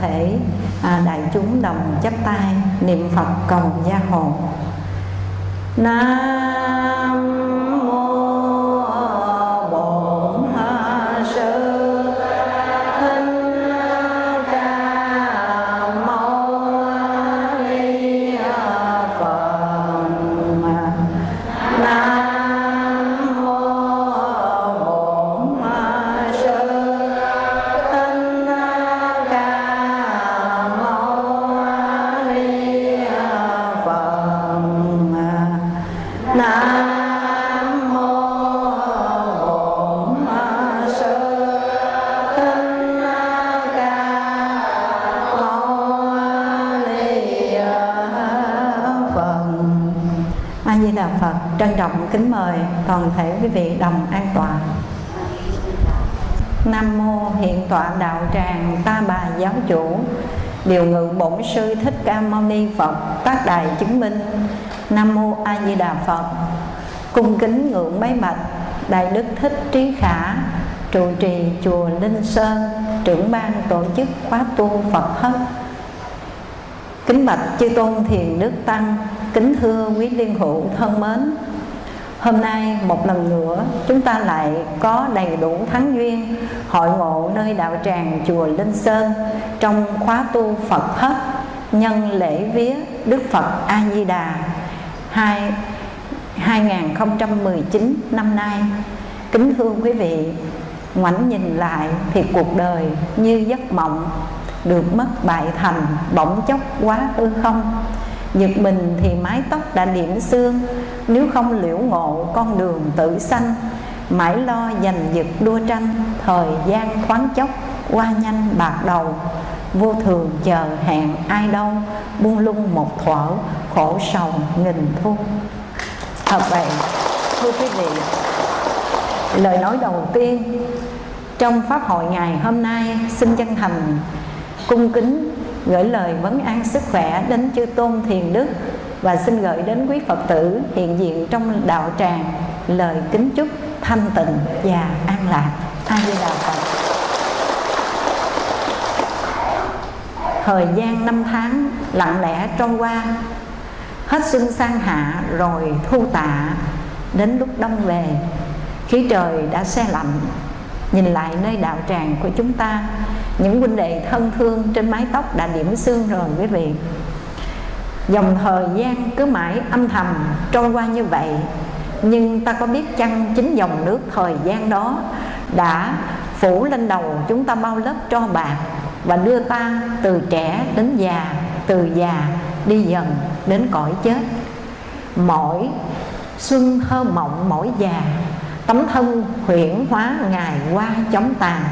thể à, đại chúng đồng chắp tay niệm Phật cầu gia hộ. Nam toàn thể quý vị đồng an toàn. Nam mô hiện tọa đạo tràng ta bà giáo chủ. Điều ngự bổn sư thích ca mâu ni Phật Tác đài chứng minh. Nam mô A Di Đà Phật. Cung kính ngưỡng bái bạch Đại đức thích trí khả, Trụ trì chùa Linh Sơn, Trưởng ban tổ chức khóa tu Phật hất Kính bạch chư tôn thiền đức tăng, Kính thưa quý liên hữu thân mến Hôm nay một lần nữa, chúng ta lại có đầy đủ thắng duyên, Hội ngộ nơi đạo tràng chùa Linh Sơn Trong khóa tu Phật Hất Nhân lễ vía Đức Phật A-di-đà 2019 năm nay. Kính thưa quý vị, Ngoảnh nhìn lại thì cuộc đời như giấc mộng Được mất bại thành bỗng chốc quá hư không? Giật mình thì mái tóc đã điểm xương. Nếu không liễu ngộ, con đường tự sanh. Mãi lo giành giật đua tranh, Thời gian khoáng chốc qua nhanh bạc đầu. Vô thường chờ hẹn ai đâu, Buông lung một thuở, khổ sầu nghìn thu. Thật vậy, thưa quý vị, Lời nói đầu tiên Trong Pháp hội ngày hôm nay Xin chân thành cung kính gửi lời vấn an sức khỏe đến chư tôn thiền đức và xin gửi đến quý phật tử hiện diện trong đạo tràng lời kính chúc thanh tịnh và an lạc. A di đà phật. Thời gian năm tháng lặng lẽ trôi qua, hết xuân sang hạ rồi thu tạ, đến lúc đông về, khí trời đã xe lạnh. Nhìn lại nơi đạo tràng của chúng ta những huynh đệ thân thương trên mái tóc đã điểm xương rồi, quý vị. Dòng thời gian cứ mãi âm thầm trôi qua như vậy, nhưng ta có biết chăng chính dòng nước thời gian đó đã phủ lên đầu chúng ta bao lớp tro bạc và đưa ta từ trẻ đến già, từ già đi dần đến cõi chết. Mỗi xuân thơ mộng, mỗi già, tấm thân huyển hóa ngày qua chóng tàn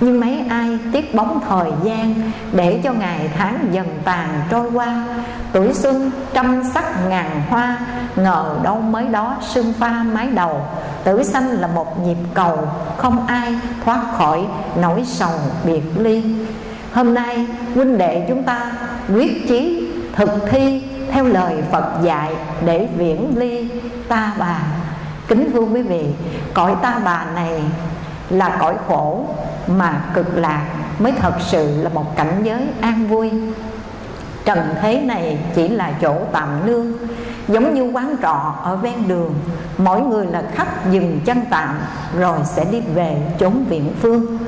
nhưng mấy ai tiếc bóng thời gian để cho ngày tháng dần tàn trôi qua. Tuổi xuân trăm sắc ngàn hoa, ngờ đâu mới đó sương pha mái đầu. Tử sanh là một nhịp cầu, không ai thoát khỏi nỗi sầu biệt ly. Hôm nay, huynh đệ chúng ta quyết chí thực thi theo lời Phật dạy để viễn ly ta bà. Kính thưa quý vị, cõi ta bà này là cõi khổ mà cực lạc mới thật sự là một cảnh giới an vui. Trần thế này chỉ là chỗ tạm nương, giống như quán trọ ở ven đường. Mỗi người là khách dừng chân tạm, rồi sẽ đi về chốn viện phương.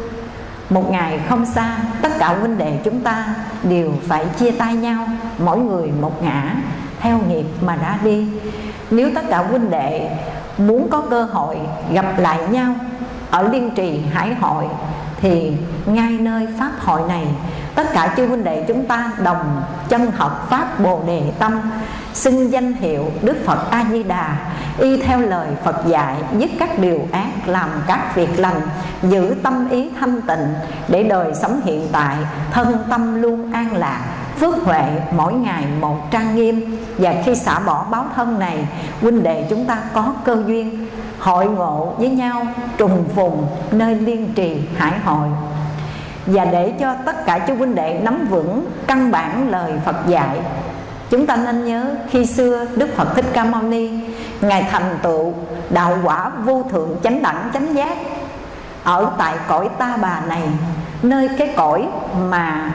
Một ngày không xa, tất cả huynh đệ chúng ta đều phải chia tay nhau, mỗi người một ngã, theo nghiệp mà ra đi. Nếu tất cả huynh đệ muốn có cơ hội gặp lại nhau ở liên trì, hải hội, thì ngay nơi pháp hội này, tất cả chư huynh đệ chúng ta đồng chân học pháp bồ đề tâm xưng danh hiệu đức phật a di đà y theo lời phật dạy, dứt các điều ác, làm các việc lành, giữ tâm ý thanh tịnh, để đời sống hiện tại, thân tâm luôn an lạc, phước huệ mỗi ngày một trang nghiêm. Và khi xả bỏ báo thân này, huynh đệ chúng ta có cơ duyên hội ngộ với nhau trùng phùng nơi liên trì hải hội. Và để cho tất cả chú huynh đệ nắm vững căn bản lời Phật dạy Chúng ta nên nhớ khi xưa Đức Phật Thích Ca Mâu Ni Ngài thành tựu đạo quả vô thượng chánh đẳng chánh giác Ở tại cõi ta bà này Nơi cái cõi mà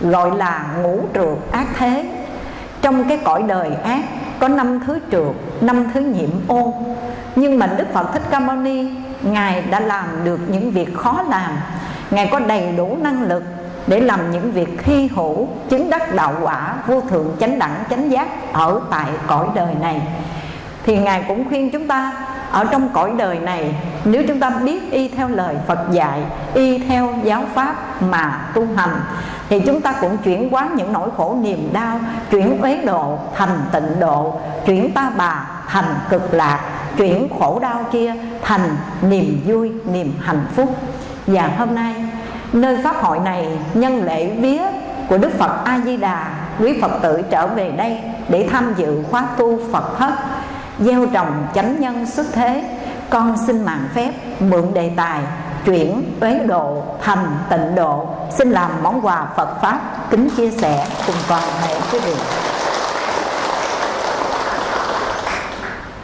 gọi là ngũ trượt ác thế. Trong cái cõi đời ác có năm thứ trượt, năm thứ nhiễm ô. Nhưng mà Đức Phật Thích Ca Mâu Ni, Ngài đã làm được những việc khó làm. Ngài có đầy đủ năng lực để làm những việc hy hữu, chứng đắc đạo quả, vô thượng chánh đẳng, chánh giác ở tại cõi đời này. Thì ngài cũng khuyên chúng ta, ở trong cõi đời này nếu chúng ta biết y theo lời Phật dạy, y theo giáo pháp mà tu hành, thì chúng ta cũng chuyển hóa những nỗi khổ niềm đau, chuyển uế độ thành tịnh độ, chuyển ta bà thành cực lạc, chuyển khổ đau kia thành niềm vui, niềm hạnh phúc. Và hôm nay, Nơi pháp hội này, nhân lễ vía của Đức Phật A-di-đà, Quý Phật tử trở về đây để tham dự khóa tu Phật thất, Gieo trồng chánh nhân xuất thế. Con xin mạng phép, mượn đề tài, chuyển uế độ, thành tịnh độ Xin làm món quà Phật Pháp, kính chia sẻ cùng toàn thể quý vị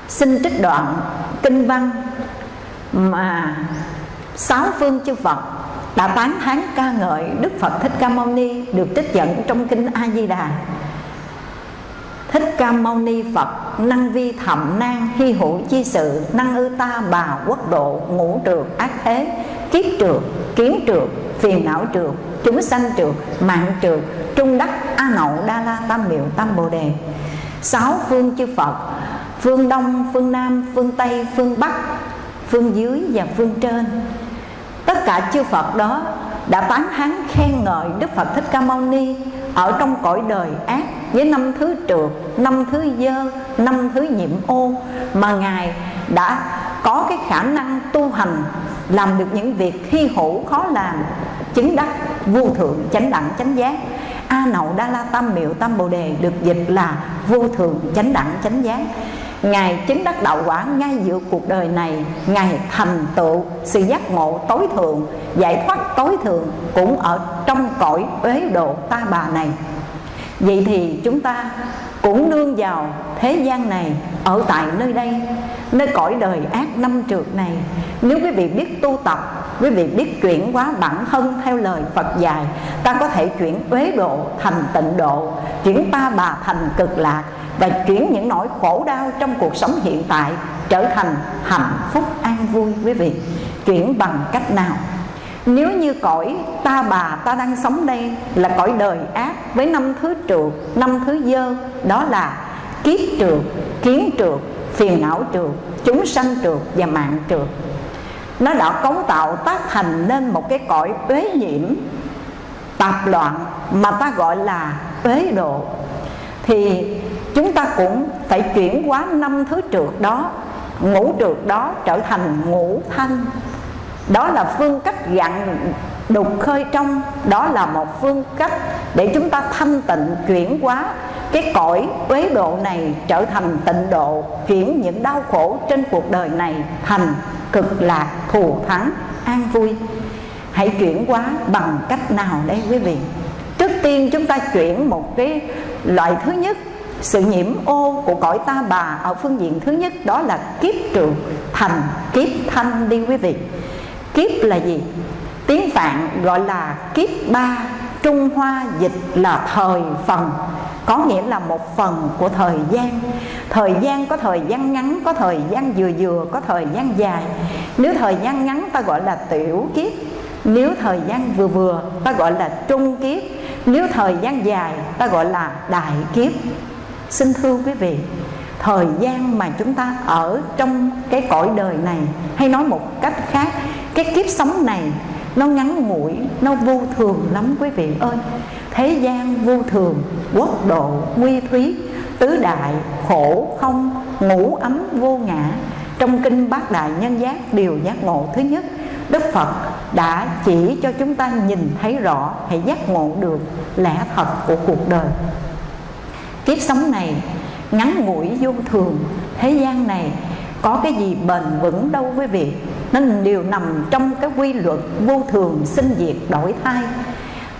Xin trích đoạn kinh văn mà sáu phương chư Phật đã tán thán ca ngợi Đức Phật Thích Ca Mâu Ni được trích dẫn trong kinh A Di Đà. Thích Ca Mâu Ni Phật, năng vi thậm nan hy hữu chi sự, năng ư ta bà, quốc độ, ngũ trượt ác thế, kiếp trượt kiến trượt phiền não trượt chúng sanh trượt mạng trượt trung đắc a nậu đa la tam miệu tam bồ đề. Sáu phương chư Phật, phương đông, phương nam, phương tây, phương bắc, phương dưới và phương trên. Tất cả chư Phật đó đã tán thán khen ngợi Đức Phật Thích Ca Mâu Ni ở trong cõi đời ác với năm thứ trượt, năm thứ dơ, năm thứ nhiễm ô mà Ngài đã có cái khả năng tu hành làm được những việc hy hữu khó làm chứng đắc vô thượng chánh đẳng chánh giác. A nậu đa la tam miệu tam bồ đề được dịch là vô thượng chánh đẳng chánh giác. Ngài chứng đắc đạo quả ngay giữa cuộc đời này. Ngài thành tựu, sự giác ngộ tối thượng, Giải thoát tối thượng cũng ở trong cõi uế độ ta bà này. Vậy thì chúng ta cũng nương vào thế gian này, Ở tại nơi đây, Nơi cõi đời ác năm trượt này. Nếu quý vị biết tu tập, Quý vị biết chuyển hóa bản thân theo lời Phật dạy, Ta có thể chuyển uế độ thành tịnh độ, Chuyển ta bà thành cực lạc và chuyển những nỗi khổ đau trong cuộc sống hiện tại trở thành hạnh phúc an vui, quý vị. Chuyển bằng cách nào? Nếu như cõi ta bà ta đang sống đây là cõi đời ác với năm thứ trượt năm thứ dơ, đó là kiếp trượt kiến trượt phiền não trượt chúng sanh trượt và mạng trượt nó đã cấu tạo tác thành nên một cái cõi uế nhiễm, tạp loạn mà ta gọi là uế độ. Thì chúng ta cũng phải chuyển hóa năm thứ trượt đó, ngũ trượt đó trở thành ngũ thanh. Đó là phương cách dặn đục khơi trong, đó là một phương cách để chúng ta thanh tịnh chuyển hóa. Cái cõi uế độ này trở thành tịnh độ chuyển những đau khổ trên cuộc đời này thành cực lạc thù thắng, an vui. Hãy chuyển hóa bằng cách nào đây quý vị? Trước tiên chúng ta chuyển một cái loại thứ nhất sự nhiễm ô của cõi ta bà ở phương diện thứ nhất đó là kiếp trường thành, kiếp thanh đi quý vị. Kiếp là gì? Tiếng phạn gọi là kiếp ba, trung hoa dịch là thời phần, có nghĩa là một phần của thời gian. Thời gian có thời gian ngắn, có thời gian vừa vừa, có thời gian dài. Nếu thời gian ngắn, ta gọi là tiểu kiếp. Nếu thời gian vừa vừa, ta gọi là trung kiếp. Nếu thời gian dài, ta gọi là đại kiếp. Xin thưa quý vị, Thời gian mà chúng ta ở trong cái cõi đời này, Hay nói một cách khác, Cái kiếp sống này nó ngắn ngủi, Nó vô thường lắm quý vị ơi. Thế gian vô thường, Quốc độ, nguy thúy, Tứ đại, khổ, không Ngủ ấm, vô ngã. Trong kinh bát đại nhân giác, Điều giác ngộ thứ nhất, Đức Phật đã chỉ cho chúng ta nhìn thấy rõ, Hãy giác ngộ được lẽ thật của cuộc đời. Kiếp sống này, ngắn ngủi vô thường, Thế gian này có cái gì bền vững đâu quý vị. Nên đều nằm trong cái quy luật vô thường sinh diệt đổi thay.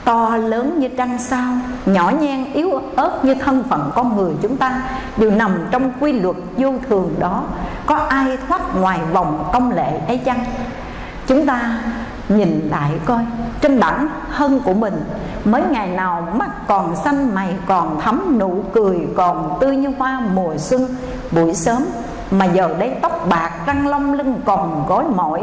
To lớn như trăng sao, Nhỏ nhen yếu ớt như thân phận con người chúng ta, Đều nằm trong quy luật vô thường đó. Có ai thoát ngoài vòng công lệ ấy chăng? Chúng ta nhìn lại coi, Trên bản thân của mình Mới ngày nào mắt còn xanh, mày còn thấm Nụ cười còn tươi như hoa mùa xuân. Buổi sớm Mà giờ đây tóc bạc răng long lưng còn gối mỏi.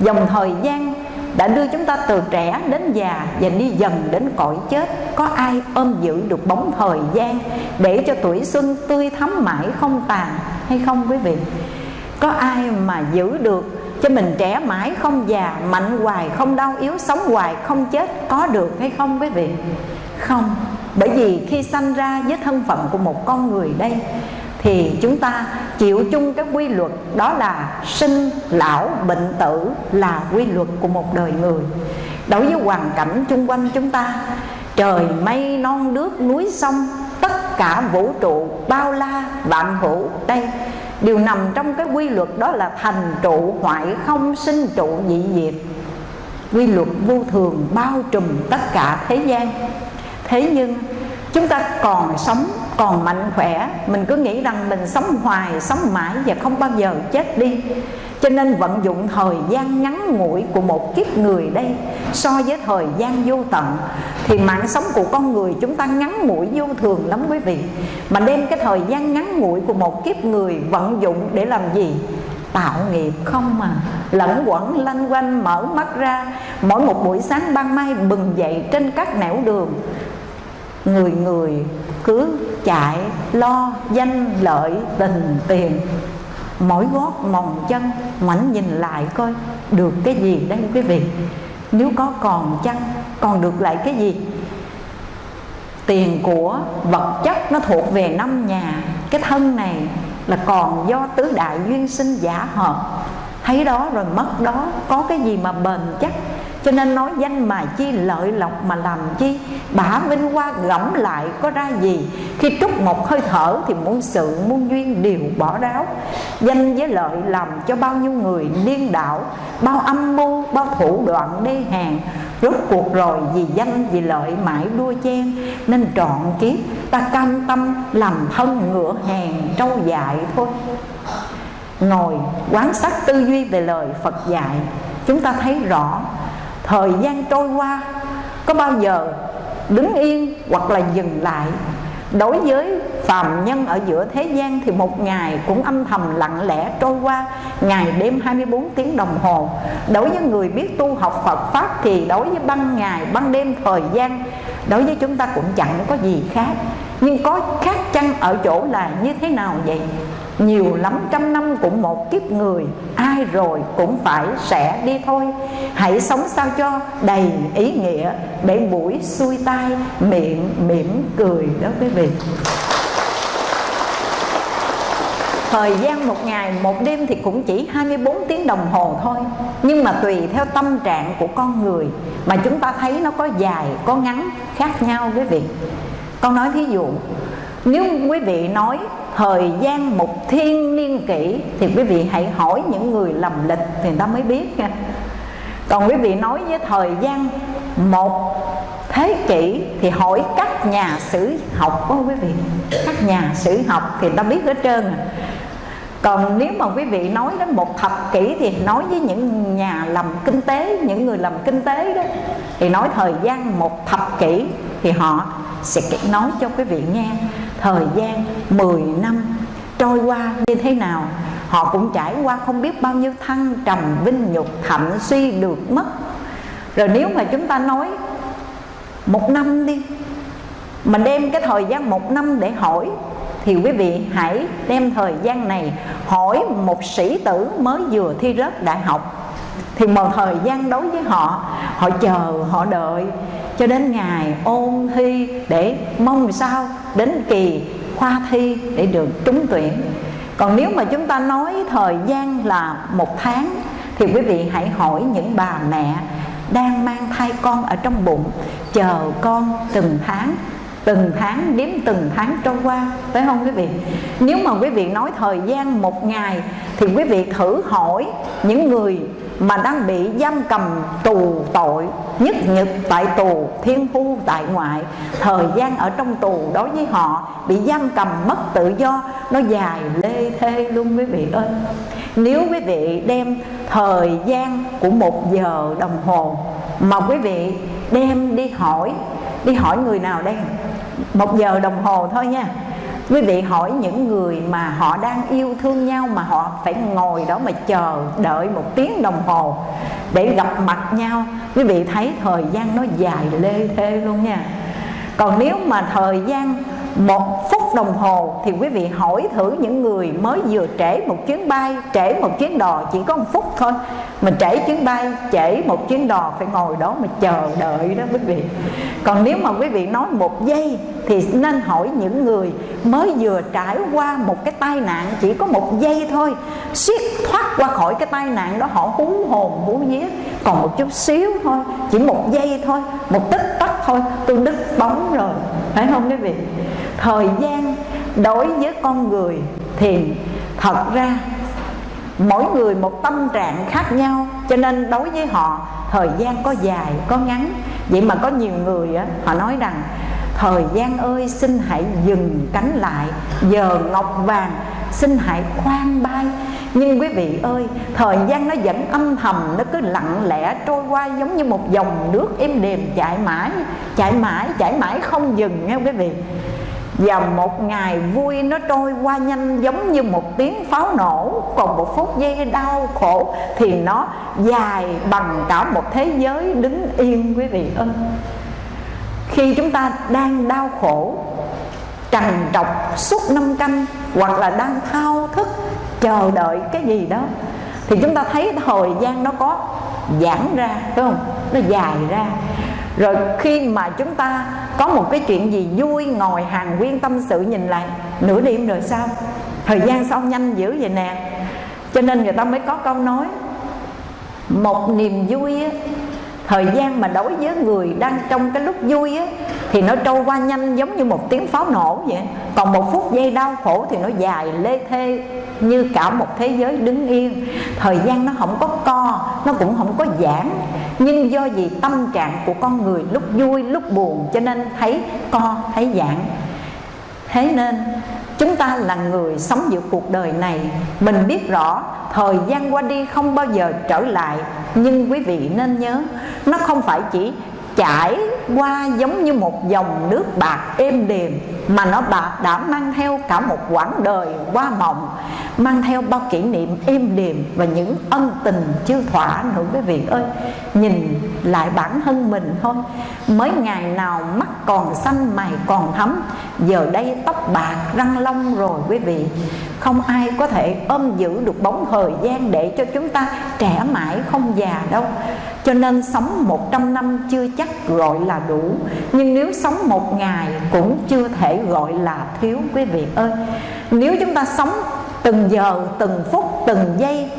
Dòng thời gian đã đưa chúng ta từ trẻ đến già và đi dần đến cõi chết. Có ai ôm giữ được bóng thời gian để cho tuổi xuân tươi thắm mãi không tàn hay không quý vị? Có ai mà giữ được cho mình trẻ mãi không già, mạnh hoài, không đau yếu, sống hoài, không chết, có được hay không quý vị? Không. Bởi vì khi sanh ra với thân phận của một con người đây, thì chúng ta chịu chung cái quy luật đó là sinh lão bệnh tử là quy luật của một đời người. Đối với hoàn cảnh chung quanh chúng ta, trời mây non nước núi sông, tất cả vũ trụ, bao la, vạn hữu đây đều nằm trong cái quy luật đó là thành trụ hoại không sinh trụ dị diệt. Quy luật vô thường bao trùm tất cả thế gian. Thế nhưng, chúng ta còn sống, còn mạnh khỏe. Mình cứ nghĩ rằng mình sống hoài, sống mãi và không bao giờ chết đi cho nên vận dụng thời gian ngắn ngủi của một kiếp người đây so với thời gian vô tận, thì mạng sống của con người chúng ta ngắn ngủi vô thường lắm quý vị. Mà đem cái thời gian ngắn ngủi của một kiếp người vận dụng để làm gì? Tạo nghiệp không mà. Lẫn quẩn lanh quanh, mở mắt ra. Mỗi một buổi sáng ban mai bừng dậy trên các nẻo đường. Người người cứ chạy, lo, danh, lợi, tình, tiền mỗi gót, mòn chân, ngoảnh nhìn lại coi được cái gì đây quý vị. Nếu có còn chăng, còn được lại cái gì? Tiền của vật chất nó thuộc về năm nhà. Cái thân này là còn do tứ đại duyên sinh giả hợp. Thấy đó rồi mất đó, có cái gì mà bền chắc? Cho nên nói danh mà chi lợi lộc mà làm chi Bả vinh hoa gẫm lại có ra gì? Khi trút một hơi thở thì muôn sự muôn duyên đều bỏ đáo Danh với lợi làm cho bao nhiêu người điên đảo Bao âm mưu, bao thủ đoạn đê hèn. Rốt cuộc rồi vì danh vì lợi mãi đua chen Nên trọn kiếp ta cam tâm làm thân ngựa hèn trâu dại thôi. Ngồi quán sát tư duy về lời Phật dạy Chúng ta thấy rõ thời gian trôi qua, có bao giờ đứng yên hoặc là dừng lại? Đối với phàm nhân ở giữa thế gian thì một ngày cũng âm thầm lặng lẽ trôi qua, ngày đêm 24 tiếng đồng hồ. Đối với người biết tu học Phật pháp thì đối với ban ngày, ban đêm thời gian, đối với chúng ta cũng chẳng có gì khác. Nhưng có khác chăng ở chỗ là như thế nào vậy? Nhiều lắm trăm năm cũng một kiếp người ai rồi cũng phải sẽ đi thôi. Hãy sống sao cho đầy ý nghĩa để buổi xuôi tai miệng mỉm cười đó quý vị. Thời gian một ngày một đêm thì cũng chỉ 24 tiếng đồng hồ thôi. Nhưng mà tùy theo tâm trạng của con người Mà chúng ta thấy nó có dài, có ngắn khác nhau quý vị. Con nói thí dụ nếu quý vị nói thời gian một thiên niên kỷ thì quý vị hãy hỏi những người lầm lịch thì người ta mới biết nha. Còn quý vị nói với thời gian một thế kỷ thì hỏi các nhà sử học đó quý vị. Các nhà sử học thì ta biết hết trơn à. còn nếu mà quý vị nói đến một thập kỷ thì nói với những nhà làm kinh tế, những người làm kinh tế đó, thì nói thời gian một thập kỷ thì họ sẽ nói cho quý vị nghe thời gian 10 năm trôi qua như thế nào, họ cũng trải qua không biết bao nhiêu thăng trầm, vinh nhục, thậm suy được mất. Rồi nếu mà chúng ta nói một năm đi, mà đem cái thời gian một năm để hỏi, thì quý vị hãy đem thời gian này hỏi một sĩ tử mới vừa thi rớt đại học. Thì một thời gian đối với họ họ chờ, họ đợi cho đến ngày ôn thi để mong sao, đến kỳ khoa thi để được trúng tuyển. Còn nếu mà chúng ta nói thời gian là một tháng, thì quý vị hãy hỏi những bà mẹ đang mang thai con ở trong bụng, chờ con từng tháng từng tháng, đếm từng tháng trôi qua, phải không quý vị? Nếu mà quý vị nói thời gian một ngày, thì quý vị thử hỏi những người mà đang bị giam cầm tù tội, nhất nhật tại tù, thiên phu tại ngoại. Thời gian ở trong tù đối với họ bị giam cầm mất tự do, nó dài lê thê luôn quý vị ơi. Nếu quý vị đem thời gian của một giờ đồng hồ mà quý vị đem đi hỏi đi hỏi người nào đây? Một giờ đồng hồ thôi nha. Quý vị hỏi những người mà họ đang yêu thương nhau mà họ phải ngồi đó mà chờ đợi một tiếng đồng hồ để gặp mặt nhau, quý vị thấy thời gian nó dài lê thê luôn nha. Còn nếu mà thời gian một phút đồng hồ thì quý vị hỏi thử những người mới vừa trễ một chuyến bay, trễ một chuyến đò chỉ có một phút thôi. Mình trễ chuyến bay, trễ một chuyến đò phải ngồi đó mà chờ đợi đó quý vị. Còn nếu mà quý vị nói một giây thì nên hỏi những người mới vừa trải qua một cái tai nạn chỉ có một giây thôi. Suýt thoát qua khỏi cái tai nạn đó, họ hú hồn hú vía còn một chút xíu thôi chỉ một giây thôi một tích tắc thôi tôi đứt bóng rồi. Phải không quý vị? Thời gian đối với con người thì thật ra mỗi người một tâm trạng khác nhau cho nên đối với họ thời gian có dài có ngắn. Vậy mà có nhiều người á, họ nói rằng thời gian ơi xin hãy dừng cánh lại giờ ngọc vàng xin hãy khoan bay. Nhưng quý vị ơi, thời gian nó vẫn âm thầm, nó cứ lặng lẽ trôi qua giống như một dòng nước êm đềm chạy mãi chạy mãi chạy mãi không dừng nghe quý vị. Và một ngày vui nó trôi qua nhanh giống như một tiếng pháo nổ. Còn một phút giây đau khổ thì nó dài bằng cả một thế giới đứng yên quý vị ơi. Khi chúng ta đang đau khổ trằn trọc suốt năm canh, hoặc là đang thao thức, chờ đợi cái gì đó. Thì chúng ta thấy thời gian nó có giãn ra đúng không? Nó dài ra. Rồi khi mà chúng ta có một cái chuyện gì vui, ngồi hàng nguyên tâm sự nhìn lại, nửa đêm rồi sao? Thời gian sao nhanh dữ vậy nè? Cho nên người ta mới có câu nói, một niềm vui thời gian mà đối với người đang trong cái lúc vui á, thì nó trôi qua nhanh giống như một tiếng pháo nổ vậy. Còn một phút giây đau khổ thì nó dài lê thê như cả một thế giới đứng yên. Thời gian nó không có co, nó cũng không có giãn. Nhưng do vì tâm trạng của con người lúc vui, lúc buồn, cho nên thấy co, thấy giãn. Thế nên chúng ta là người sống giữa cuộc đời này. Mình biết rõ, thời gian qua đi không bao giờ trở lại. Nhưng quý vị nên nhớ, nó không phải chỉ chảy qua giống như một dòng nước bạc êm đềm mà nó bạc đã mang theo cả một quãng đời qua mộng, mang theo bao kỷ niệm êm đềm và những ân tình chưa thỏa nữa. Quý vị ơi, nhìn lại bản thân mình thôi. Mới ngày nào mắt còn xanh, mày còn thấm giờ đây tóc bạc răng long rồi, quý vị. Không ai có thể ôm giữ được bóng thời gian để cho chúng ta trẻ mãi không già đâu cho nên sống 100 năm chưa chắc gọi là đủ. Nhưng nếu sống một ngày cũng chưa thể gọi là thiếu quý vị ơi. Nếu chúng ta sống từng giờ, từng phút, từng giây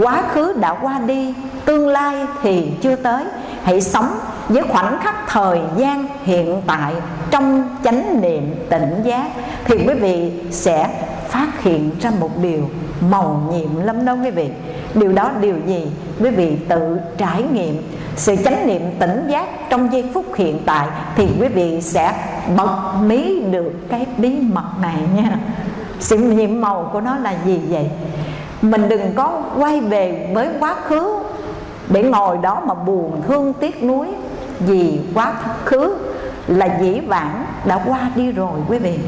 Quá khứ đã qua đi, tương lai thì chưa tới. Hãy sống với khoảnh khắc thời gian hiện tại Trong chánh niệm tỉnh giác Thì quý vị sẽ phát hiện ra một điều màu nhiệm lắm đó quý vị. Điều đó điều gì? Quý vị tự trải nghiệm. Sự chánh niệm tỉnh giác trong giây phút hiện tại Thì quý vị sẽ bật mí được cái bí mật này nha. Sự nhiệm màu của nó là gì vậy? Mình đừng có quay về với quá khứ Để ngồi đó mà buồn, thương, tiếc nuối. Vì quá khứ là dĩ vãng đã qua đi rồi quý vị.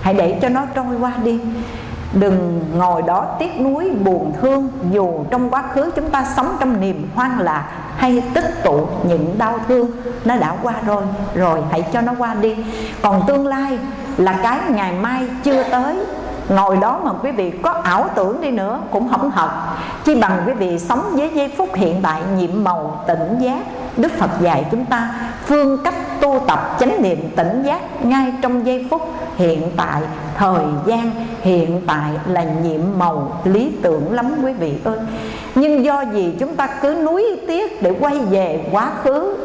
Hãy để cho nó trôi qua đi. Đừng ngồi đó tiếc nuối, buồn thương, Dù trong quá khứ chúng ta sống trong niềm hoang lạc Hay tích tụ những đau thương, Nó đã qua rồi Rồi hãy cho nó qua đi. Còn tương lai là cái ngày mai chưa tới. Ngồi đó mà quý vị có ảo tưởng đi nữa Cũng không thật Chỉ bằng quý vị sống với giây phút hiện tại, Nhiệm màu, tỉnh giác Đức Phật dạy chúng ta phương cách tu tập chánh niệm tỉnh giác ngay trong giây phút hiện tại, thời gian hiện tại là nhiệm màu lý tưởng lắm quý vị ơi. Nhưng do gì chúng ta cứ nuối tiếc để quay về quá khứ,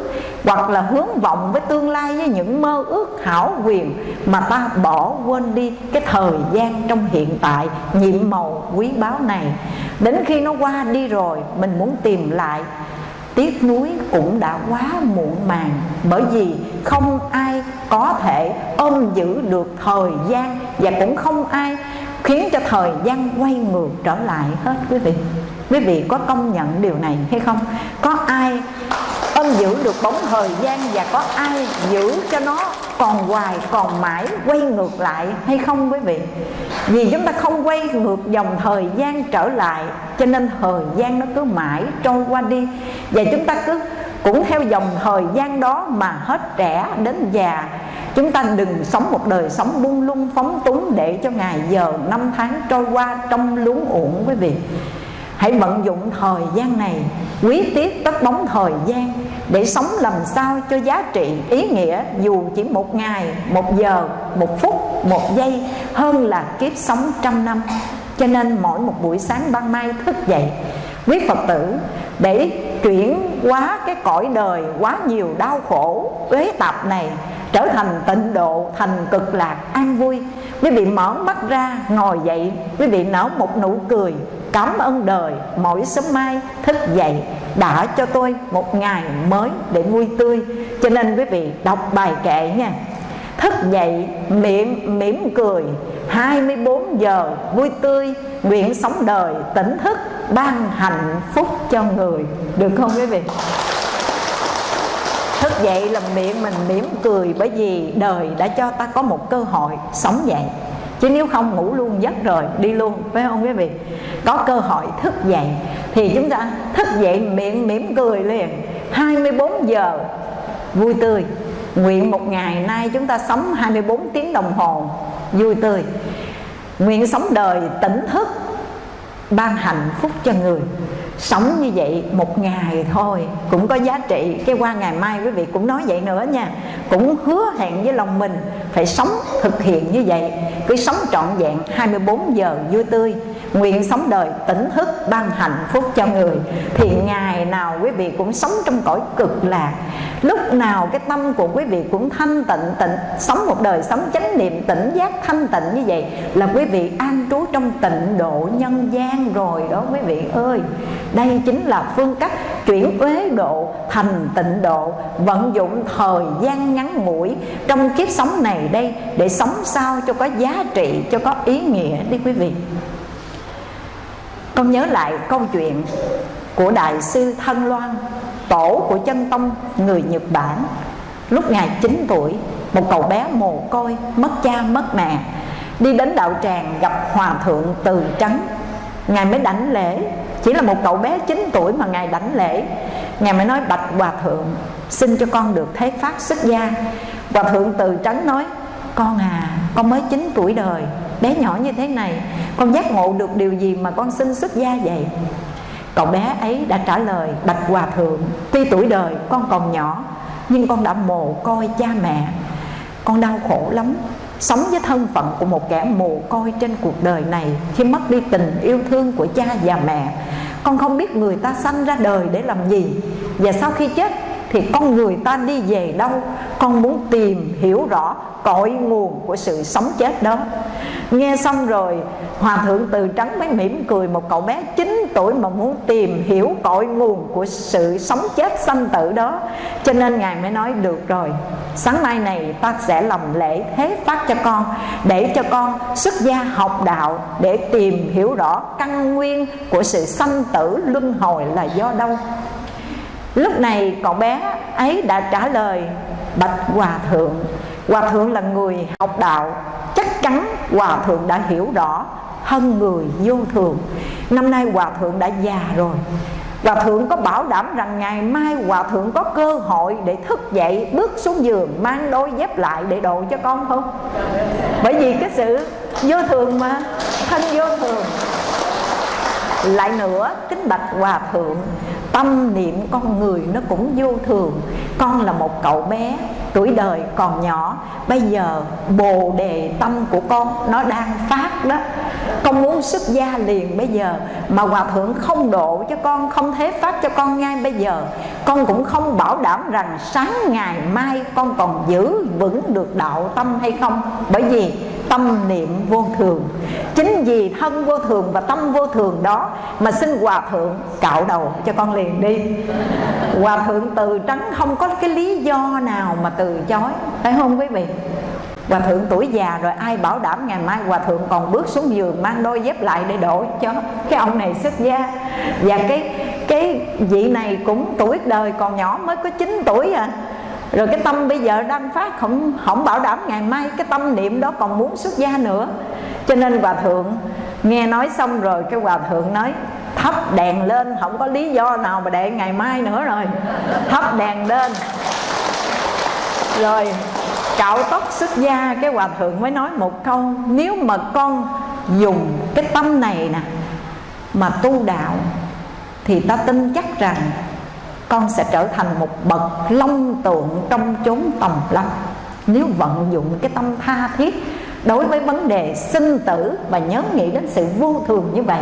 hoặc là hướng vọng với tương lai với những mơ ước hảo quyền mà ta bỏ quên đi cái thời gian trong hiện tại, nhiệm màu quý báu này? Đến khi nó qua đi rồi, mình muốn tìm lại tiếc nuối cũng đã quá muộn màng, bởi vì không ai có thể ôm giữ được thời gian và cũng không ai khiến cho thời gian quay ngược trở lại hết, quý vị. Quý vị có công nhận điều này hay không? Có ai ông giữ được bóng thời gian và có ai giữ cho nó còn hoài, còn mãi, quay ngược lại hay không quý vị? Vì chúng ta không quay ngược dòng thời gian trở lại, cho nên thời gian nó cứ mãi trôi qua đi. Và chúng ta cứ, cũng theo dòng thời gian đó mà hết trẻ đến già, chúng ta đừng sống một đời sống buông lung, phóng túng để cho ngày giờ năm tháng trôi qua trong luống uổng quý vị. Hãy vận dụng thời gian này, quý tiết tất bóng thời gian để sống làm sao cho giá trị, ý nghĩa dù chỉ một ngày, một giờ, một phút, một giây hơn là kiếp sống trăm năm. Cho nên mỗi một buổi sáng ban mai thức dậy, quý phật tử, để chuyển hóa cái cõi đời quá nhiều đau khổ uế tạp này trở thành tịnh độ, thành cực lạc an vui. Quý vị mở mắt ra, ngồi dậy, quý vị nở một nụ cười cảm ơn đời, mỗi sớm mai thức dậy đã cho tôi một ngày mới để vui tươi. Cho nên quý vị đọc bài kệ nha. Thức dậy, miệng mỉm cười 24 giờ vui tươi. Nguyện sống đời tỉnh thức, ban hạnh phúc cho người. Được không quý vị? Thức dậy là miệng mình mỉm cười bởi vì đời đã cho ta có một cơ hội sống dậy chứ nếu không, ngủ luôn giấc rồi, đi luôn, phải không quý vị? Có cơ hội thức dậy. Thì chúng ta thức dậy miệng mỉm cười liền. 24 giờ, vui tươi. Nguyện một ngày nay chúng ta sống 24 tiếng đồng hồ, vui tươi. Nguyện sống đời tỉnh thức, ban hạnh phúc cho người sống như vậy một ngày thôi, cũng có giá trị. Cái qua ngày mai quý vị cũng nói vậy nữa nha. Cũng hứa hẹn với lòng mình phải sống thực hiện như vậy. Cứ sống trọn vẹn 24 giờ vui tươi nguyện sống đời tỉnh thức ban hạnh phúc cho người. Thì ngày nào quý vị cũng sống trong cõi cực lạc. Lúc nào cái tâm của quý vị cũng thanh tịnh tịnh, sống một đời sống chánh niệm, tỉnh giác thanh tịnh như vậy là quý vị an trú trong tịnh độ nhân gian rồi đó quý vị ơi. Đây chính là phương cách chuyển uế độ thành tịnh độ, vận dụng thời gian ngắn ngủi trong kiếp sống này đây để sống sao cho có giá trị, cho có ý nghĩa đi quý vị con nhớ lại câu chuyện của đại sư thân loan, tổ của chân tông người nhật bản. Lúc ngài 9 tuổi, một cậu bé mồ côi, mất cha, mất mẹ, đi đến đạo tràng gặp hòa thượng từ trắng ngài mới đảnh lễ. Chỉ là một cậu bé 9 tuổi mà ngài đảnh lễ. Ngài mới nói, bạch hòa thượng, xin cho con được thế phát xuất gia. Hòa thượng từ trắng nói, con à con mới 9 tuổi đời bé nhỏ như thế này, con giác ngộ được điều gì mà con xin xuất gia vậy? Cậu bé ấy đã trả lời, bạch hòa thượng, tuy tuổi đời con còn nhỏ, nhưng con đã mồ coi cha mẹ. Con đau khổ lắm. Sống với thân phận của một kẻ mồ coi trên cuộc đời này, khi mất đi tình yêu thương của cha và mẹ, con không biết người ta sanh ra đời để làm gì. Và sau khi chết thì con người ta đi về đâu, con muốn tìm hiểu rõ cội nguồn của sự sống chết đó. Nghe xong rồi, hòa thượng từ trắng mới mỉm cười một cậu bé 9 tuổi mà muốn tìm hiểu cội nguồn của sự sống chết sanh tử đó. Cho nên ngài mới nói, được rồi, sáng nay này ta sẽ làm lễ thế phát cho con, để cho con xuất gia học đạo để tìm hiểu rõ căn nguyên của sự sanh tử luân hồi là do đâu lúc này cậu bé ấy đã trả lời, bạch hòa thượng hòa thượng là người học đạo, chắc chắn hòa thượng đã hiểu rõ hơn người vô thường. Năm nay hòa thượng đã già rồi. Hòa thượng có bảo đảm rằng ngày mai Hòa thượng có cơ hội để thức dậy, Bước xuống giường, mang đôi dép lại để độ cho con không? Bởi vì cái sự vô thường mà, Thân vô thường. Lại nữa, kính bạch hòa thượng tâm niệm con người nó cũng vô thường. Con là một cậu bé tuổi đời còn nhỏ, bây giờ bồ đề tâm của con nó đang phát đó. Con muốn xuất gia liền bây giờ, mà hòa thượng không độ cho con, không thế phát cho con ngay bây giờ. Con cũng không bảo đảm rằng sáng ngày mai con còn giữ vững được đạo tâm hay không. Bởi vì tâm niệm vô thường. Chính vì thân vô thường và tâm vô thường đó mà xin hòa thượng cạo đầu cho con liền đi. Hòa thượng từ trắng không có cái lý do nào mà từ chối. Phải không quý vị? Hòa thượng tuổi già rồi, ai bảo đảm ngày mai Hòa thượng còn bước xuống giường, mang đôi dép lại để đổ cho cái ông này xuất gia? Và cái cái vị này cũng tuổi đời còn nhỏ, mới có 9 tuổi à. Rồi cái tâm bây giờ đang phát không không bảo đảm ngày mai cái tâm niệm đó còn muốn xuất gia nữa. Cho nên hòa thượng, nghe nói xong rồi, cái hòa thượng nói, thắp đèn lên, không có lý do nào mà để ngày mai nữa rồi. Thắp đèn lên rồi, cạo tóc xuất gia, cái hòa thượng mới nói một câu, nếu mà con dùng cái tâm này nè mà tu đạo, thì ta tin chắc rằng con sẽ trở thành một bậc long tượng trong chốn tầm lâm nếu vận dụng cái tâm tha thiết đối với vấn đề sinh tử và nhớ nghĩ đến sự vô thường như vậy,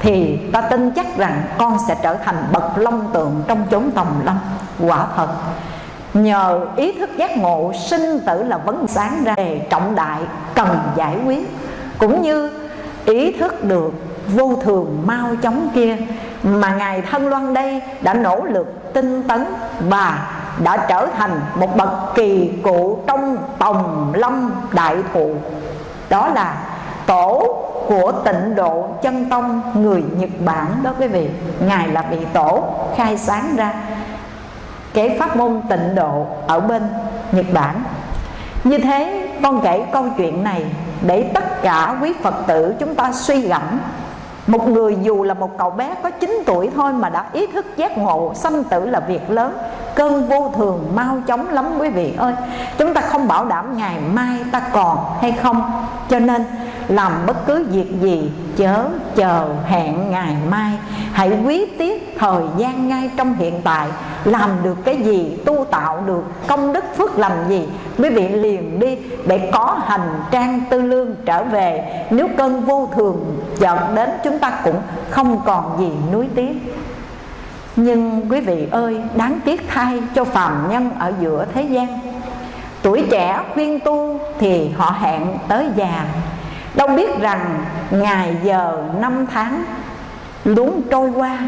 thì ta tin chắc rằng con sẽ trở thành bậc long tượng trong chốn tầm lâm quả thật nhờ ý thức giác ngộ, sinh tử là vấn sáng ra đề trọng đại, cần giải quyết. Cũng như ý thức được vô thường mau chóng kia, mà ngài thân loan đây đã nỗ lực tinh tấn và đã trở thành một bậc kỳ cụ trong tòng lâm đại thụ. Đó là tổ của tịnh độ chân tông người nhật bản đó quý vị. Ngài là vị tổ khai sáng ra cái pháp môn tịnh độ ở bên nhật bản. Như thế, con kể câu chuyện này để tất cả quý phật tử chúng ta suy gẫm. Một người dù là một cậu bé có 9 tuổi thôi mà đã ý thức giác ngộ sanh tử là việc lớn, Cơn vô thường mau chóng lắm quý vị ơi. Chúng ta không bảo đảm ngày mai ta còn hay không. Cho nên làm bất cứ việc gì, chớ chờ hẹn ngày mai. Hãy quý tiết thời gian ngay trong hiện tại, làm được cái gì, tu tạo được, công đức phước làm gì, quý vị liền đi để có hành trang tư lương trở về. Nếu cơn vô thường chợt đến chúng ta cũng không còn gì nuối tiếc. Nhưng quý vị ơi, đáng tiếc thay cho phàm nhân ở giữa thế gian. Tuổi trẻ khuyên tu thì họ hẹn tới già Đâu biết rằng ngày giờ năm tháng luống trôi qua.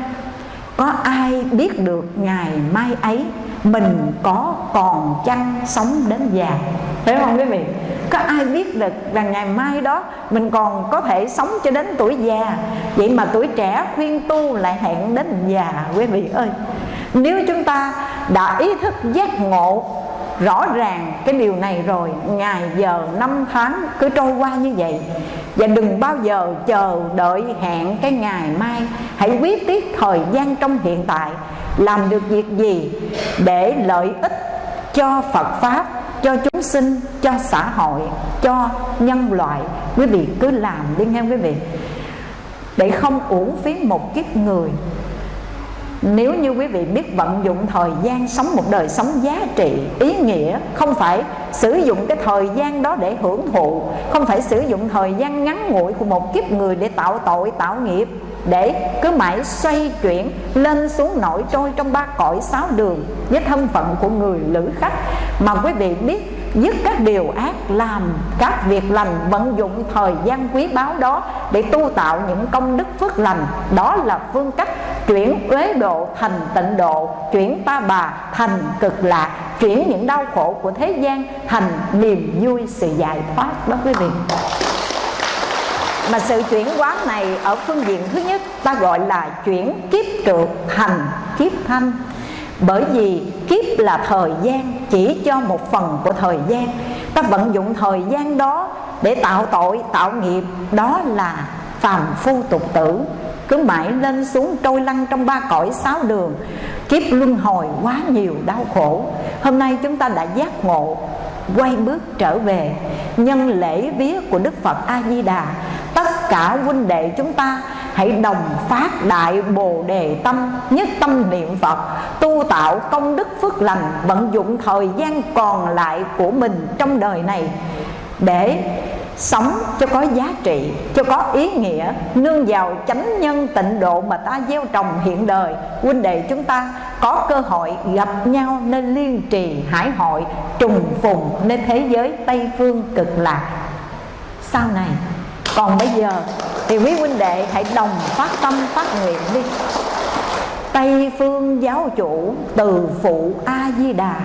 Có ai biết được ngày mai ấy Mình có còn chăng sống đến già? Phải không quý vị? Có ai biết được rằng ngày mai đó Mình còn có thể sống cho đến tuổi già? Vậy mà tuổi trẻ khuyên tu lại hẹn đến già, Quý vị ơi. Nếu chúng ta đã ý thức giác ngộ rõ ràng cái điều này rồi, ngày giờ năm tháng cứ trôi qua như vậy. Và đừng bao giờ chờ đợi hẹn cái ngày mai. Hãy quyết tiết thời gian trong hiện tại, làm được việc gì để lợi ích cho phật pháp, cho chúng sinh, cho xã hội, cho nhân loại. Quý vị cứ làm đi nghe quý vị. Để không uổng phí một kiếp người nếu như quý vị biết vận dụng thời gian sống một đời sống giá trị, ý nghĩa, không phải sử dụng cái thời gian đó để hưởng thụ, không phải sử dụng thời gian ngắn ngủi của một kiếp người để tạo tội, tạo nghiệp để cứ mãi xoay chuyển, lên xuống nổi trôi trong ba cõi sáu đường, với thân phận của người lữ khách. Mà quý vị biết, dứt các điều ác làm, các việc lành vận dụng thời gian quý báu đó để tu tạo những công đức phước lành. Đó là phương cách chuyển uế độ thành tịnh độ, chuyển ta bà thành cực lạc, chuyển những đau khổ của thế gian thành niềm vui sự giải thoát đó quý vị mà sự chuyển hóa này ở phương diện thứ nhất, ta gọi là chuyển kiếp trượt thành kiếp thanh. Bởi vì kiếp là thời gian, chỉ cho một phần của thời gian. Ta vận dụng thời gian đó để tạo tội, tạo nghiệp, đó là phàm phu tục tử. Cứ mãi lên xuống trôi lăn trong ba cõi sáu đường, kiếp luân hồi quá nhiều đau khổ. Hôm nay chúng ta đã giác ngộ, quay bước trở về nhân lễ vía của đức phật a di đà tất cả huynh đệ chúng ta, hãy đồng phát đại bồ đề tâm, nhất tâm niệm phật, tu tạo công đức phước lành, vận dụng thời gian còn lại của mình trong đời này để sống cho có giá trị, cho có ý nghĩa, nương vào chánh nhân tịnh độ mà ta gieo trồng hiện đời. Huynh đệ chúng ta có cơ hội gặp nhau nên liên trì hải hội, trùng phùng nên thế giới tây phương cực lạc. Sau này còn bây giờ thì quý huynh đệ hãy đồng phát tâm phát nguyện đi. Tây phương giáo chủ từ phụ A Di Đà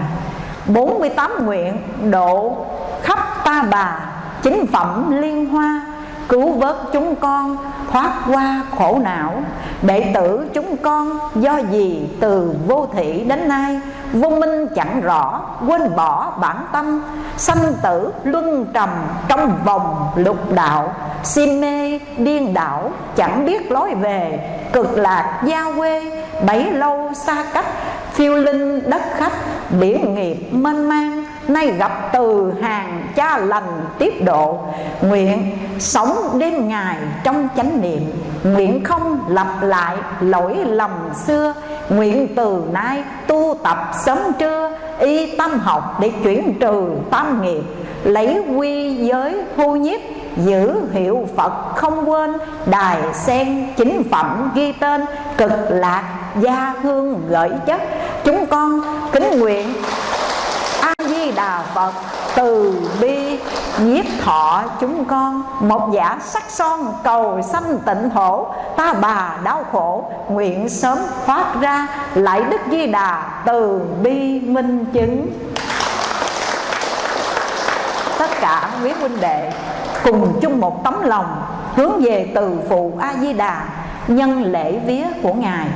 48 nguyện độ khắp ta bà, chính phẩm liên hoa cứu vớt chúng con, thoát qua khổ não, đệ tử chúng con do gì từ vô thị đến nay, vô minh chẳng rõ, quên bỏ bản tâm, sanh tử luân trầm trong vòng lục đạo, si mê điên đảo, chẳng biết lối về, cực lạc gia quê, bấy lâu xa cách, phiêu linh đất khách, biển nghiệp mênh mang nay gặp từ hàng cha lành tiếp độ. Nguyện sống đêm ngày trong chánh niệm, nguyện không lặp lại lỗi lầm xưa. Nguyện từ nay tu tập sớm trưa, y tâm học để chuyển trừ tam nghiệp. Lấy quy giới thu nhiếp, giữ hiệu Phật không quên. Đài sen chính phẩm ghi tên, Cực lạc gia hương gửi chất. Chúng con kính nguyện Di Đà Phật, từ bi, nhiếp thọ chúng con, một giả sắc son cầu sanh tịnh thổ, ta bà đau khổ, nguyện sớm thoát ra, lại đức di đà từ bi minh chứng. Tất cả quý huynh đệ, cùng chung một tấm lòng, hướng về từ phụ a di đà, nhân lễ vía của ngài.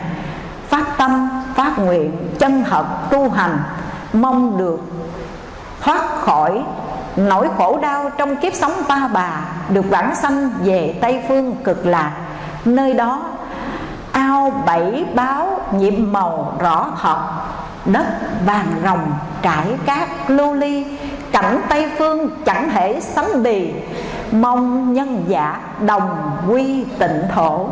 Phát tâm, phát nguyện, chân thật tu hành, mong được thoát khỏi nỗi khổ đau trong kiếp sống ta bà, được vãng sanh về tây phương cực lạc. Nơi đó, ao bảy báo nhiệm màu rõ thật đất vàng rồng trải cát lưu ly, cảnh tây phương chẳng thể sánh bì. Mong nhân giả đồng quy tịnh thổ.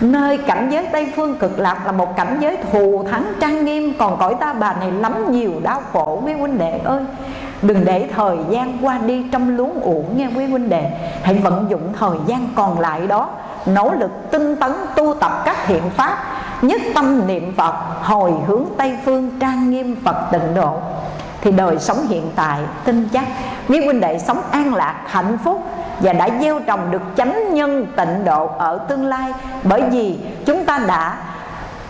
Nơi cảnh giới Tây Phương cực lạc là một cảnh giới thù thắng trang nghiêm, Còn cõi ta bà này lắm nhiều đau khổ. Quý huynh đệ ơi, Đừng để thời gian qua đi trong luống uổng nghe quý huynh đệ. Hãy vận dụng thời gian còn lại đó, Nỗ lực tinh tấn tu tập các hiện pháp, Nhất tâm niệm Phật, Hồi hướng Tây Phương trang nghiêm Phật tịnh độ. Thì đời sống hiện tại, tin chắc, Quý huynh đệ sống an lạc, hạnh phúc và đã gieo trồng được chánh nhân tịnh độ ở tương lai. Bởi vì chúng ta đã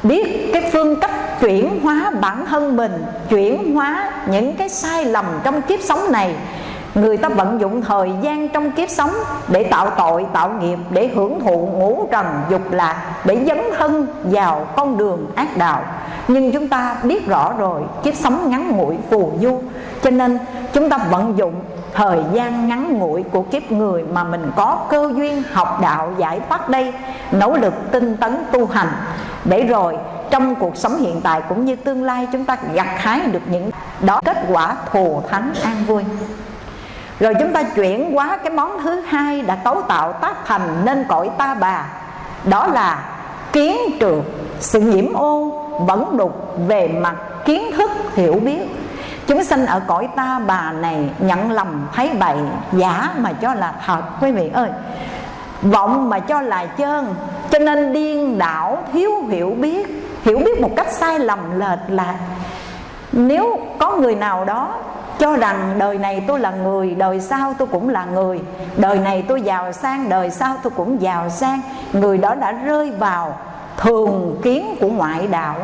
biết cái phương cách chuyển hóa bản thân mình chuyển hóa những cái sai lầm trong kiếp sống này. Người ta vận dụng thời gian trong kiếp sống Để tạo tội, tạo nghiệp Để hưởng thụ ngũ trần, dục lạc Để dấn thân vào con đường ác đạo. Nhưng chúng ta biết rõ rồi Kiếp sống ngắn ngủi phù du. Cho nên chúng ta vận dụng thời gian ngắn ngủi của kiếp người mà mình có cơ duyên học đạo giải thoát đây, nỗ lực tinh tấn tu hành. Để rồi, trong cuộc sống hiện tại cũng như tương lai, chúng ta gặt hái được những đó kết quả thù thắng an vui. Rồi chúng ta chuyển qua cái món thứ hai đã cấu tạo tác thành nên cõi ta bà. Đó là kiến trượt sự nhiễm ô vẫn đục về mặt kiến thức hiểu biết. Chúng sanh ở cõi ta bà này nhận lầm thấy bậy, Giả mà cho là thật. Quý vị ơi, Vọng mà cho là chân Cho nên điên đảo, thiếu hiểu biết. Hiểu biết một cách sai lầm lệch lạc Nếu có người nào đó cho rằng đời này tôi là người, đời sau tôi cũng là người, đời này tôi giàu sang, đời sau tôi cũng giàu sang, người đó đã rơi vào thường kiến của ngoại đạo,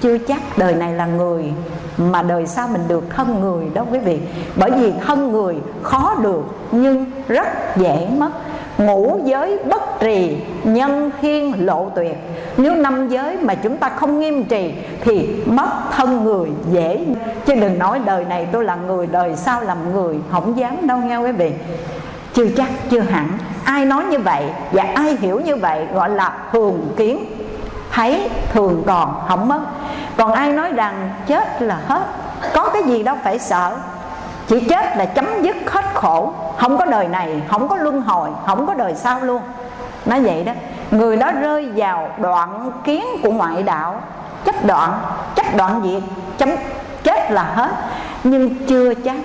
chưa chắc đời này là người mà đời sau mình được thân người đó quý vị. Bởi vì thân người khó được, nhưng rất dễ mất. Ngũ giới bất trì, nhân thiên lộ tuyệt. Nếu năm giới mà chúng ta không nghiêm trì thì mất thân người dễ chứ đừng nói đời này tôi là người, đời sau làm người, không dám đâu nghe quý vị. Chưa chắc, chưa hẳn. Ai nói như vậy và ai hiểu như vậy gọi là thường kiến thấy thường còn không mất. Còn ai nói rằng chết là hết? Có cái gì đâu phải sợ. Chỉ chết là chấm dứt hết khổ. Không có đời này, không có luân hồi, không có đời sau luôn. Nói vậy đó, người đó rơi vào đoạn kiến của ngoại đạo. Chấp đoạn chấp đoạn diệt chấm chết là hết. Nhưng chưa chắc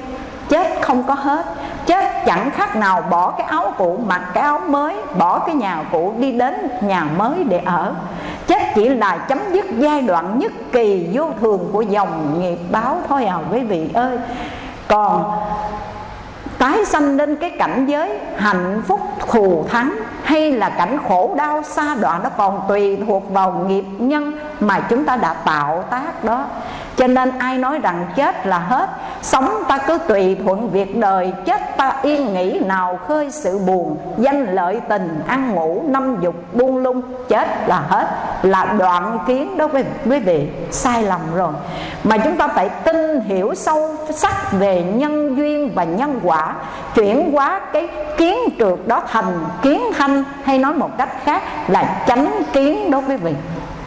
chết không có hết. Chết chẳng khác nào bỏ cái áo cũ, mặc cái áo mới, bỏ cái nhà cũ, đi đến nhà mới để ở. Chết chỉ là chấm dứt giai đoạn nhất kỳ vô thường của dòng nghiệp báo thôi à quý vị ơi. Còn tái sanh lên cái cảnh giới hạnh phúc thù thắng hay là cảnh khổ đau xa đoạn nó còn tùy thuộc vào nghiệp nhân mà chúng ta đã tạo tác đó cho nên ai nói rằng chết là hết, sống ta cứ tùy thuận việc đời, chết ta yên nghĩ nào khơi sự buồn, danh lợi tình, ăn ngủ, năm dục, buông lung, chết là hết. Là đoạn kiến đó quý vị, sai lầm rồi. Mà chúng ta phải tin hiểu sâu sắc về nhân duyên và nhân quả, chuyển hóa cái kiến trượt đó thành kiến thanh hay nói một cách khác là chánh kiến đó quý vị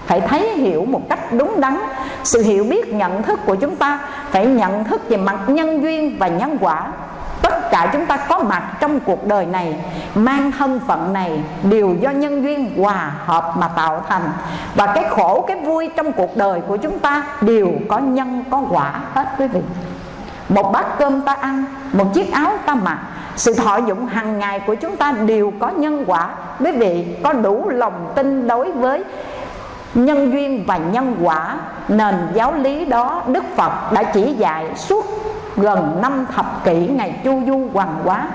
phải thấy hiểu một cách đúng đắn. Sự hiểu biết, nhận thức của chúng ta phải nhận thức về mặt nhân duyên và nhân quả. Tất cả chúng ta có mặt trong cuộc đời này, mang thân phận này, đều do nhân duyên hòa hợp mà tạo thành. Và cái khổ, cái vui trong cuộc đời của chúng ta đều có nhân, có quả hết quý vị. Một bát cơm ta ăn, một chiếc áo ta mặc, sự thọ dụng hàng ngày của chúng ta đều có nhân quả. Quý vị có đủ lòng tin đối với nhân duyên và nhân quả, nền giáo lý đó đức phật đã chỉ dạy suốt gần năm thập kỷ ngày chu du hoàng hóa.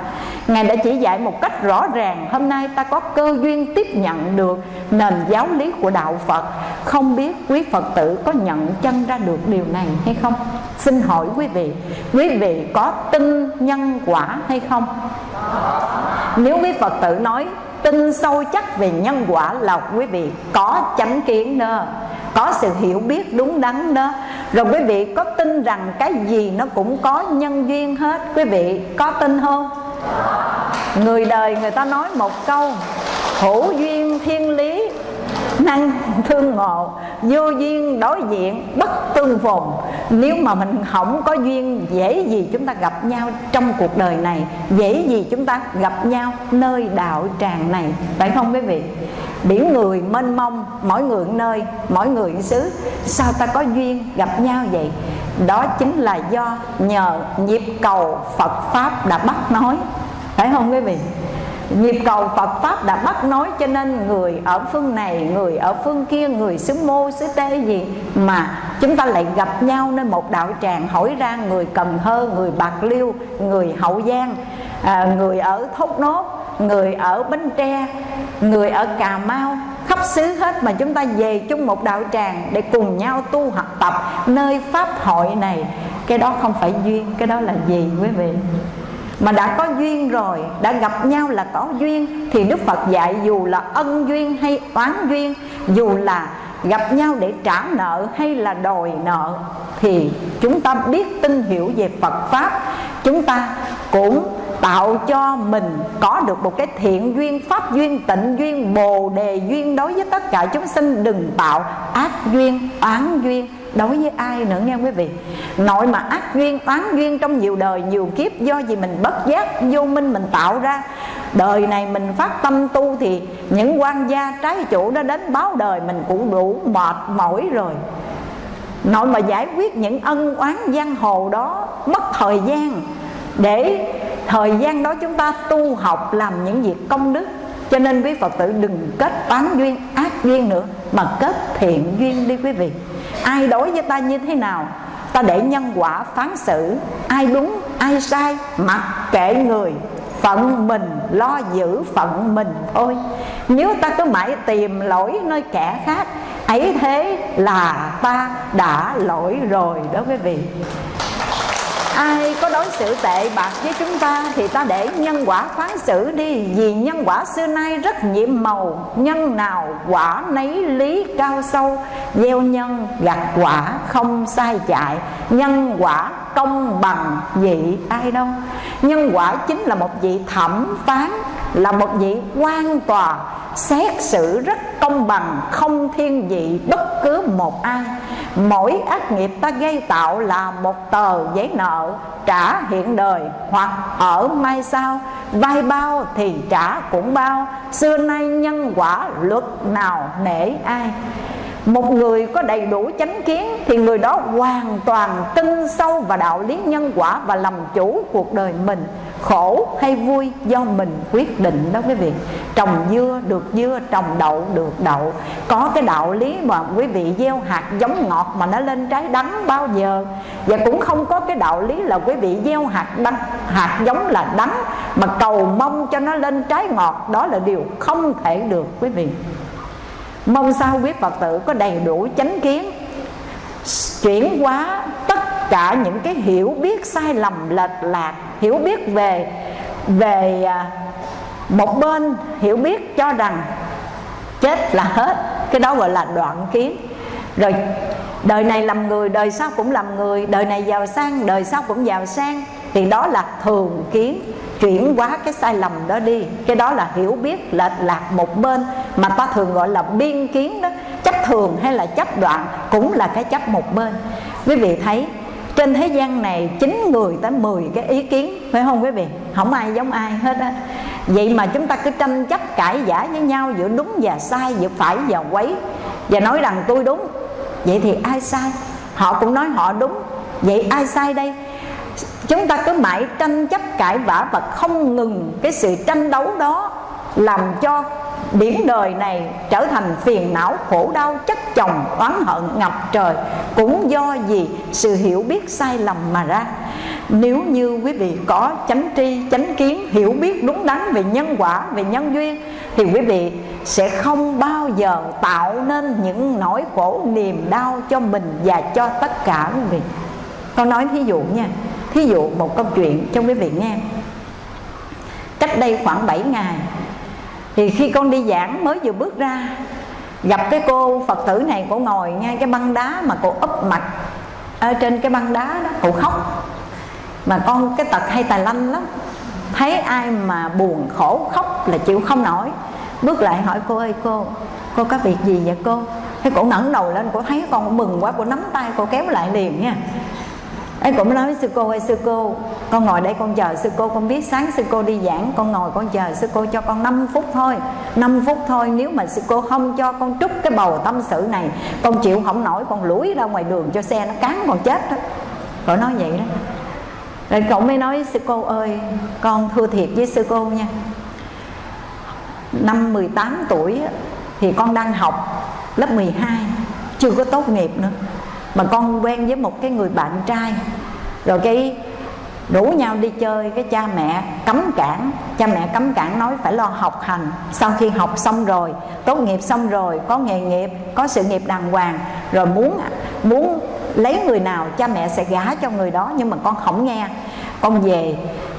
Ngài đã chỉ dạy một cách rõ ràng, Hôm nay ta có cơ duyên tiếp nhận được nền giáo lý của Đạo Phật Không biết quý Phật tử có nhận chân ra được điều này hay không? Xin hỏi quý vị Quý vị có tin nhân quả hay không? Nếu quý Phật tử nói, tin sâu chắc về nhân quả là quý vị có chánh kiến đó có sự hiểu biết đúng đắn đó rồi quý vị có tin rằng cái gì nó cũng có nhân duyên hết quý vị có tin không người đời người ta nói một câu, hữu duyên thiên lý, năng thương ngộ, vô duyên đối diện, bất tương phùng nếu mà mình không có duyên, dễ gì chúng ta gặp nhau trong cuộc đời này? Dễ gì chúng ta gặp nhau nơi đạo tràng này? Phải không quý vị? Biển người mênh mông, mỗi người nơi, mỗi người xứ, sao ta có duyên gặp nhau vậy? Đó chính là do nhờ nhịp cầu phật pháp đã bắt nói. Phải không quý vị? Nhịp cầu Phật Pháp đã bắt nói cho nên người ở phương này, người ở phương kia, người xứ mô, xứ tê gì Mà chúng ta lại gặp nhau nơi một đạo tràng hỏi ra người Cần Thơ, người Bạc Liêu, người Hậu Giang, à, người ở Thốt Nốt, người ở Bến Tre, người ở Cà Mau khắp xứ hết mà chúng ta về chung một đạo tràng để cùng nhau tu học tập nơi pháp hội này. Cái đó không phải duyên, cái đó là gì quý vị? Mà đã có duyên rồi, đã gặp nhau là có duyên, thì đức phật dạy dù là ân duyên hay oán duyên, dù là gặp nhau để trả nợ hay là đòi nợ, thì chúng ta biết, tin hiểu về phật pháp, chúng ta cũng tạo cho mình có được một cái thiện duyên, pháp duyên, tịnh duyên, bồ đề duyên đối với tất cả chúng sinh. Đừng tạo ác duyên, oán duyên đối với ai nữa nghe quý vị. Nội mà ác duyên, oán duyên trong nhiều đời, nhiều kiếp, do gì mình bất giác, vô minh mình tạo ra. Đời này mình phát tâm tu thì những quan gia trái chủ đó đến báo đời, mình cũng đủ mệt mỏi rồi. Nội mà giải quyết những ân oán giang hồ đó, mất thời gian để thời gian đó chúng ta tu học làm những việc công đức. Cho nên quý phật tử đừng kết toán duyên ác duyên nữa, mà kết thiện duyên đi quý vị. Ai đối với ta như thế nào, ta để nhân quả phán xử. Ai đúng, ai sai, mặc kệ người, phận mình lo giữ phận mình thôi. Nếu ta cứ mãi tìm lỗi nơi kẻ khác, ấy thế là ta đã lỗi rồi đó quý vị ai có đối xử tệ bạc với chúng ta thì ta để nhân quả phán xử đi. Vì nhân quả xưa nay rất nhiệm màu, nhân nào quả nấy lý cao sâu. Gieo nhân, gặt quả không sai chạy, nhân quả công bằng vị ai đâu. Nhân quả chính là một vị thẩm phán, là một vị quan tòa, xét xử rất công bằng, không thiên vị bất cứ một ai mỗi ác nghiệp ta gây tạo là một tờ giấy nợ trả hiện đời hoặc ở mai sau. Vai bao thì trả cũng bao. Xưa nay nhân quả luật nào nể ai? Một người có đầy đủ chánh kiến thì người đó hoàn toàn tin sâu vào đạo lý nhân quả và làm chủ cuộc đời mình. Khổ hay vui do mình quyết định đó quý vị. Trồng dưa được dưa, trồng đậu được đậu. Có cái đạo lý mà quý vị gieo hạt giống ngọt mà nó lên trái đắng bao giờ. Và cũng không có cái đạo lý là quý vị gieo hạt đắng, hạt giống là đắng, mà cầu mong cho nó lên trái ngọt. Đó là điều không thể được quý vị mong sao quý phật tử có đầy đủ chánh kiến, chuyển hóa tất cả những cái hiểu biết sai lầm lệch lạc, hiểu biết về về à, một bên, hiểu biết cho rằng chết là hết. Cái đó gọi là đoạn kiến. Rồi, đời này làm người, đời sau cũng làm người, đời này giàu sang, đời sau cũng giàu sang thì đó là thường kiến chuyển hóa cái sai lầm đó đi. Cái đó là hiểu biết lệch lạc một bên mà ta thường gọi là biên kiến đó. Chấp thường hay là chấp đoạn cũng là cái chấp một bên. Quý vị thấy, trên thế gian này chín người tới 10 cái ý kiến, phải không quý vị? Không ai giống ai hết á. Vậy mà chúng ta cứ tranh chấp cãi giả với nhau giữa đúng và sai, giữa phải và quấy. Và nói rằng tôi đúng, vậy thì ai sai? Họ cũng nói họ đúng, vậy ai sai đây? Chúng ta cứ mãi tranh chấp cãi vã và không ngừng cái sự tranh đấu đó làm cho biển đời này trở thành phiền não, khổ đau, chất chồng, oán hận, ngập trời. Cũng do gì sự hiểu biết sai lầm mà ra. Nếu như quý vị có chánh tri, chánh kiến, hiểu biết đúng đắn về nhân quả, về nhân duyên, thì quý vị sẽ không bao giờ tạo nên những nỗi khổ niềm đau cho mình và cho tất cả quý vị. Con nói thí dụ nha thí dụ một câu chuyện cho quý vị nghe cách đây khoảng 7 ngày, thì khi con đi giảng mới vừa bước ra, gặp cái cô phật tử này, cô ngồi ngay cái băng đá mà cô úp mặt ở trên cái băng đá đó, cô khóc. Mà con, cái tật hay tài lanh lắm. Thấy ai mà buồn khổ khóc là chịu không nổi. Bước lại hỏi cô ơi, cô cô có việc gì vậy cô? Thế cổ ngẩng đầu lên, cô thấy con mừng quá, cô nắm tay, cô kéo lại liền nha ấy cũng nói với sư cô ơi sư cô, con ngồi đây con chờ sư cô, con biết sáng sư cô đi giảng. Con ngồi con chờ sư cô cho con 5 phút thôi. 5 phút thôi, nếu mà sư cô không cho con trút cái bầu tâm sự này, con chịu không nổi, con lủi ra ngoài đường cho xe nó cán con chết đó. Cậu nói vậy đó. Rồi cậu mới nói sư cô, ơi, con thưa thiệt với sư cô nha. Năm 18 tuổi thì con đang học lớp 12 Chưa có tốt nghiệp nữa mà con quen với một cái người bạn trai. Rồi cái rủ nhau đi chơi, cái cha mẹ cấm cản. Cha mẹ cấm cản nói phải lo học hành. Sau khi học xong rồi, tốt nghiệp xong rồi, có nghề nghiệp, có sự nghiệp đàng hoàng, rồi muốn muốn lấy người nào, cha mẹ sẽ gả cho người đó. Nhưng mà con không nghe. Con về,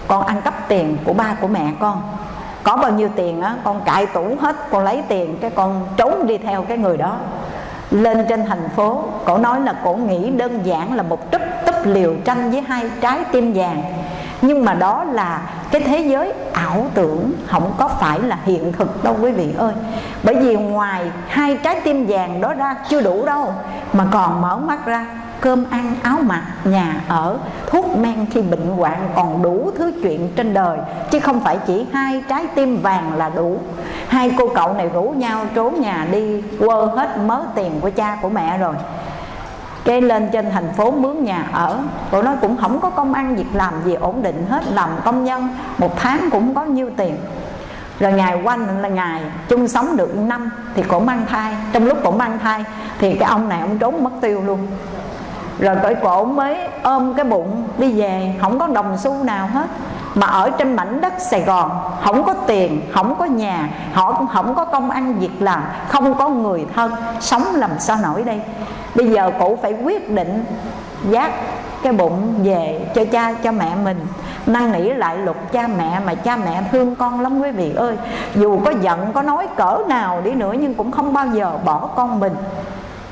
con ăn cắp tiền của ba của mẹ con. Có bao nhiêu tiền á, con cãi tủ hết, con lấy tiền, cái con trốn đi theo cái người đó lên trên thành phố, cổ nói là cổ nghĩ đơn giản là một trúc túp liều tranh với hai trái tim vàng. Nhưng mà đó là cái thế giới ảo tưởng, không có phải là hiện thực đâu quý vị ơi. Bởi vì ngoài hai trái tim vàng đó ra chưa đủ đâu, mà còn mở mắt ra cơm ăn áo mặc, nhà ở, thuốc men khi bệnh hoạn còn đủ thứ chuyện trên đời, chứ không phải chỉ hai trái tim vàng là đủ. Hai cô cậu này rủ nhau trốn nhà đi, quơ hết mớ tiền của cha của mẹ rồi. Cái lên trên thành phố mướn nhà ở cô nói cũng không có công ăn việc làm gì ổn định hết, làm công nhân, một tháng cũng có nhiêu tiền. Rồi ngày quanh là ngày chung sống được năm thì cổ mang thai, trong lúc cổ mang thai thì cái ông này ông trốn mất tiêu luôn rồi cởi cổ mới ôm cái bụng đi về, không có đồng xu nào hết. Mà ở trên mảnh đất Sài Gòn, không có tiền, không có nhà, họ cũng không có công ăn việc làm, không có người thân, sống làm sao nổi đây? Bây giờ cụ phải quyết định giác cái bụng về cho cha, cho mẹ mình. Năn nỉ lại luật cha mẹ mà cha mẹ thương con lắm quý vị ơi. Dù có giận, có nói cỡ nào đi nữa nhưng cũng không bao giờ bỏ con mình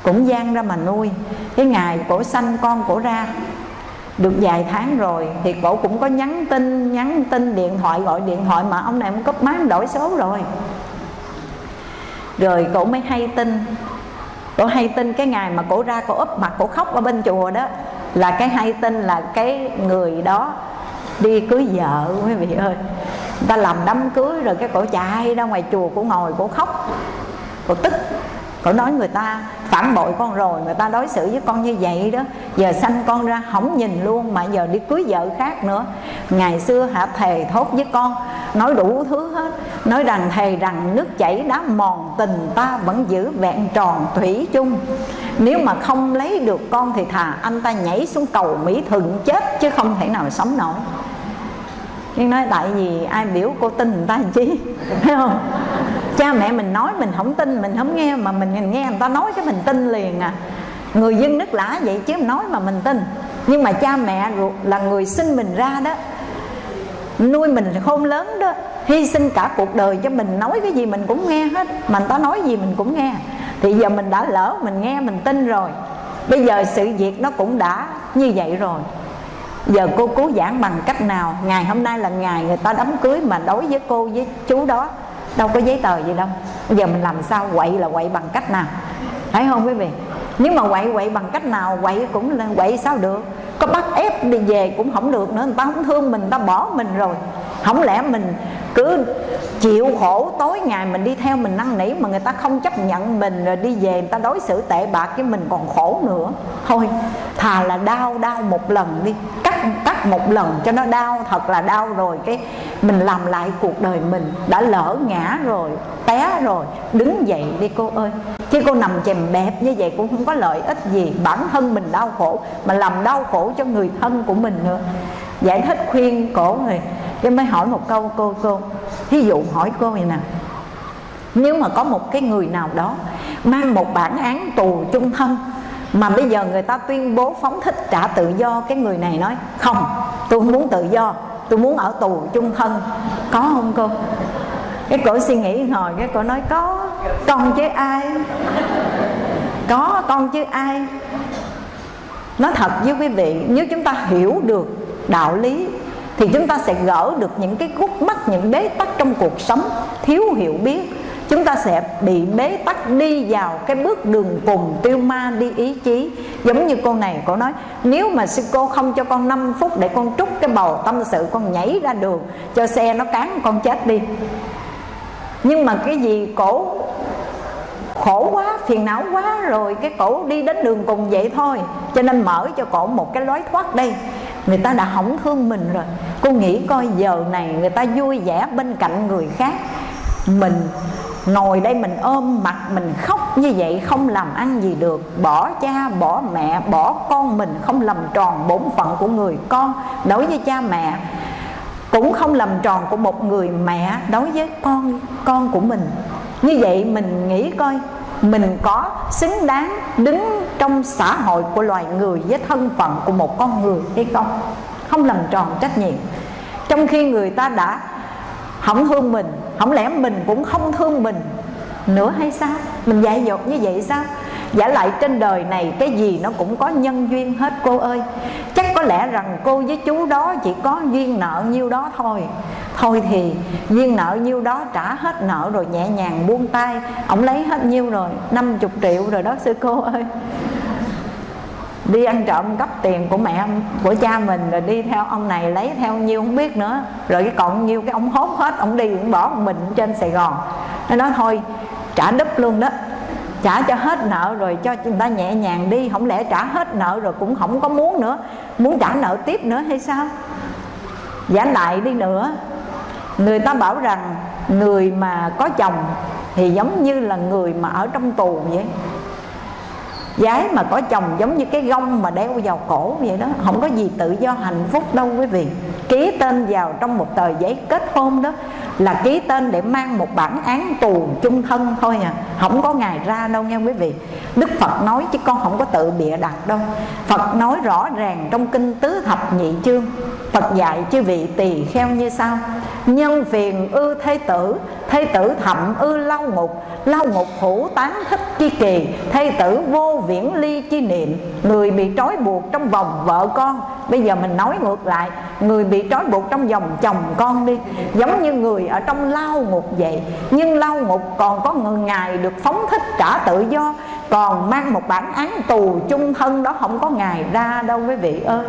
cũng gian ra mà nuôi. Cái ngày cổ sanh con cổ ra, được vài tháng rồi thì cổ cũng có nhắn tin nhắn tin điện thoại, gọi điện thoại mà ông này cũng cấp máng đổi số rồi. Rồi cổ mới hay tin. Cổ hay tin cái ngày mà cổ ra cổ úp mặt, cổ khóc ở bên chùa đó, là cái hay tin là cái người đó đi cưới vợ, quý vị ơi. Ta làm đám cưới rồi cái cổ chạy ra ngoài chùa, cổ ngồi, cổ khóc, cổ tức cổ nói người ta phản bội con rồi, người ta đối xử với con như vậy đó. Giờ sanh con ra không nhìn luôn mà giờ đi cưới vợ khác nữa. Ngày xưa hả, thề thốt với con, nói đủ thứ hết. Nói rằng thề rằng nước chảy đá mòn tình ta vẫn giữ vẹn tròn thủy chung. Nếu mà không lấy được con thì thà anh ta nhảy xuống cầu mỹ thuận chết chứ không thể nào sống nổi. Nhưng nói tại vì ai biểu cô tin người ta chi? Thấy không? Cha mẹ mình nói mình không tin, mình không nghe, mà mình nghe người ta nói cái mình tin liền à. Người dân nước lã vậy chứ nói mà mình tin. Nhưng mà cha mẹ là người sinh mình ra đó, nuôi mình khôn lớn đó, hy sinh cả cuộc đời cho mình, nói cái gì mình cũng nghe hết, mà người ta nói gì mình cũng nghe. Thì giờ mình đã lỡ, mình nghe, mình tin rồi. Bây giờ sự việc nó cũng đã như vậy rồi. Giờ cô cố giảng bằng cách nào? Ngày hôm nay là ngày người ta đám cưới mà đối với cô với chú đó đâu có giấy tờ gì đâu. Bây giờ mình làm sao quậy là quậy bằng cách nào? Thấy không quý vị? Nếu mà quậy quậy bằng cách nào, quậy cũng là quậy sao được? Có bắt ép đi về cũng không được nữa, người ta không thương mình, người ta bỏ mình rồi. Không lẽ mình cứ chịu khổ tối ngày mình đi theo mình năn nỉ mà người ta không chấp nhận mình rồi đi về người ta đối xử tệ bạc với mình còn khổ nữa? Thôi, thà là đau đau một lần đi cắt cắt một lần cho nó đau, thật là đau rồi. Cái mình làm lại cuộc đời mình đã lỡ ngã rồi, té rồi, đứng dậy đi cô ơi. Chứ cô nằm chèm bẹp như vậy cũng không có lợi ích gì. Bản thân mình đau khổ mà làm đau khổ cho người thân của mình nữa. Giải thích khuyên cổ người, cái mới hỏi một câu, cô cô, thí dụ hỏi cô vậy nè, nếu mà có một cái người nào đó mang một bản án tù chung thân mà bây giờ người ta tuyên bố phóng thích trả tự do, cái người này nói, không, tôi không muốn tự do, tôi muốn ở tù chung thân. Có không cô? Cái cổ suy nghĩ hồi cái cổ nói, có, con chứ ai? Có con chứ ai? Nói thật với quý vị, nếu chúng ta hiểu được đạo lý, thì chúng ta sẽ gỡ được những cái khúc mắc, những bế tắc trong cuộc sống thiếu hiểu biết chúng ta sẽ bị bế tắc đi vào cái bước đường cùng tiêu ma đi ý chí. Giống như cô này, cô nói, nếu mà sư cô không cho con 5 phút để con trút cái bầu tâm sự, con nhảy ra đường, cho xe nó cán, con chết đi. Nhưng mà cái gì, cổ khổ quá, phiền não quá, rồi cái cổ đi đến đường cùng vậy thôi. Cho nên mở cho cổ một cái lối thoát đây. Người ta đã hỏng thương mình rồi. Cô nghĩ coi giờ này người ta vui vẻ bên cạnh người khác. Mình ngồi đây mình ôm mặt mình khóc như vậy không làm ăn gì được. Bỏ cha, bỏ mẹ, bỏ con mình không làm tròn bổn phận của người con. Đối với cha mẹ, cũng không làm tròn của một người mẹ. Đối với con con của mình. Như vậy mình nghĩ coi, mình có xứng đáng đứng trong xã hội của loài người với thân phận của một con người hay không? Không làm tròn trách nhiệm. Trong khi người ta đã hỏng thương mình không lẽ mình cũng không thương mình nữa hay sao? Mình dạy dột như vậy sao? Giả lại trên đời này cái gì nó cũng có nhân duyên hết, cô ơi. Chắc có lẽ rằng cô với chú đó chỉ có duyên nợ nhiêu đó thôi. Thôi thì, duyên nợ nhiêu đó trả hết nợ rồi nhẹ nhàng buông tay. Ông lấy hết nhiêu rồi? 50 triệu rồi đó, sư cô ơi đi ăn trộm cắp tiền của mẹ, của cha mình, rồi đi theo ông này lấy theo nhiêu không biết nữa. Rồi cái còn nhiêu cái ông hốt hết, ông đi cũng bỏ một mình trên sài gòn. Nó nói, thôi, trả đúp luôn đó. Trả cho hết nợ rồi cho người ta nhẹ nhàng đi. Không lẽ trả hết nợ rồi cũng không có muốn nữa? Muốn trả nợ tiếp nữa hay sao? Giả lại đi nữa. Người ta bảo rằng người mà có chồng thì giống như là người mà ở trong tù vậy. Gái mà có chồng giống như cái gông mà đeo vào cổ vậy đó, Không có gì tự do, hạnh phúc đâu quý vị. Ký tên vào trong một tờ giấy kết hôn đó Là ký tên để mang một bản án tù chung thân thôi à. Không có ngày ra đâu nha quý vị. Đức Phật nói chứ con không có tự bịa đặt đâu. Phật nói rõ ràng trong kinh tứ thập nhị chương. Phật dạy chư vị tỳ kheo như sau nhân phiền ư thế tử thế tử thậm ư lao ngục lao ngục hữu tán thích chi kỳ, thế tử vô viễn ly chi niệm. Người bị trói buộc trong vòng vợ con. Bây giờ mình nói ngược lại, người bị trói buộc trong vòng chồng con đi. Giống như người ở trong lao ngục vậy. Nhưng lao ngục còn có người ngài được phóng thích trả tự do, còn mang một bản án tù chung thân đó không có ngày ra đâu quý vị ơi.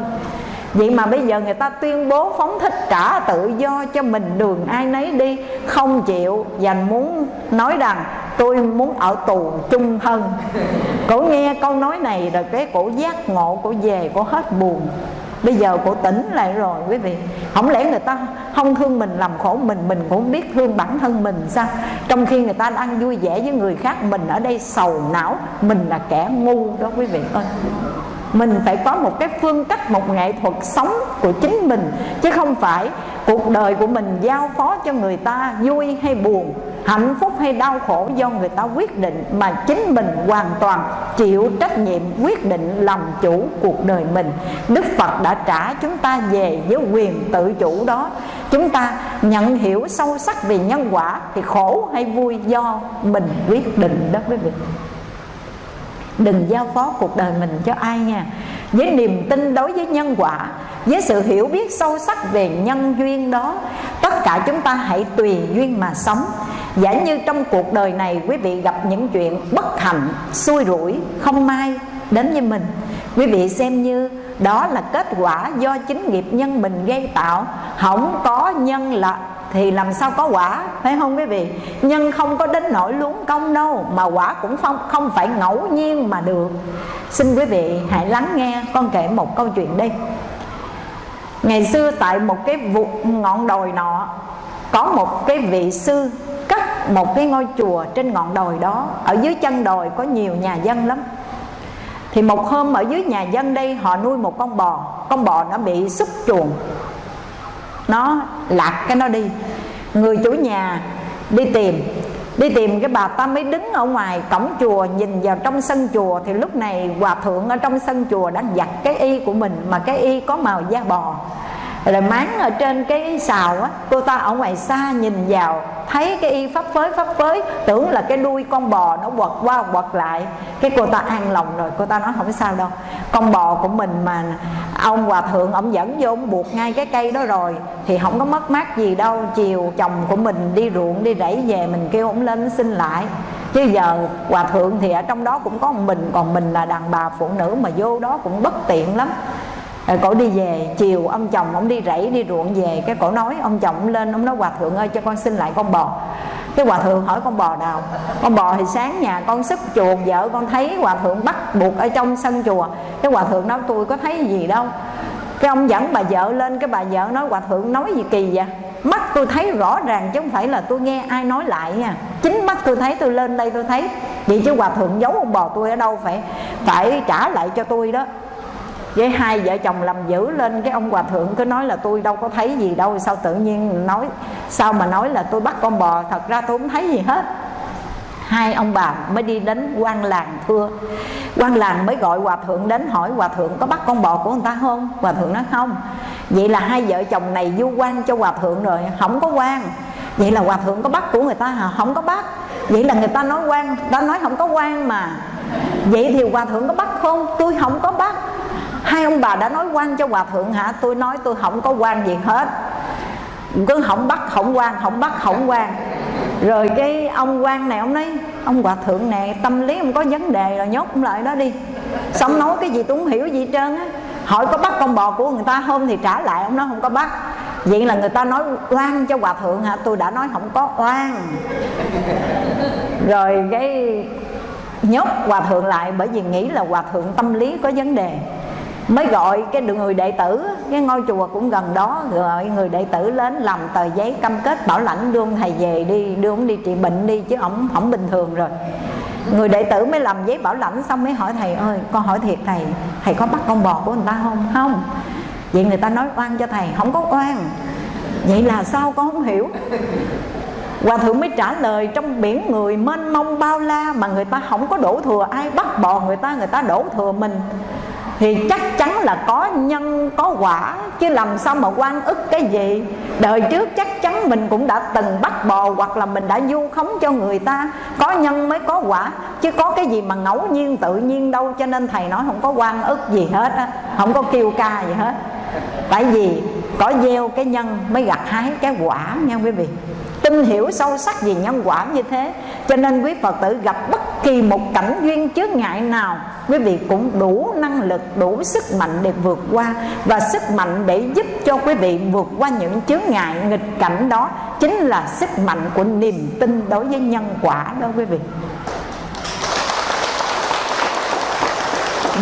Vậy mà bây giờ người ta tuyên bố phóng thích trả tự do cho mình đường ai nấy đi, Không chịu và muốn nói rằng tôi muốn ở tù chung thân. Cổ nghe câu nói này rồi cái cổ giác ngộ cổ về, cổ hết buồn. Bây giờ cổ tỉnh lại rồi quý vị. Không lẽ người ta không thương mình làm khổ mình Mình cũng biết thương bản thân mình sao? Trong khi người ta đang vui vẻ với người khác, Mình ở đây sầu não, Mình là kẻ ngu đó quý vị ơi mình phải có một cái phương cách, một nghệ thuật sống của chính mình, chứ không phải cuộc đời của mình giao phó cho người ta vui hay buồn, hạnh phúc hay đau khổ do người ta quyết định, mà chính mình hoàn toàn chịu trách nhiệm, quyết định làm chủ cuộc đời mình. Đức phật đã trả chúng ta về với quyền tự chủ đó. Chúng ta nhận hiểu sâu sắc về nhân quả thì khổ hay vui do mình quyết định đó quý vị đừng giao phó cuộc đời mình cho ai nha. Với niềm tin đối với nhân quả, với sự hiểu biết sâu sắc về nhân duyên đó, tất cả chúng ta hãy tùy duyên mà sống. Giả như trong cuộc đời này, quý vị gặp những chuyện bất hạnh, xui rủi, không may đến với mình. Quý vị xem như đó là kết quả do chính nghiệp nhân mình gây tạo. Không có nhân là thì làm sao có quả, phải không quý vị? Nhân không có đến nỗi luống công đâu, mà quả cũng không không phải ngẫu nhiên mà được. Xin quý vị hãy lắng nghe con kể một câu chuyện đi ngày xưa tại một cái vụ ngọn đồi nọ, có một cái vị sư cất một cái ngôi chùa trên ngọn đồi đó. Ở dưới chân đồi có nhiều nhà dân lắm. Thì một hôm ở dưới nhà dân đây, họ nuôi một con bò. Con bò nó bị xúc chuồng nó lạc cái nó đi. Người chủ nhà đi tìm đi tìm cái bà ta mới đứng ở ngoài cổng chùa, nhìn vào trong sân chùa. Thì lúc này hòa thượng ở trong sân chùa đã giặt cái y của mình mà cái y có màu da bò rồi máng ở trên cái xào á, cô ta ở ngoài xa nhìn vào, thấy cái y pháp phới pháp phới, tưởng là cái đuôi con bò nó quật qua quật lại. Cái cô ta an lòng rồi, cô ta nói không sao đâu. Con bò của mình mà ông hòa thượng, ông dẫn vô, ông buộc ngay cái cây đó rồi, thì không có mất mát gì đâu. Chiều chồng của mình đi ruộng, đi rẫy về, mình kêu ông lên xin lại. Chứ giờ hòa thượng thì ở trong đó cũng có một mình, còn mình là đàn bà phụ nữ mà vô đó cũng bất tiện lắm rồi cổ đi về, chiều ông chồng ông đi rẫy, đi ruộng về, cái cổ nói, ông chồng lên, ông nói, hòa thượng ơi, cho con xin lại con bò. Cái hòa thượng hỏi, con bò nào? Con bò thì sáng nhà con sức chuồng vợ con thấy hòa thượng bắt buộc ở trong sân chùa. Cái hòa thượng nói, tôi có thấy gì đâu. Cái ông dẫn bà vợ lên, cái bà vợ nói, hòa thượng nói gì kỳ vậy? Mắt tôi thấy rõ ràng chứ không phải là tôi nghe ai nói lại nha. Chính mắt tôi thấy, tôi lên đây tôi thấy. Vậy chứ hòa thượng giấu ông bò tôi ở đâu phải phải trả lại cho tôi đó với hai vợ chồng làm dữ lên cái ông hòa thượng, cứ nói là tôi đâu có thấy gì đâu, sao tự nhiên nói, sao mà nói là tôi bắt con bò, thật ra tôi không thấy gì hết. Hai ông bà mới đi đến quan làng thưa. Quan làng mới gọi hòa thượng đến hỏi, hòa thượng có bắt con bò của người ta không? Hòa thượng nói, không. Vậy là hai vợ chồng này du quan cho hòa thượng rồi, không có quan. Vậy là hòa thượng có bắt của người ta hả? Không có bắt. Vậy là người ta nói quan, ta nói không có quan mà. Vậy thì hòa thượng có bắt không? Tôi không có bắt hai ông bà đã nói quan cho hòa thượng hả? Tôi nói tôi không có quan gì hết. Cứ không bắt, không quan, không bắt, không quan. Rồi cái ông quan này, ông nói, ông hòa thượng này tâm lý không có vấn đề rồi, nhốt ông lại đó đi. Xong nói cái gì tôi không hiểu gì trơn á. Hỏi có bắt con bò của người ta không thì trả lại, ông nói không có bắt. Vậy là người ta nói oan cho hòa thượng hả? Tôi đã nói không có oan. Rồi cái nhốt hòa thượng lại bởi vì nghĩ là hòa thượng tâm lý có vấn đề mới gọi cái người đệ tử, cái ngôi chùa cũng gần đó, gọi người đệ tử đến làm tờ giấy cam kết bảo lãnh, đưa ông thầy về đi, đưa ông đi trị bệnh đi, chứ ổng không bình thường rồi. Người đệ tử mới làm giấy bảo lãnh xong mới hỏi thầy, ơi, con hỏi thiệt thầy thầy có bắt con bò của người ta không? Không. Vậy người ta nói oan cho thầy, không có oan. Vậy là sao con không hiểu? Hòa thượng mới trả lời, trong biển người mênh mông bao la Mà người ta không có đổ thừa, ai bắt bò người ta Người ta đổ thừa mình thì chắc chắn là có nhân, có quả. Chứ làm sao mà quan ức cái gì? Đời trước chắc chắn mình cũng đã từng bắt bò hoặc là mình đã du khống cho người ta. Có nhân mới có quả. Chứ có cái gì mà ngẫu nhiên, tự nhiên đâu. Cho nên thầy nói không có quan ức gì hết á. Không có kêu ca gì hết. Tại vì có gieo cái nhân mới gặt hái cái quả nha quý vị? Tin hiểu sâu sắc về nhân quả như thế cho nên quý phật tử gặp bất kỳ một cảnh duyên chướng ngại nào, quý vị cũng đủ năng lực, đủ sức mạnh để vượt qua và sức mạnh để giúp cho quý vị vượt qua những chướng ngại nghịch cảnh đó chính là sức mạnh của niềm tin đối với nhân quả đó quý vị.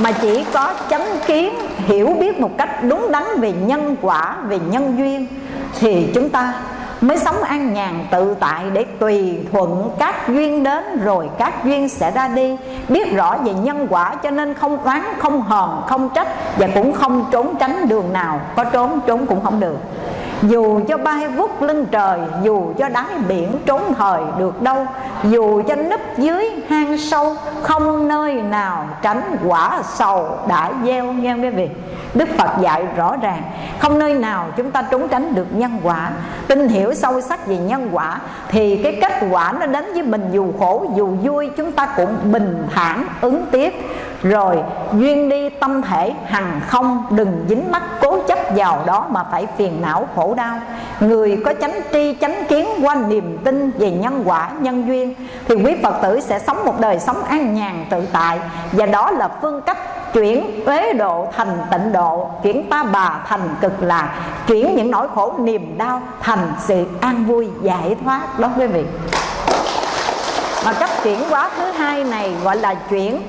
Mà chỉ có chánh kiến hiểu biết một cách đúng đắn về nhân quả, về nhân duyên thì chúng ta mới sống an nhàn, tự tại để tùy thuận các duyên đến rồi các duyên sẽ ra đi. Biết rõ về nhân quả cho nên không oán, không hờn, không trách và cũng không trốn tránh đường nào. Có trốn trốn cũng không được dù cho bay vút lưng trời, dù cho đáy biển trốn thời được đâu, dù cho nấp dưới hang sâu, không nơi nào tránh quả sầu đã gieo nghe quý vị? Đức Phật dạy rõ ràng, Không nơi nào chúng ta trốn tránh được nhân quả. Tin hiểu sâu sắc về nhân quả Thì cái kết quả nó đến với mình Dù khổ, dù vui, chúng ta cũng bình thản, ứng tiếp. Rồi, duyên đi tâm thể, hằng không, Đừng dính mắc cố chấp vào đó Mà phải phiền não khổ đau. Người có chánh tri, chánh kiến qua niềm tin về nhân quả, nhân duyên, Thì quý Phật tử sẽ sống một đời sống an nhàn tự tại. Và đó là phương cách chuyển uế độ thành tịnh độ, chuyển ta bà thành cực lạc, chuyển những nỗi khổ niềm đau thành sự an vui, giải thoát. Đó quý vị. Mà cách chuyển hóa thứ hai này gọi là chuyển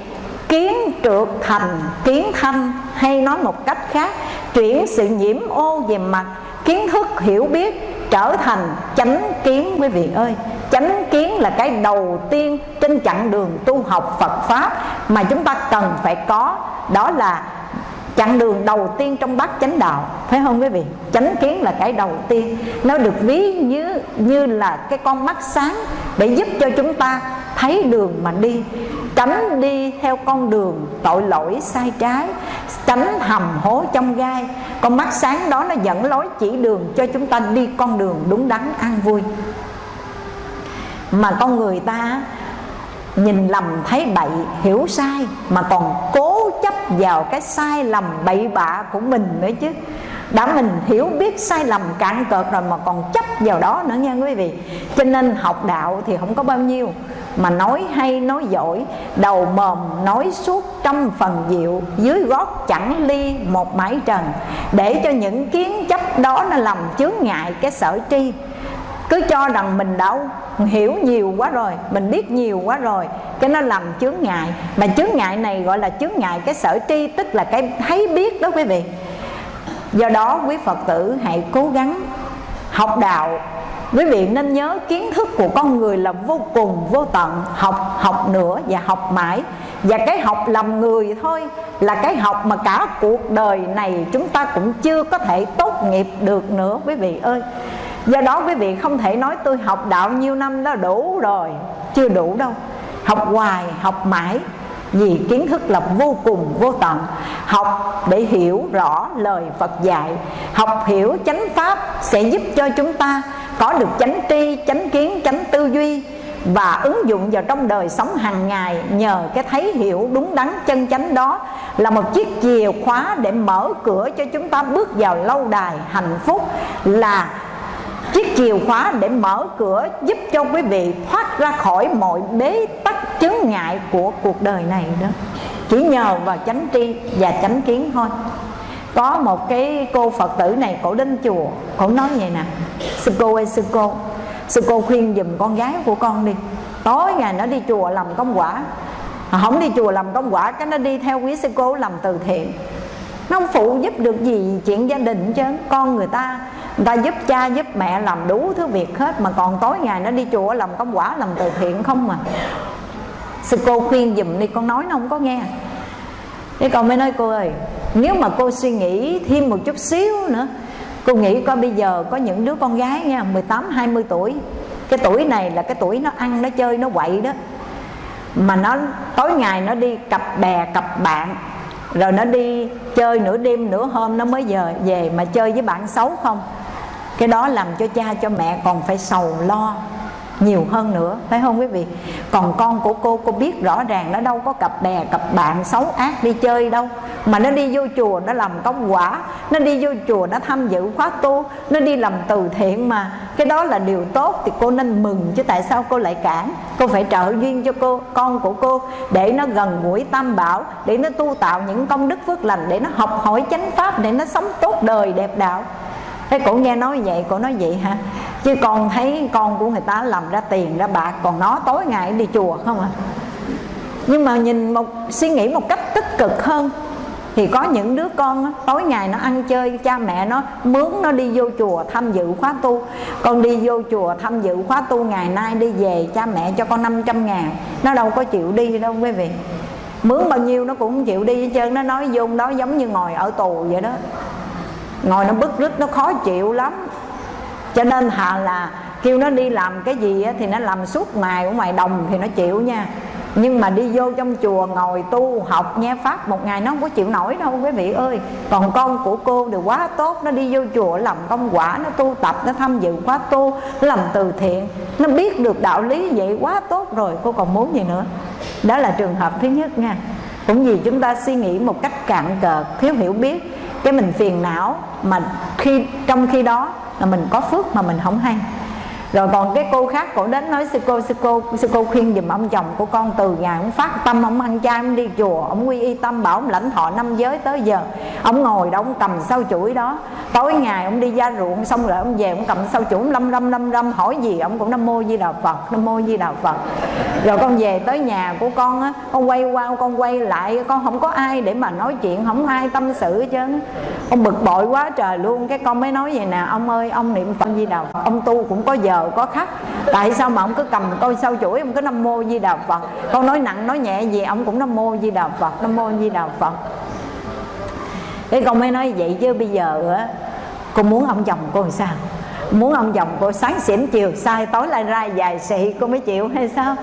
kiến trượt thành kiến thanh hay nói một cách khác, chuyển sự nhiễm ô về mặt, kiến thức hiểu biết trở thành chánh kiến quý vị ơi. Chánh kiến là cái đầu tiên trên chặng đường tu học Phật pháp mà chúng ta cần phải có. Đó là chặng đường đầu tiên trong bát chánh đạo, phải không quý vị? Chánh kiến là cái đầu tiên. Nó được ví như như là cái con mắt sáng để giúp cho chúng ta thấy đường mà đi tránh đi theo con đường tội lỗi sai trái, tránh hầm hố trong gai. Con mắt sáng đó nó dẫn lối chỉ đường cho chúng ta đi con đường đúng đắn, an vui. Mà con người ta nhìn lầm thấy bậy, hiểu sai, mà còn cố chấp vào cái sai lầm bậy bạ của mình nữa chứ đã mình hiểu biết sai lầm cạn cợt rồi mà còn chấp vào đó nữa nha quý vị. Cho nên học đạo thì không có bao nhiêu, mà nói hay, nói giỏi, đầu mồm, nói suốt, trăm phần diệu, dưới gót chẳng ly một mái trần. Để cho những kiến chấp đó nó làm chướng ngại cái sở tri. Cứ cho rằng mình đã hiểu nhiều quá rồi, mình biết nhiều quá rồi, cái nó làm chướng ngại. Mà chướng ngại này gọi là chướng ngại cái sở tri, tức là cái thấy biết đó quý vị do đó, quý phật tử hãy cố gắng học đạo. Quý vị nên nhớ kiến thức của con người là vô cùng, vô tận. Học học nữa và học mãi. Và cái học làm người thôi là cái học mà cả cuộc đời này chúng ta cũng chưa có thể tốt nghiệp được nữa, quý vị ơi. Do đó, quý vị không thể nói tôi học đạo nhiêu năm đó đủ rồi. Chưa đủ đâu. Học hoài, học mãi vì kiến thức là vô cùng, vô tận. Học để hiểu rõ lời phật dạy. Học hiểu chánh pháp sẽ giúp cho chúng ta có được chánh tri, chánh kiến, chánh tư duy và ứng dụng vào trong đời sống hàng ngày nhờ cái thấy hiểu đúng đắn chân chánh đó là một chiếc chìa khóa để mở cửa cho chúng ta bước vào lâu đài hạnh phúc là chiếc chìa khóa để mở cửa giúp cho quý vị thoát ra khỏi mọi bế tắc chướng ngại của cuộc đời này đó. Chỉ nhờ vào chánh tri và chánh kiến thôi. Có một cái cô phật tử này, cổ đến chùa, cổ nói vậy nè. Sư cô ơi, sư cô sư cô khuyên giùm con gái của con đi. Tối ngày nó đi chùa làm công quả. À, không đi chùa làm công quả, cái nó đi theo quý sư cô làm từ thiện. Nó không phụ giúp được gì chuyện gia đình chứ. Con người ta người ta giúp cha, giúp mẹ làm đủ thứ việc hết, mà còn tối ngày nó đi chùa làm công quả, làm từ thiện không mà sư cô khuyên giùm đi, con nói nó không có nghe. Thế con mới nói, cô ơi, nếu mà cô suy nghĩ thêm một chút xíu nữa, cô nghĩ coi bây giờ có những đứa con gái nha 18 20 tuổi, cái tuổi này là cái tuổi nó ăn, nó chơi, nó quậy đó, mà nó tối ngày nó đi cặp bè, cặp bạn, rồi nó đi chơi nửa đêm nửa hôm, nó mới giờ về mà chơi với bạn xấu không? Cái đó làm cho cha, cho mẹ còn phải sầu lo nhiều hơn nữa, phải không quý vị? Còn con của cô cô biết rõ ràng nó đâu có cặp bè cặp bạn xấu ác đi chơi đâu. Mà nó đi vô chùa, nó làm công quả. Nó đi vô chùa, nó tham dự khóa tu. Nó đi làm từ thiện mà. Cái đó là điều tốt thì cô nên mừng chứ tại sao cô lại cản? Cô phải trợ duyên cho cô, con của cô để nó gần gũi tam bảo, để nó tu tạo những công đức phước lành, để nó học hỏi chánh pháp, để nó sống tốt đời, đẹp đạo thế cổ nghe nói vậy, cổ nói vậy hả? Chứ con thấy con của người ta làm ra tiền ra bạc, còn nó tối ngày đi chùa không à? Nhưng mà nhìn một, suy nghĩ một cách tích cực hơn, thì có những đứa con tối ngày nó ăn chơi, cha mẹ nó mướn nó đi vô chùa tham dự khóa tu. Con đi vô chùa tham dự khóa tu ngày nay đi về, cha mẹ cho con 500 ngàn. Nó đâu có chịu đi đâu quý vị. Mướn bao nhiêu nó cũng không chịu đi hết trơn, nó nói vô đó giống như ngồi ở tù vậy đó ngồi nó bức rứt, nó khó chịu lắm. Cho nên thà là kêu nó đi làm cái gì thì nó làm suốt ngày, ở ngoài đồng thì nó chịu nha. Nhưng mà đi vô trong chùa ngồi tu, học, nghe pháp một ngày nó không có chịu nổi đâu, quý vị ơi. Còn con của cô đều quá tốt, nó đi vô chùa làm công quả, nó tu tập, nó tham dự khóa tu, nó làm từ thiện. Nó biết được đạo lý vậy quá tốt rồi, cô còn muốn gì nữa? Đó là trường hợp thứ nhất nha. Cũng vì chúng ta suy nghĩ một cách cạn cợt thiếu hiểu biết cái mình phiền não mà khi, trong khi đó là mình có phước mà mình không hay rồi còn cái cô khác cổ đến nói, sư cô sư cô sư cô khuyên giùm ông chồng của con từ ngày ông phát tâm, ông ăn chay, ông đi chùa, ông quy y tâm, bảo ông lãnh thọ năm giới tới giờ. Ông ngồi đó, ông cầm sau chuỗi đó. Tối ngày ông đi ra ruộng, xong rồi ông về ông cầm sau chuỗi lâm lâm lâm lâm, hỏi gì, ông cũng nam mô di đà phật, nam mô di đà phật. Rồi con về tới nhà của con á, con quay qua, con quay lại, con không có ai để mà nói chuyện, không ai tâm sự chứ ông bực bội quá trời luôn, cái con mới nói vậy nè, ông ơi, ông niệm phật di đà phật, ông tu cũng có giờ có khách tại sao mà ông cứ cầm coi sau chuỗi, ông cứ nam mô di đà phật? Con nói nặng, nói nhẹ gì, ông cũng nam mô di đà phật, nam mô di đà phật. Cái con mới nói vậy chứ bây giờ á, con muốn ông chồng cô làm sao? Muốn ông chồng cô sáng xỉn chiều, sai tối lại ra dài xị, cô mới chịu hay sao?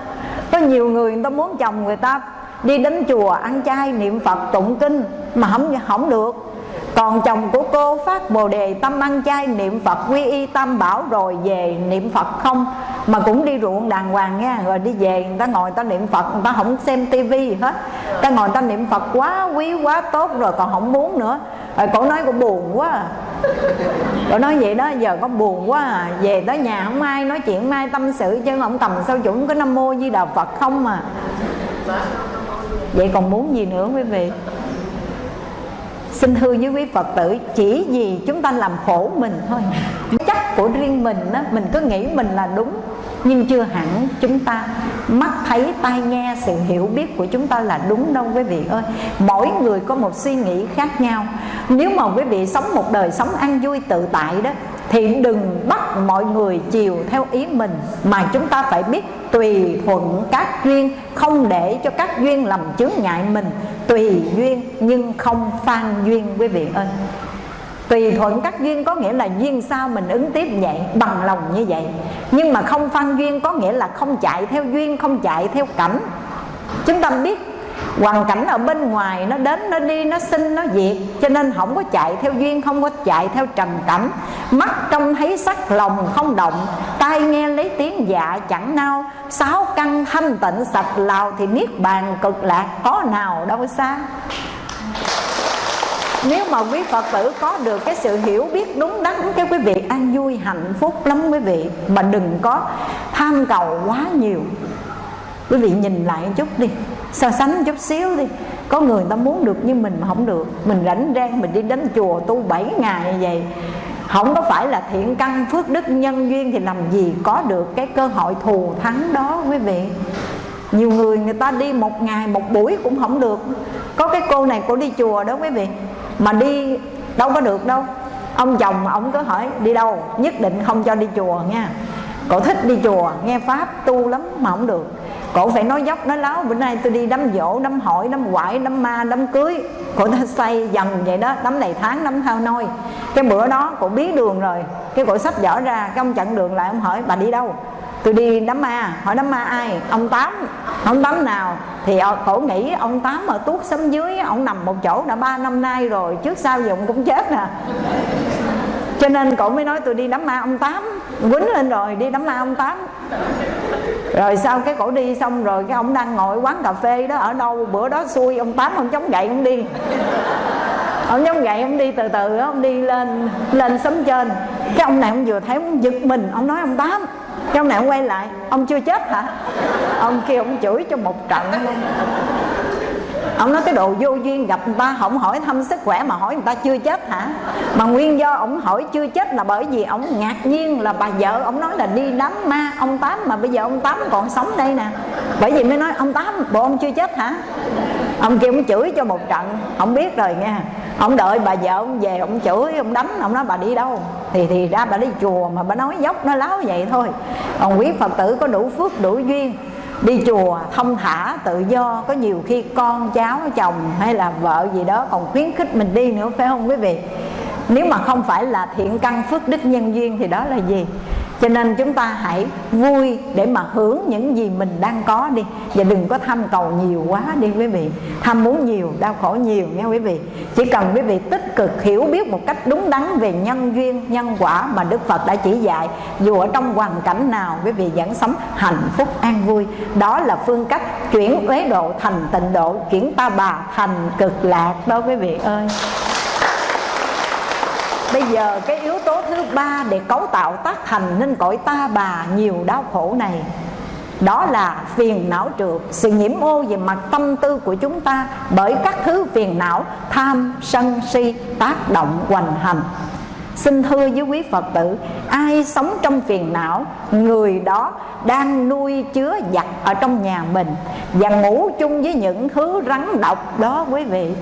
Có nhiều người người ta muốn chồng người ta đi đến chùa ăn chay, niệm phật, tụng kinh mà không không được còn chồng của cô phát bồ đề tâm ăn chay, niệm phật quy y tam bảo rồi về niệm phật không? Mà cũng đi ruộng đàng hoàng nha, rồi đi về người ta ngồi người ta niệm phật, người ta không xem tivi hết. Người ta ngồi người ta niệm phật quá quý, quá tốt rồi còn không muốn nữa. Rồi cổ nói cổ buồn quá à. cổ nói vậy đó, giờ có buồn quá à. Về tới nhà không ai nói chuyện, không ai tâm sự, chứ không cầm sao chuẩn cái nam mô di đà phật không mà vậy còn muốn gì nữa quý vị? Xin thưa với quý phật tử, chỉ vì chúng ta làm khổ mình thôi. Chắc của riêng mình đó mình cứ nghĩ mình là đúng, nhưng chưa hẳn chúng ta mắt thấy, tai nghe, sự hiểu biết của chúng ta là đúng đâu quý vị ơi. Mỗi người có một suy nghĩ khác nhau. Nếu mà quý vị sống một đời sống ăn vui tự tại đó thì đừng bắt mọi người chiều theo ý mình, mà chúng ta phải biết tùy thuận các duyên, không để cho các duyên làm chướng ngại mình. Tùy duyên nhưng không phan duyên, quý vị ơi. Tùy thuận các duyên có nghĩa là duyên sao mình ứng tiếp vậy, bằng lòng như vậy. Nhưng mà không phan duyên có nghĩa là không chạy theo duyên, không chạy theo cảnh. Chúng ta biết hoàn cảnh ở bên ngoài nó đến, nó đi, nó sinh nó diệt cho nên không có chạy theo duyên, không có chạy theo trần cảnh mắt trông thấy sắc lòng không động, tai nghe lấy tiếng dạ chẳng nao. Sáu căn thanh tịnh sạch lào thì niết bàn cực lạc, có nào đâu xa? Nếu mà quý Phật tử có được cái sự hiểu biết đúng đắn, cái quý vị an vui, hạnh phúc lắm quý vị. Mà đừng có tham cầu quá nhiều. Quý vị nhìn lại chút đi so sánh chút xíu đi. Có người ta muốn được như mình mà không được. Mình rảnh rang, mình đi đến chùa tu 7 ngày như vậy. Không có phải là thiện căn, phước đức nhân duyên thì làm gì có được cái cơ hội thù thắng đó, quý vị. Nhiều người người ta đi một ngày, một buổi cũng không được. Có cái cô này, cô đi chùa đó, quý vị. Mà đi đâu có được đâu. Ông chồng ông cứ hỏi, đi đâu? Nhất định không cho đi chùa nha cậu thích đi chùa, nghe pháp, tu lắm mà không được. Cổ phải nói dốc, nói láo. Bữa nay tôi đi đám dỗ, đám hỏi, đám quải, đám ma, đám cưới. Cổ ta xây dần vậy đó, đám này tháng, đám thao nôi. Cái bữa đó cổ biết đường rồi. Cái cổ sách vở ra, cái ông chặn đường lại, ông hỏi, bà đi đâu? Tôi đi đám ma. Hỏi đám ma ai? Ông tám. Ông tám nào? Thì ờ, cổ nghĩ ông tám ở tuốt xóm dưới, ông nằm một chỗ đã ba năm nay rồi, trước sau gì ông cũng chết nè cho nên cổ mới nói tôi đi đám ma ông tám. Quýnh lên rồi, đi đám ma ông tám. Rồi sau cái cổ đi xong rồi, cái ông đang ngồi quán cà phê đó, ở đâu, bữa đó xui, ông tám ông chống gậy ông đi. Ông chống gậy ông đi từ từ, ông đi lên lên sấm trên. Cái ông này ông vừa thấy ông giật mình, ông nói ông tám, cái ông này ông quay lại, ông chưa chết hả? Ông kia ông chửi cho một trận luôn ông nói cái đồ vô duyên gặp người ta không hỏi thăm sức khỏe mà hỏi người ta chưa chết hả? Mà nguyên do ông hỏi chưa chết là bởi vì ông ngạc nhiên là bà vợ ông nói là đi đám ma, ông tám mà bây giờ ông tám còn sống đây nè. Bởi vì mới nói, ông tám, bộ ông chưa chết hả? Ông kia ông chửi cho một trận, ông biết rồi nha ông đợi bà vợ ông về, ông chửi, ông đánh ông nói, bà đi đâu? Thì thì ra bà đi chùa mà bà nói dốc, nó láo vậy thôi. Còn quý phật tử có đủ phước, đủ duyên đi chùa thông thả, tự do, có nhiều khi con, cháu, chồng hay là vợ gì đó còn khuyến khích mình đi nữa, phải không quý vị? Nếu mà không phải là thiện căn phước đức nhân duyên thì đó là gì? Cho nên chúng ta hãy vui để mà hưởng những gì mình đang có đi. Và đừng có tham cầu nhiều quá đi quý vị. Tham muốn nhiều, đau khổ nhiều nha quý vị. Chỉ cần quý vị tích cực hiểu biết một cách đúng đắn về nhân duyên, nhân quả mà đức phật đã chỉ dạy, dù ở trong hoàn cảnh nào, quý vị vẫn sống hạnh phúc, an vui. Đó là phương cách chuyển uế độ thành tịnh độ, chuyển ta bà thành cực lạc đó quý vị ơi. Bây giờ cái yếu tố thứ ba để cấu tạo tác thành nên cõi ta bà nhiều đau khổ này, đó là phiền não trượt, sự nhiễm ô về mặt tâm tư của chúng ta bởi các thứ phiền não, tham, sân si, tác động, hoành hành. Xin thưa với quý phật tử, ai sống trong phiền não, người đó đang nuôi chứa giặc ở trong nhà mình và ngủ chung với những thứ rắn độc đó quý vị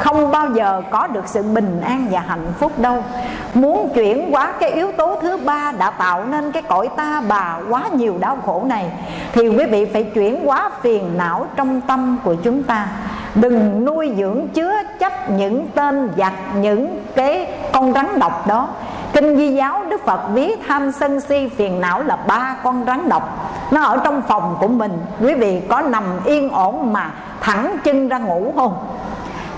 không bao giờ có được sự bình an và hạnh phúc đâu. Muốn chuyển hóa cái yếu tố thứ ba đã tạo nên cái cõi ta bà quá nhiều đau khổ này, thì quý vị phải chuyển hóa phiền não trong tâm của chúng ta. Đừng nuôi dưỡng chứa chấp những tên giặc, những cái con rắn độc đó. Kinh di giáo đức phật ví tham sân si phiền não là ba con rắn độc. Nó ở trong phòng của mình. Quý vị có nằm yên ổn mà thẳng chân ra ngủ không?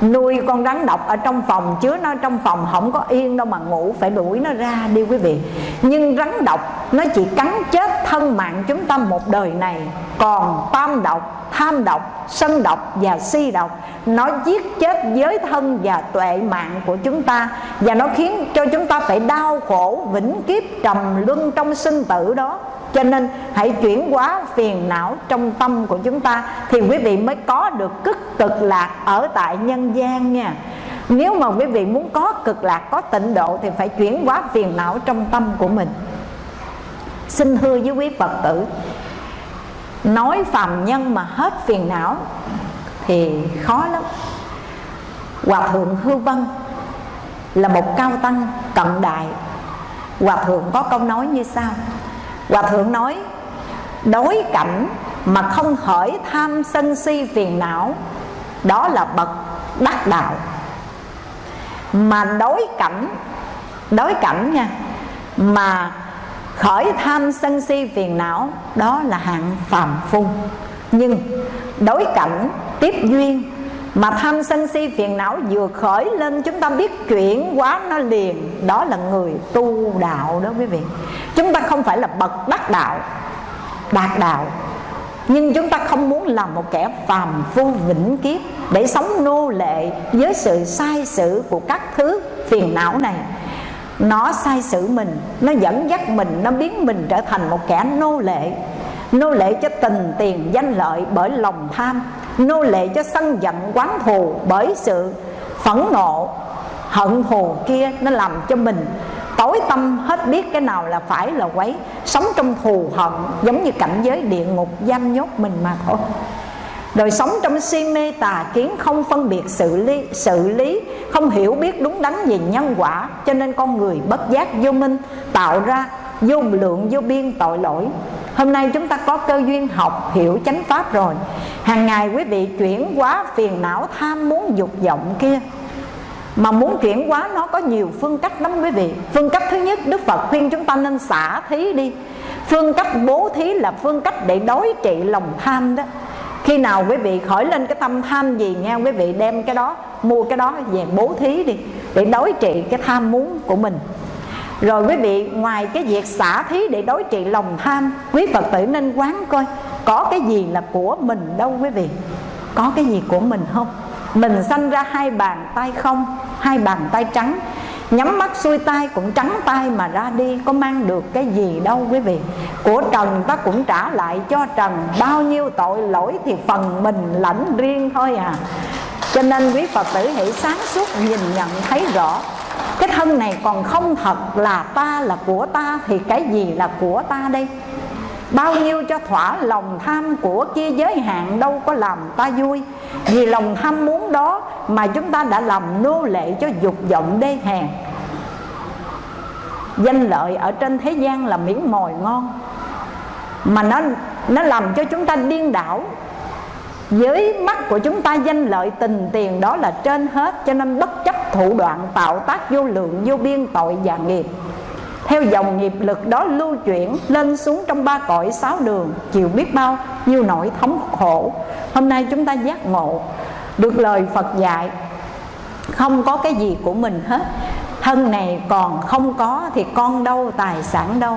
Nuôi con rắn độc ở trong phòng chứa nó trong phòng không có yên đâu mà ngủ, phải đuổi nó ra đi quý vị. Nhưng rắn độc, nó chỉ cắn chết thân mạng chúng ta một đời này. Còn tam độc, tham độc, sân độc và si độc, nó giết chết giới thân và tuệ mạng của chúng ta. Và nó khiến cho chúng ta phải đau khổ, vĩnh kiếp trầm luân trong sinh tử đó cho nên hãy chuyển hóa phiền não trong tâm của chúng ta thì quý vị mới có được cực cực lạc ở tại nhân gian nha. Nếu mà quý vị muốn có cực lạc, có tịnh độ thì phải chuyển hóa phiền não trong tâm của mình. Xin thưa với quý phật tử, nói phàm nhân mà hết phiền não thì khó lắm. Hòa thượng hư vân là một cao tăng cận đại. Hòa thượng có câu nói như sau hòa thượng nói, đối cảnh mà không khởi tham sân si phiền não, đó là bậc đắc đạo. Mà đối cảnh đối cảnh nha, mà khởi tham sân si phiền não, đó là hạng phàm phu. Nhưng đối cảnh tiếp duyên mà tham sân si phiền não vừa khởi lên, chúng ta biết chuyển quá nó liền. Đó là người tu đạo đó quý vị. Chúng ta không phải là bậc đắc đạo, đạt đạo. Nhưng chúng ta không muốn làm một kẻ phàm phu vĩnh kiếp để sống nô lệ với sự sai sự của các thứ phiền não này. Nó sai sự mình, nó dẫn dắt mình, nó biến mình trở thành một kẻ nô lệ nô lệ cho tình tiền danh lợi bởi lòng tham. Nô lệ cho sân giận quán thù bởi sự phẫn nộ, hận thù kia nó làm cho mình tối tâm hết biết cái nào là phải là quấy. Sống trong thù hận giống như cảnh giới địa ngục giam nhốt mình mà thôi. Rồi sống trong si mê tà kiến không phân biệt sự lý sự lý, không hiểu biết đúng đắn về nhân quả, cho nên con người bất giác vô minh, tạo ra vô lượng vô biên tội lỗi hôm nay chúng ta có cơ duyên học, hiểu chánh pháp rồi. Hàng ngày quý vị chuyển hóa phiền não, tham muốn, dục vọng kia. Mà muốn chuyển hóa, nó có nhiều phương cách lắm quý vị. Phương cách thứ nhất, đức phật khuyên chúng ta nên xả thí đi. Phương cách bố thí là phương cách để đối trị lòng tham đó. Khi nào quý vị khởi lên cái tâm tham gì nghe quý vị đem cái đó, mua cái đó về bố thí đi, để đối trị cái tham muốn của mình rồi quý vị, ngoài cái việc xả thí để đối trị lòng tham, quý phật tử nên quán coi có cái gì là của mình đâu quý vị. Có cái gì của mình không? Mình sanh ra hai bàn tay không, hai bàn tay trắng. Nhắm mắt xuôi tay cũng trắng tay mà ra đi, có mang được cái gì đâu quý vị. Của trần ta cũng trả lại cho trần, bao nhiêu tội lỗi thì phần mình lãnh riêng thôi à. Cho nên quý phật tử hãy sáng suốt nhìn nhận, thấy rõ thân này còn không thật là ta là của ta, thì cái gì là của ta đây? Bao nhiêu cho thỏa lòng tham của kia giới hạn, đâu có làm ta vui. Vì lòng tham muốn đó mà chúng ta đã làm nô lệ cho dục vọng đê hèn. Danh lợi ở trên thế gian là miếng mồi ngon, Mà nó nó làm cho chúng ta điên đảo. Dưới mắt của chúng ta, danh lợi, tình tiền đó là trên hết, Cho nên bất chấp thủ đoạn tạo tác vô lượng, vô biên tội và nghiệp. Theo dòng nghiệp lực đó lưu chuyển lên xuống trong ba cõi sáu đường chịu biết bao nhiêu nỗi thống khổ. Hôm nay chúng ta giác ngộ được lời phật dạy, không có cái gì của mình hết. Thân này còn không có thì con đâu, tài sản đâu.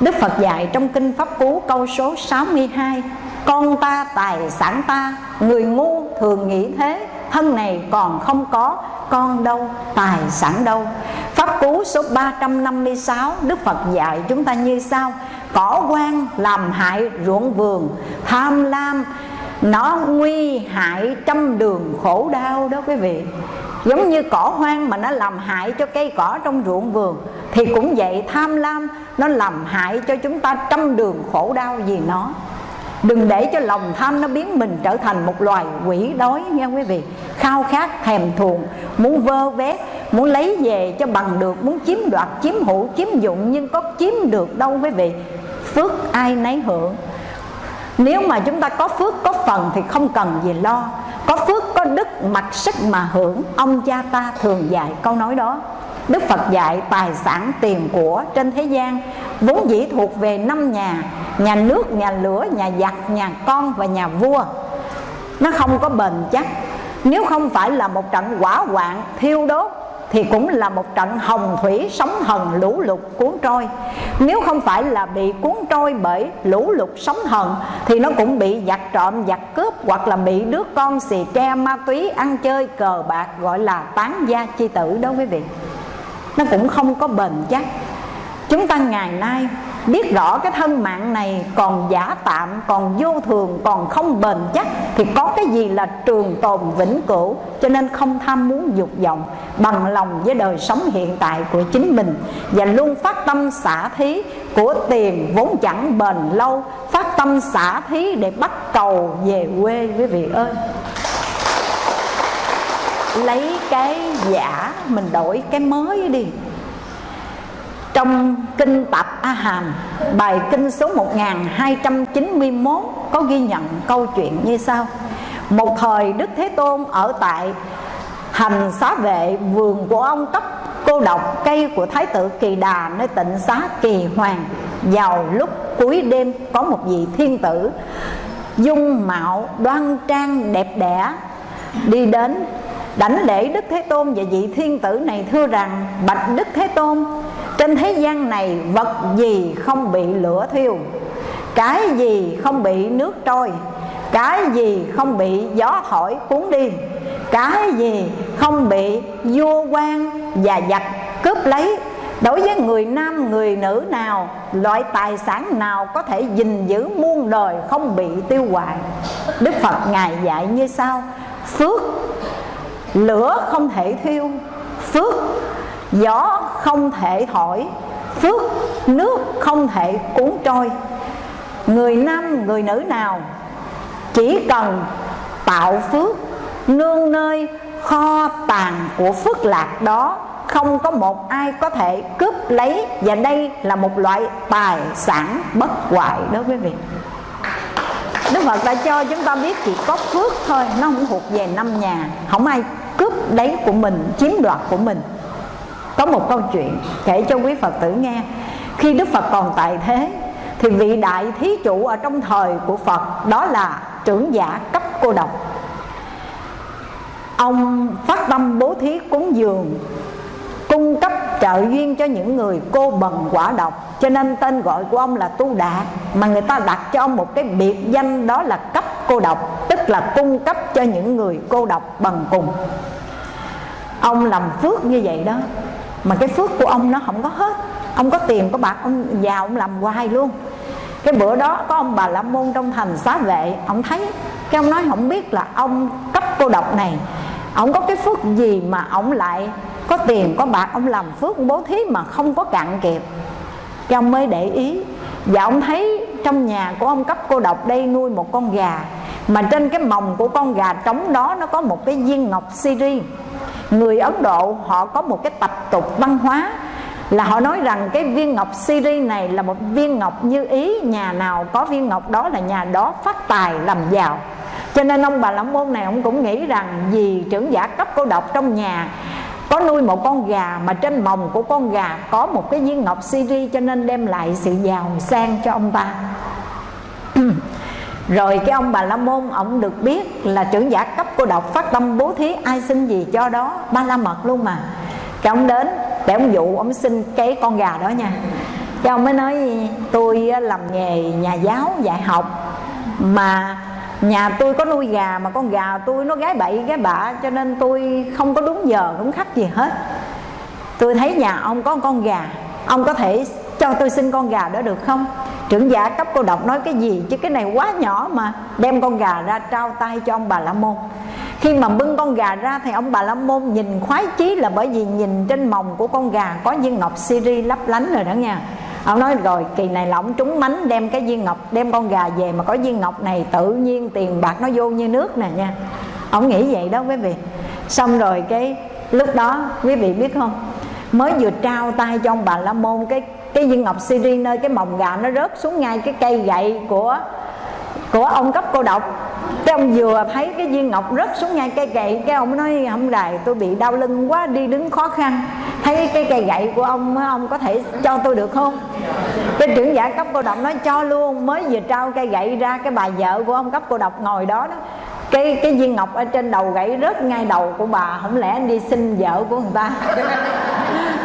Đức Phật dạy trong Kinh Pháp Cú câu số 62 Con ta tài sản ta, Người ngu thường nghĩ thế Thân này còn không có, Con đâu, tài sản đâu. Pháp Cú số 356 Đức Phật dạy chúng ta như sau. Cỏ quan làm hại ruộng vườn, Tham lam, Nó nguy hại trăm đường khổ đau đó quý vị. Giống như cỏ hoang mà nó làm hại cho cây cỏ trong ruộng vườn, Thì cũng vậy tham lam Nó làm hại cho chúng ta trăm đường khổ đau vì nó. Đừng để cho lòng tham nó biến mình trở thành một loài quỷ đói nha quý vị. Khao khát, thèm thuồng, Muốn vơ vét, Muốn lấy về cho bằng được, Muốn chiếm đoạt, chiếm hữu, chiếm dụng, Nhưng có chiếm được đâu quý vị. Phước ai nấy hưởng. Nếu mà chúng ta có phước, có phần Thì không cần gì lo. Có phước, có đức, mặc sức mà hưởng. Ông cha ta thường dạy câu nói đó. Đức Phật dạy tài sản tiền của trên thế gian. Vốn dĩ thuộc về năm nhà Nhà nước, nhà lửa, nhà giặc, nhà con và nhà vua. Nó không có bền chắc. Nếu không phải là một trận quả hoạn thiêu đốt thì cũng là một trận hồng thủy sóng thần lũ lụt cuốn trôi. Nếu không phải là bị cuốn trôi bởi lũ lụt sóng thần thì nó cũng bị giặc trộm giặc cướp hoặc là bị đứa con xì ke ma túy ăn chơi cờ bạc gọi là tán gia chi tử đó quý vị. Nó cũng không có bền chắc chúng ta ngày nay biết rõ cái thân mạng này còn giả tạm, còn vô thường, còn không bền chắc, thì có cái gì là trường tồn vĩnh cửu? Cho nên không tham muốn dục vọng bằng lòng với đời sống hiện tại của chính mình và luôn phát tâm xả thí của tiền vốn chẳng bền lâu. Phát tâm xả thí để bắt cầu về quê, quý vị ơi. Lấy cái giả mình đổi cái mới đi trong kinh tập A Hàm Bài kinh số 1291 Có ghi nhận câu chuyện như sau. Một thời Đức Thế Tôn ở tại Hành xá vệ, vườn của ông cấp cô độc cây của Thái tử Kỳ Đà Nơi tịnh xá Kỳ Hoàng. Vào lúc cuối đêm có một vị thiên tử Dung mạo đoan trang đẹp đẽ Đi đến, đảnh lễ Đức Thế Tôn và vị thiên tử này thưa rằng, Bạch Đức Thế Tôn trên thế gian này, vật gì không bị lửa thiêu? Cái gì không bị nước trôi? Cái gì không bị gió thổi cuốn đi? Cái gì không bị vua quan và giặc cướp lấy? Đối với người nam, người nữ nào, Loại tài sản nào có thể gìn giữ muôn đời không bị tiêu hoại? Đức Phật Ngài dạy như sau, Phước lửa không thể thiêu, Phước gió không thể thổi, phước nước không thể cuốn trôi. Người nam, người nữ nào chỉ cần tạo phước, nương nơi kho tàng của phước lạc đó, không có một ai có thể cướp lấy. Và đây là một loại tài sản bất hoại đối với việc Đức Phật đã cho chúng ta biết chỉ có phước thôi, Nó không thuộc về năm nhà. Không ai cướp lấy của mình, Chiếm đoạt của mình có một câu chuyện kể cho quý Phật tử nghe. Khi Đức Phật còn tại thế, thì vị đại thí chủ ở trong thời của phật, đó là trưởng giả cấp cô độc. Ông phát tâm bố thí cúng dường, cung cấp trợ duyên cho những người cô bần quả độc. Cho nên tên gọi của ông là tu đạt mà người ta đặt cho ông một cái biệt danh đó là cấp cô độc, tức là cung cấp cho những người cô độc bằng cùng. Ông làm phước như vậy đó mà cái phước của ông nó không có hết. Ông có tiền, có bạc, ông giàu, ông làm hoài luôn. Cái bữa đó có ông bà la môn trong thành xá vệ. Ông thấy cái ông nói không biết là ông cấp cô độc này. Ông có cái phước gì mà ông lại có tiền, có bạc, ông làm phước bố thí mà không có cạn kiệt? Cái ông mới để ý. Và ông thấy trong nhà của ông cấp cô độc đây nuôi một con gà mà trên cái mồng của con gà trống đó nó có một cái viên ngọc siri người ấn độ họ có một cái tập tục văn hóa là họ nói rằng cái viên ngọc siri này là một viên ngọc như ý, nhà nào có viên ngọc đó là nhà đó phát tài làm giàu. Cho nên ông bà lão môn này ông cũng nghĩ rằng vì trưởng giả cấp cô độc trong nhà có nuôi một con gà mà trên mồng của con gà có một cái viên ngọc siri cho nên đem lại sự giàu sang cho ông ta rồi cái ông bà la môn, ông được biết là trưởng giả cấp cô độc phát tâm bố thí ai xin gì cho đó. Ba la mật luôn mà. Cái ông đến để ông dụ ông xin cái con gà đó nha. Cái ông mới nói, tôi làm nghề nhà giáo, dạy học, mà nhà tôi có nuôi gà, mà con gà tôi nó gái bậy, gái bạ, cho nên tôi không có đúng giờ, đúng khắc gì hết. Tôi thấy nhà ông có con gà, ông có thể cho tôi xin con gà đó được không? Trưởng giả cấp cô độc nói cái gì? Chứ cái này quá nhỏ mà. Đem con gà ra trao tay cho ông bà la môn. Khi mà bưng con gà ra thì ông bà la môn nhìn khoái chí là bởi vì nhìn trên mồng của con gà có viên ngọc siri lấp lánh rồi đó nha. Ông nói, rồi, kỳ này là ông trúng mánh, đem cái viên ngọc, đem con gà về mà có viên ngọc này tự nhiên tiền bạc nó vô như nước nè nha. Ông nghĩ vậy đó quý vị. Xong rồi cái lúc đó, quý vị biết không? Mới vừa trao tay cho ông bà la môn, cái cái viên ngọc siri nơi cái mồng gà nó rớt xuống ngay cái cây gậy của của ông cấp cô độc. Cái ông vừa thấy cái viên ngọc rớt xuống ngay cây gậy, cái ông nói không đài, tôi bị đau lưng quá, đi đứng khó khăn. Thấy cái cây gậy của ông ông có thể cho tôi được không? Cái trưởng giả cấp cô độc nói, cho luôn. Mới vừa trao cây gậy ra, cái bà vợ của ông cấp cô độc ngồi đó đó. Cái cái viên ngọc ở trên đầu gãy rớt ngay đầu của bà, không lẽ anh đi xin vợ của người ta?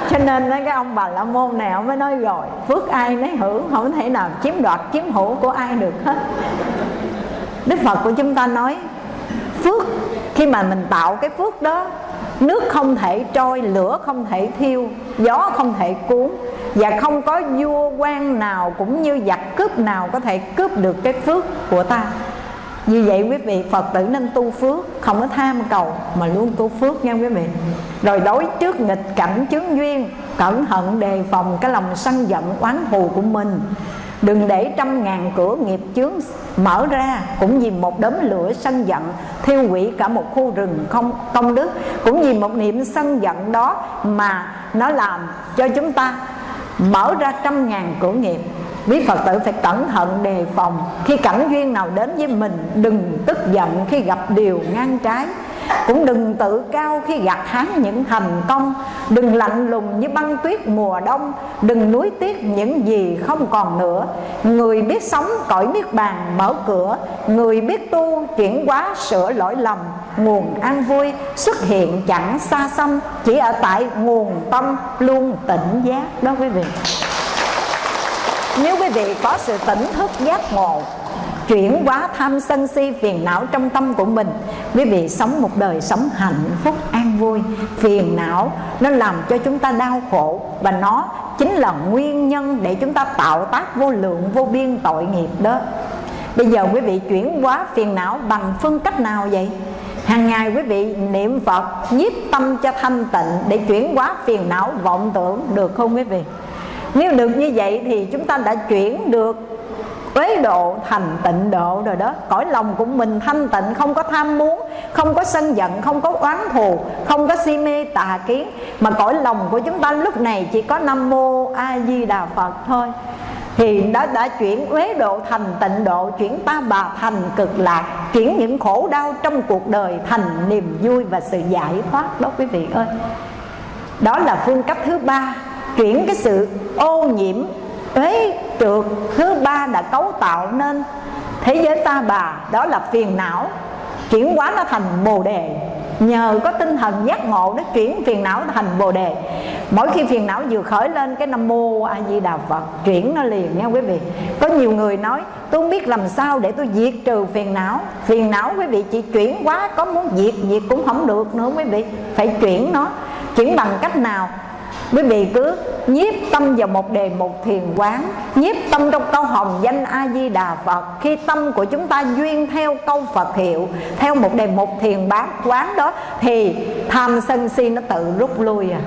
Cho nên cái ông bà la môn này ông mới nói rồi, phước ai nấy hưởng, không thể nào chiếm đoạt, chiếm hữu của ai được hết. Đức phật của chúng ta nói, phước, khi mà mình tạo cái phước đó, nước không thể trôi, lửa không thể thiêu, gió không thể cuốn, và không có vua quan nào cũng như giặc cướp nào có thể cướp được cái phước của ta vì vậy quý vị, Phật tử nên tu phước, Không có tham cầu, mà luôn tu phước nha quý vị. Rồi đối trước nghịch cảnh chướng duyên, Cẩn thận đề phòng cái lòng sân giận, oán thù của mình. Đừng để trăm ngàn cửa nghiệp chướng mở ra, Cũng vì một đốm lửa sân giận Thiêu hủy cả một khu rừng không, công đức, Cũng vì một niệm sân giận đó Mà nó làm cho chúng ta mở ra trăm ngàn cửa nghiệp quý phật tử phải cẩn thận đề phòng. Khi cảnh duyên nào đến với mình, đừng tức giận khi gặp điều ngang trái. Cũng đừng tự cao khi gặt hái những thành công. Đừng lạnh lùng như băng tuyết mùa đông. Đừng nuối tiếc những gì không còn nữa. Người biết sống cõi biết bàn mở cửa. Người biết tu chuyển hóa sửa lỗi lầm. Nguồn an vui xuất hiện chẳng xa xăm. Chỉ ở tại nguồn tâm luôn tỉnh giác đó quý vị nếu quý vị có sự tỉnh thức giác ngộ, chuyển hóa tham sân si phiền não trong tâm của mình, quý vị sống một đời sống hạnh phúc, an vui, phiền não nó làm cho chúng ta đau khổ và nó chính là nguyên nhân để chúng ta tạo tác vô lượng, vô biên tội nghiệp đó. Bây giờ quý vị chuyển hóa phiền não bằng phương cách nào vậy? Hàng ngày quý vị niệm phật, nhiếp tâm cho thanh tịnh để chuyển hóa phiền não vọng tưởng, được không quý vị? Nếu được như vậy thì chúng ta đã chuyển được uế độ thành tịnh độ rồi đó. Cõi lòng của mình thanh tịnh, không có tham muốn, không có sân giận, không có oán thù, không có si mê tà kiến. Mà cõi lòng của chúng ta lúc này chỉ có nam mô a di đà phật thôi. Thì đã đã chuyển uế độ thành tịnh độ, chuyển ta bà thành cực lạc, chuyển những khổ đau trong cuộc đời thành niềm vui và sự giải thoát đó quý vị ơi. Đó là phương cách thứ ba chuyển cái sự ô nhiễm uế trượt thứ ba đã cấu tạo nên thế giới ta bà. Đó là phiền não. Chuyển hóa nó thành bồ đề. Nhờ có tinh thần giác ngộ nó chuyển phiền não thành bồ đề. Mỗi khi phiền não vừa khởi lên, cái nam mô a di đà phật chuyển nó liền nha quý vị. Có nhiều người nói, tôi không biết làm sao để tôi diệt trừ phiền não. Phiền não quý vị chỉ chuyển quá có muốn diệt diệt cũng không được nữa quý vị. Phải chuyển nó. Chuyển bằng cách nào? Quý vị cứ nhiếp tâm vào một đề, một thiền quán, nhiếp tâm trong câu hồng danh a di đà phật. Khi tâm của chúng ta duyên theo câu phật hiệu, theo một đề, một thiền bán quán đó, thì tham sân si nó tự rút lui à.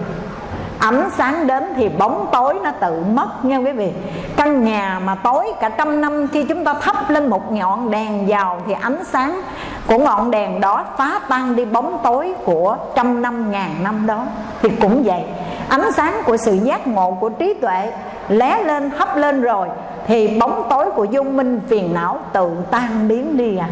Ánh sáng đến thì bóng tối nó tự mất nha quý vị. Căn nhà mà tối cả trăm năm, khi chúng ta thắp lên một ngọn đèn vào thì ánh sáng của ngọn đèn đó phá tan đi bóng tối của trăm năm, ngàn năm đó. Thì cũng vậy ánh sáng của sự giác ngộ của trí tuệ lé lên, hấp lên rồi, thì bóng tối của vô minh phiền não tự tan biến đi à.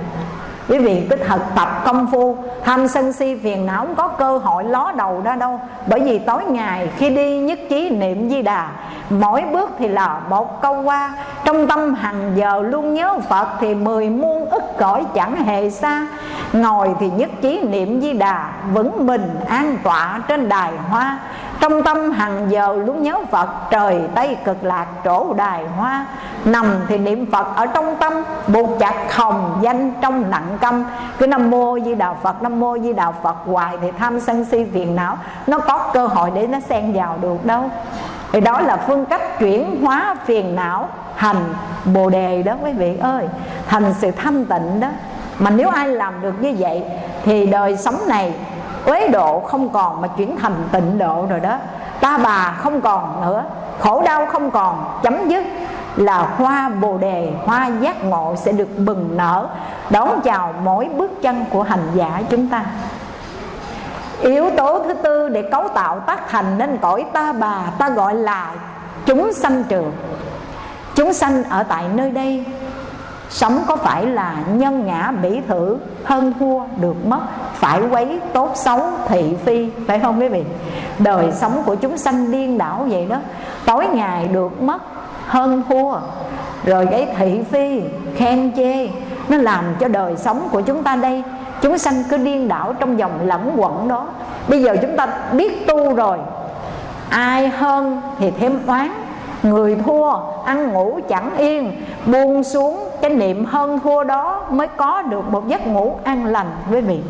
Quý vị cứ thực tập công phu, tham sân si phiền não không có cơ hội ló đầu ra đâu. Bởi vì tối ngày khi đi nhất trí niệm di đà, mỗi bước thì là một câu qua. Trong tâm hàng giờ luôn nhớ phật thì mười muôn ức cõi chẳng hề xa. Ngồi thì nhất trí niệm di đà vững mình an tọa trên đài hoa trong tâm hàng giờ luôn nhớ Phật, Trời Tây cực lạc trổ đài hoa. Nằm thì niệm Phật, ở trong tâm Buộc chặt hồng danh trong nặng câm. Cứ Nam Mô Di Đà Phật, Nam Mô Di Đà Phật, hoài Thì tham sân si phiền não. Nó có cơ hội để nó xen vào được đâu. Thì đó là phương cách chuyển hóa phiền não thành bồ đề đó quý vị ơi, thành sự thanh tịnh đó. Mà nếu ai làm được như vậy, thì đời sống này uế độ không còn mà chuyển thành tịnh độ rồi đó. Ta bà không còn nữa, khổ đau không còn, chấm dứt là hoa bồ đề, hoa giác ngộ sẽ được bừng nở. Đón chào mỗi bước chân của hành giả chúng ta. Yếu tố thứ tư để cấu tạo tác thành nên cõi ta bà, ta gọi là chúng sanh trường. Chúng sanh ở tại nơi đây Sống có phải là nhân ngã bỉ thử, hơn thua được mất, Phải quấy tốt xấu thị phi, Phải không quý vị? Đời sống của chúng sanh điên đảo vậy đó. Tối ngày được mất, hơn thua. Rồi cái thị phi khen chê, Nó làm cho đời sống của chúng ta đây, Chúng sanh cứ điên đảo trong vòng lẫn quẩn đó. Bây giờ chúng ta biết tu rồi, Ai hơn thì thêm oán Người thua, ăn ngủ chẳng yên. Buông xuống cái niệm hơn thua đó Mới có được một giấc ngủ an lành với vị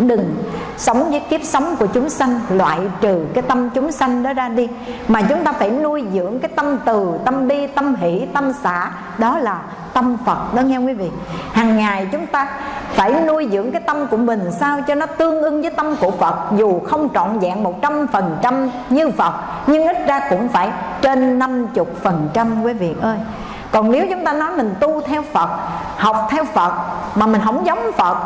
Đừng sống với kiếp sống của chúng sanh Loại trừ cái tâm chúng sanh đó ra đi. Mà chúng ta phải nuôi dưỡng cái tâm từ Tâm bi, tâm hỷ, tâm xả. Đó là tâm Phật đó nghe quý vị? Hàng ngày chúng ta phải nuôi dưỡng cái tâm của mình sao cho nó tương ưng với tâm của Phật dù không trọn vẹn một trăm phần trăm như Phật nhưng ít ra cũng phải trên năm chục phần trăm quý vị ơi. Còn nếu chúng ta nói mình tu theo Phật học theo Phật mà mình không giống Phật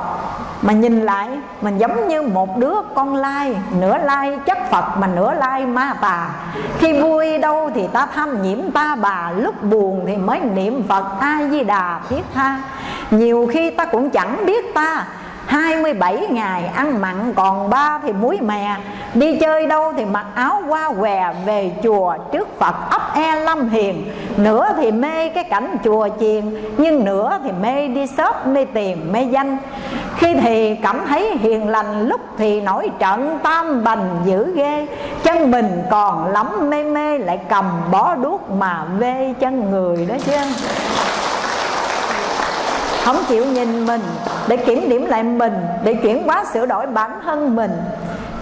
mà nhìn lại mình giống như một đứa con lai, nửa lai chất phật mà nửa lai ma tà khi vui đâu thì ta tham nhiễm ta bà, lúc buồn thì mới niệm phật a di đà thiết tha. Nhiều khi ta cũng chẳng biết ta 27 ngày ăn mặn còn ba thì muối mè. Đi chơi đâu thì mặc áo qua què Về chùa trước Phật ấp e lâm hiền. Nửa thì mê cái cảnh chùa chiền, Nhưng nửa thì mê đi shop, mê tiền mê danh. Khi thì cảm thấy hiền lành Lúc thì nổi trận tam bành dữ ghê. Chân mình còn lắm mê mê Lại cầm bó đuốc mà vê chân người đó chứ. Không chịu nhìn mình để kiểm điểm lại mình để chuyển hóa sửa đổi bản thân mình.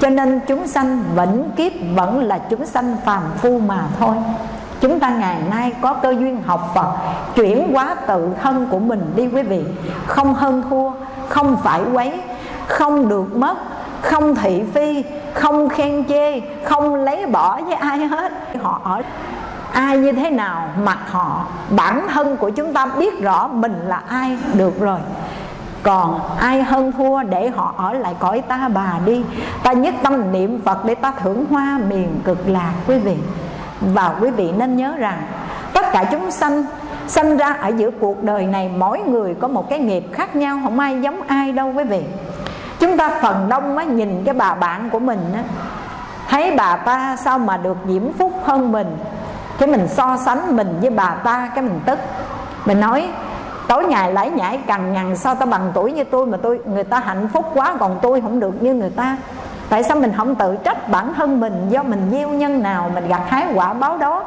Cho nên chúng sanh vẫn kiếp vẫn là chúng sanh phàm phu mà thôi. Chúng ta ngày nay có cơ duyên học Phật Chuyển hóa tự thân của mình đi quý vị. Không hơn thua, không phải quấy Không được mất, không thị phi Không khen chê, không lấy bỏ với ai hết. Họ ở ai như thế nào mặt họ bản thân của chúng ta biết rõ mình là ai được rồi. Còn ai hơn thua để họ ở lại cõi ta bà đi. Ta nhất tâm niệm phật để ta thưởng hoa miền cực lạc quý vị. Và quý vị nên nhớ rằng tất cả chúng sanh sinh ra ở giữa cuộc đời này, mỗi người có một cái nghiệp khác nhau, không ai giống ai đâu quý vị. Chúng ta phần đông á, nhìn cái bà bạn của mình á. Thấy bà ta sao mà được diễm phúc hơn mình? Cái mình so sánh mình với bà ta, cái mình tức. Mình nói, tối ngày lãi nhãi cằn nhằn, sao ta bằng tuổi như tôi mà tôi, người ta hạnh phúc quá, còn tôi không được như người ta? Tại sao mình không tự trách bản thân mình do mình gieo nhân nào, mình gặt hái quả báo đó?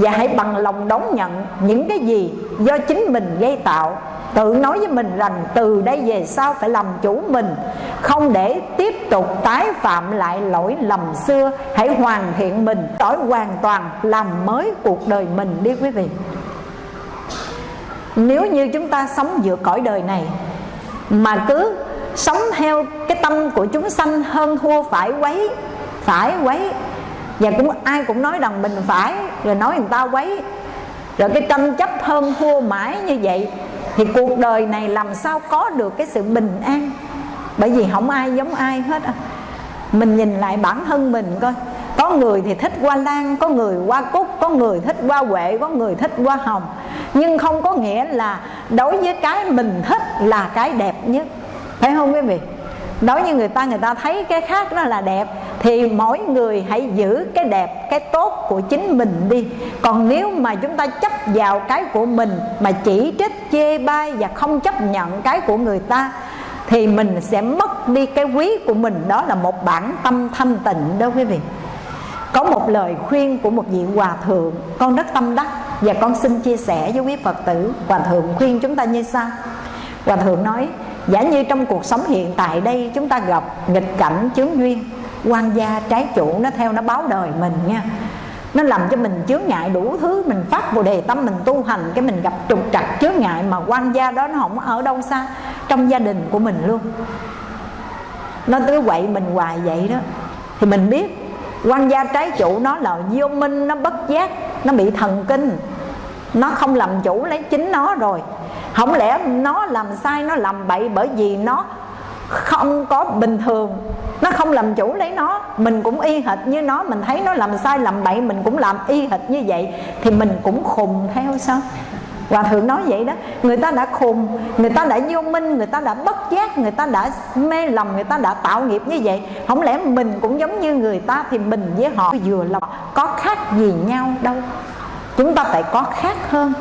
Và hãy bằng lòng đón nhận những cái gì do chính mình gây tạo. Tự nói với mình rằng từ đây về sau phải làm chủ mình. Không để tiếp tục tái phạm lại lỗi lầm xưa. Hãy hoàn thiện mình. Đổi hoàn toàn làm mới cuộc đời mình đi quý vị. Nếu như chúng ta sống giữa cõi đời này, mà cứ sống theo cái tâm của chúng sanh hơn thua phải quấy phải quấy và cũng ai cũng nói rằng mình phải rồi nói người ta quấy. Rồi cái tranh chấp hơn thua mãi như vậy, thì cuộc đời này làm sao có được cái sự bình an? Bởi vì không ai giống ai hết à. mình nhìn lại bản thân mình coi. Có người thì thích hoa lan, có người hoa cúc, có người thích hoa huệ, có người thích hoa hồng. Nhưng không có nghĩa là đối với cái mình thích là cái đẹp nhất. Phải không quý vị? Đối với người ta người ta thấy cái khác đó là đẹp. Thì mỗi người hãy giữ cái đẹp, cái tốt của chính mình đi. Còn nếu mà chúng ta chấp vào cái của mình, mà chỉ trích, chê bai và không chấp nhận cái của người ta, thì mình sẽ mất đi cái quý của mình. Đó là một bản tâm thanh tịnh đó quý vị. Có một lời khuyên của một vị hòa thượng, con rất tâm đắc, và con xin chia sẻ với quý phật tử. Hòa thượng khuyên chúng ta như sau. Hòa thượng nói giả như trong cuộc sống hiện tại đây, chúng ta gặp nghịch cảnh chướng duyên, quan gia trái chủ nó theo nó báo đời mình nha. Nó làm cho mình chướng ngại đủ thứ, mình phát bồ đề tâm, mình tu hành, cái mình gặp trục trặc, chướng ngại mà quan gia đó nó không ở đâu xa, trong gia đình của mình luôn. Nó cứ quậy mình hoài vậy đó. Thì mình biết, quan gia trái chủ nó là vô minh, nó bất giác, nó bị thần kinh nó không làm chủ lấy chính nó rồi. Không lẽ nó làm sai, nó làm bậy bởi vì nó không có bình thường? Nó không làm chủ lấy nó. Mình cũng y hệt như nó. Mình thấy nó làm sai, làm bậy, mình cũng làm y hệt như vậy, thì mình cũng khùng theo sao? Hòa thượng nói vậy đó. Người ta đã khùng, Người ta đã vô minh, Người ta đã bất giác, Người ta đã mê lầm, Người ta đã tạo nghiệp như vậy. Không lẽ mình cũng giống như người ta Thì mình với họ vừa lòng, Có khác gì nhau đâu? Chúng ta phải có khác hơn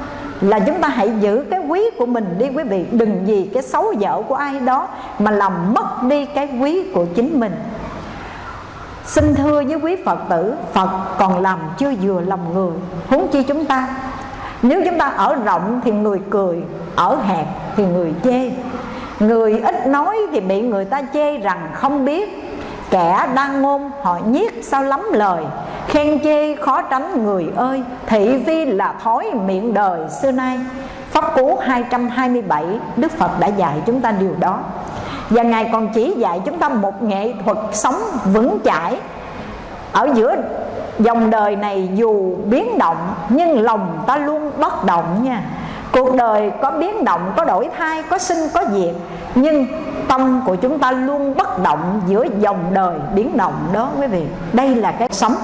là chúng ta hãy giữ cái quý của mình đi quý vị. Đừng vì cái xấu dở của ai đó mà làm mất đi cái quý của chính mình. Xin thưa với quý phật tử, phật còn làm chưa vừa lòng người. Huống chi chúng ta. Nếu chúng ta ở rộng thì người cười, ở hẹp thì người chê. Người ít nói thì bị người ta chê rằng không biết kẻ đang ngôn, họ nhiếc sao lắm lời. Khen chê khó tránh người ơi, thị vi là thói miệng đời xưa nay. Pháp Cú 227 Đức Phật đã dạy chúng ta điều đó. Và Ngài còn chỉ dạy chúng ta một nghệ thuật sống vững chãi. Ở giữa dòng đời này dù biến động, Nhưng lòng ta luôn bất động nha. Cuộc đời có biến động, có đổi thay, có sinh, có diệt. Nhưng tâm của chúng ta luôn bất động giữa dòng đời biến động đó quý vị. Đây là cái sống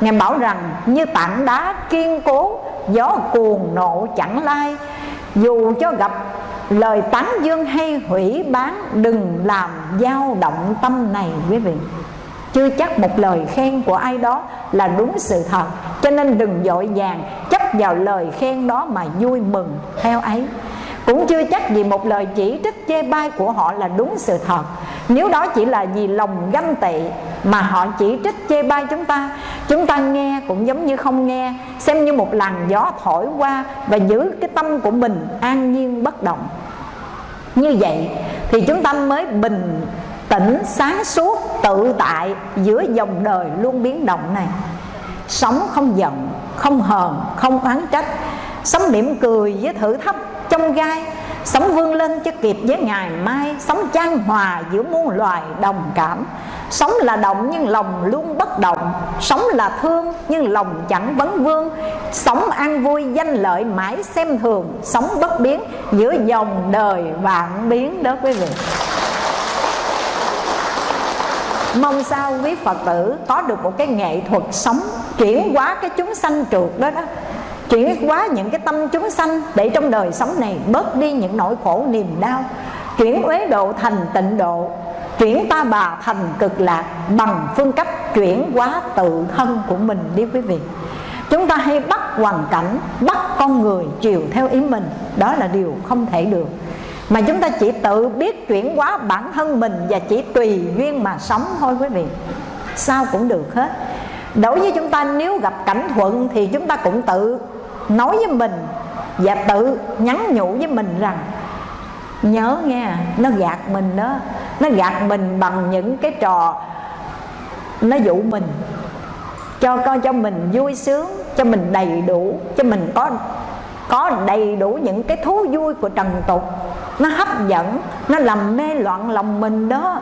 Ngài bảo rằng như tảng đá kiên cố Gió cuồng nộ chẳng lai. Dù cho gặp lời tán dương hay hủy bán Đừng làm dao động tâm này quý vị chưa chắc một lời khen của ai đó là đúng sự thật, cho nên đừng dội vàng chấp vào lời khen đó mà vui mừng theo ấy. Cũng chưa chắc vì một lời chỉ trích chê bai của họ là đúng sự thật. Nếu đó chỉ là vì lòng ganh tị mà họ chỉ trích chê bai chúng ta chúng ta nghe cũng giống như không nghe, xem như một làn gió thổi qua và giữ cái tâm của mình an nhiên bất động. Như vậy thì chúng ta mới bình tĩnh sáng suốt tự tại giữa dòng đời luôn biến động này. Sống không giận, không hờn, không oán trách. Sống mỉm cười với thử thách trong gai. Sống vươn lên cho kịp với ngày mai. Sống trang hòa giữa muôn loài đồng cảm. Sống là động nhưng lòng luôn bất động. Sống là thương nhưng lòng chẳng vấn vương. Sống an vui danh lợi mãi xem thường. Sống bất biến giữa dòng đời vạn biến đó quý vị. Mong sao quý Phật tử có được một cái nghệ thuật sống, Chuyển hóa cái chúng sanh trượt đó đó. Chuyển hóa những cái tâm chúng sanh Để trong đời sống này bớt đi những nỗi khổ niềm đau. Chuyển uế độ thành tịnh độ, Chuyển ta bà thành cực lạc Bằng phương cách chuyển hóa tự thân của mình đi quý vị. Chúng ta hay bắt hoàn cảnh, bắt con người chiều theo ý mình, đó là điều không thể được mà chúng ta chỉ tự biết chuyển hóa bản thân mình và chỉ tùy duyên mà sống thôi quý vị. Sao cũng được hết. Đối với chúng ta, nếu gặp cảnh thuận thì chúng ta cũng tự nói với mình và tự nhắn nhủ với mình rằng, nhớ nghe, nó gạt mình đó. Nó gạt mình bằng những cái trò nó dụ mình. Cho con cho mình vui sướng, cho mình đầy đủ, cho mình có có đầy đủ những cái thú vui của trần tục nó hấp dẫn, nó làm mê loạn lòng mình đó.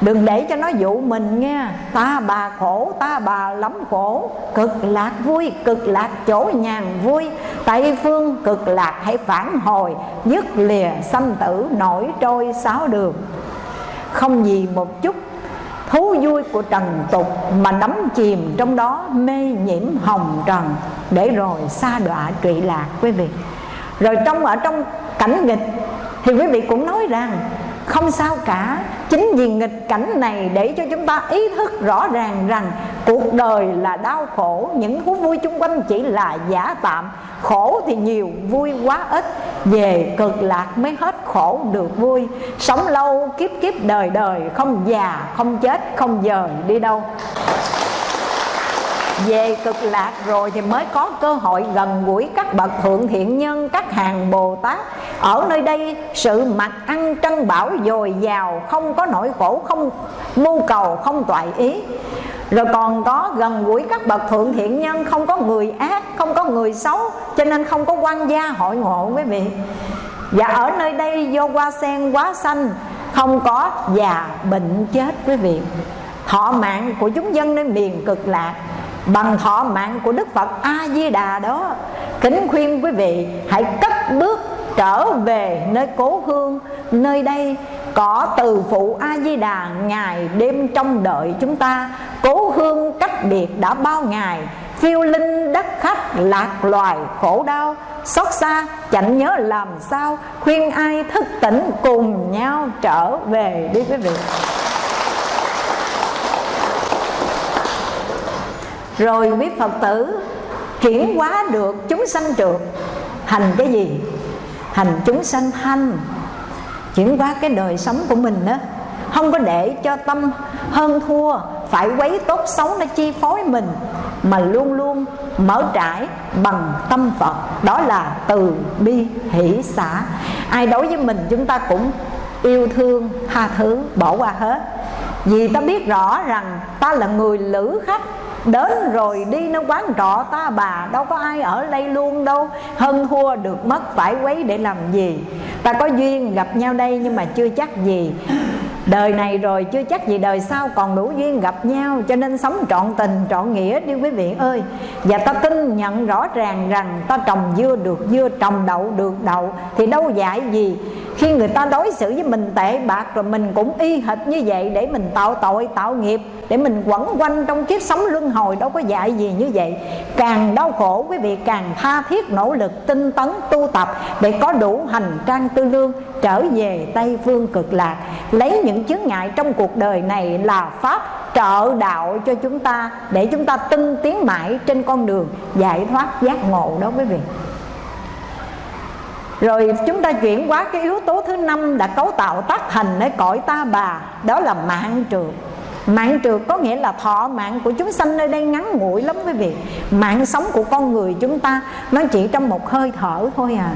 Đừng để cho nó dụ mình nghe. Ta bà khổ, ta bà lắm khổ. Cực lạc vui, cực lạc chỗ nhàn vui. Tây phương cực lạc hãy phản hồi, dứt lìa sanh tử nổi trôi sáu đường. Không gì một chút thú vui của trần tục mà đắm chìm trong đó mê nhiễm hồng trần. Để rồi xa đọa trụy lạc quý vị. Rồi trong, ở trong cảnh nghịch thì quý vị cũng nói rằng, không sao cả. Chính vì nghịch cảnh này để cho chúng ta ý thức rõ ràng rằng cuộc đời là đau khổ, những thú vui chung quanh chỉ là giả tạm. Khổ thì nhiều, vui quá ít. Về cực lạc mới hết khổ được vui. Sống lâu, kiếp kiếp đời đời, không già, không chết, không dời đi đâu về cực lạc rồi thì mới có cơ hội gần gũi các bậc thượng thiện nhân, các hàng bồ tát. Ở nơi đây, sự mặc ăn trân bảo dồi dào, không có nỗi khổ, không mưu cầu, không toại ý. Rồi còn có gần gũi các bậc thượng thiện nhân, không có người ác, không có người xấu, cho nên không có quan gia hội ngộ, quý vị. Và ở nơi đây, vô hoa sen quá xanh, không có già bệnh chết, quý vị. Thọ mạng của chúng dân nơi miền cực lạc bằng thọ mạng của đức phật a di đà đó, kính khuyên quý vị hãy cất bước trở về nơi cố hương, nơi đây có từ phụ a di đà ngày đêm trong đợi chúng ta. Cố hương cách biệt đã bao ngày, phiêu linh đất khách lạc loài khổ đau. Xót xa, chẳng nhớ làm sao, khuyên ai thức tỉnh cùng nhau trở về đi quý vị. Rồi biết phật tử chuyển hóa được chúng sanh trượt. Hành cái gì? Hành chúng sanh thanh. Chuyển hóa cái đời sống của mình đó. Không có để cho tâm hơn thua, phải quấy tốt xấu nó chi phối mình, mà luôn luôn mở trải bằng tâm Phật. Đó là từ bi hỷ xã ai đối với mình chúng ta cũng yêu thương, tha thứ, bỏ qua hết. Vì ta biết rõ rằng ta là người lữ khách Đến rồi đi nó quán trọ ta bà, Đâu có ai ở đây luôn đâu. Hơn thua được mất phải quấy để làm gì? Ta có duyên gặp nhau đây nhưng mà chưa chắc gì. Đời này rồi, chưa chắc gì đời sau còn đủ duyên gặp nhau, Cho nên sống trọn tình, trọn nghĩa đi quý vị ơi. Và ta tin nhận rõ ràng rằng ta trồng dưa được dưa, Trồng đậu được đậu, Thì đâu dạy gì? Khi người ta đối xử với mình tệ bạc Rồi mình cũng y hệt như vậy Để mình tạo tội, tạo nghiệp, Để mình quẩn quanh trong kiếp sống luân hồi, Đâu có dạy gì như vậy. Càng đau khổ, quý vị càng tha thiết nỗ lực Tinh tấn tu tập Để có đủ hành trang tư lương Trở về Tây Phương cực lạc. Lấy những chướng ngại trong cuộc đời này là Pháp trợ đạo cho chúng ta Để chúng ta tinh tiến mãi trên con đường giải thoát giác ngộ đó quý vị. Rồi chúng ta chuyển qua cái yếu tố thứ năm đã cấu tạo tác thành để cõi ta bà, Đó là mạng trượt Mạng trượt có nghĩa là thọ mạng của chúng sanh nơi đây ngắn ngủi lắm quý vị. Mạng sống của con người chúng ta Nó chỉ trong một hơi thở thôi à.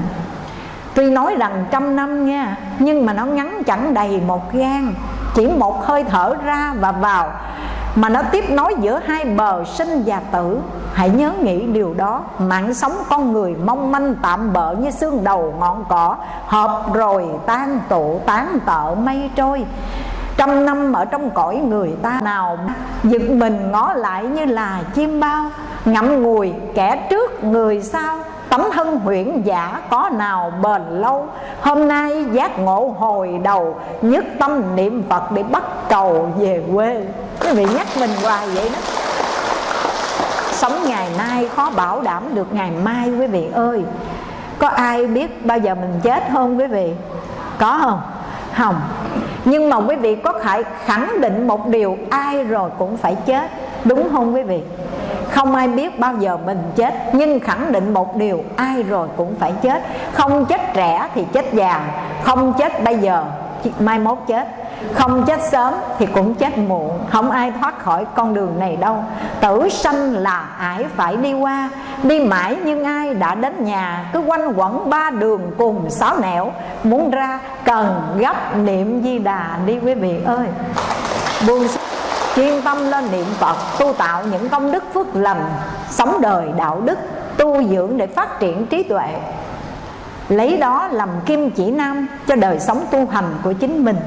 Tuy nói rằng trăm năm nha, Nhưng mà nó ngắn chẳng đầy một gan Chỉ một hơi thở ra và vào, Mà nó tiếp nối giữa hai bờ sinh và tử. Hãy nhớ nghĩ điều đó. Mạng sống con người mong manh tạm bợ Như xương đầu ngọn cỏ Hợp rồi tan tụ, tán tợ mây trôi. Trăm năm ở trong cõi người ta nào Giật mình ngó lại như là chim bao, Ngậm ngùi kẻ trước người sau. Tấm thân huyễn giả có nào bền lâu? Hôm nay giác ngộ hồi đầu, Nhất tâm niệm Phật để bắt cầu về quê. Quý vị nhắc mình hoài vậy đó. Sống ngày nay khó bảo đảm được ngày mai, quý vị ơi. Có ai biết bao giờ mình chết không, quý vị? Có không? Không. Nhưng mà quý vị có phải khẳng định một điều, Ai rồi cũng phải chết. Đúng không, quý vị? Không ai biết bao giờ mình chết, nhưng khẳng định một điều, ai rồi cũng phải chết. Không chết trẻ thì chết già, không chết bây giờ mai mốt chết. Không chết sớm thì cũng chết muộn, không ai thoát khỏi con đường này đâu. Tử sanh là ải phải đi qua, đi mãi nhưng ai đã đến nhà, cứ quanh quẩn ba đường cùng sáu nẻo. Muốn ra cần gấp niệm di đà đi quý vị ơi. Buông chuyên tâm lên niệm phật tu tạo những công đức phước lành sống đời đạo đức tu dưỡng để phát triển trí tuệ. Lấy đó làm kim chỉ nam cho đời sống tu hành của chính mình.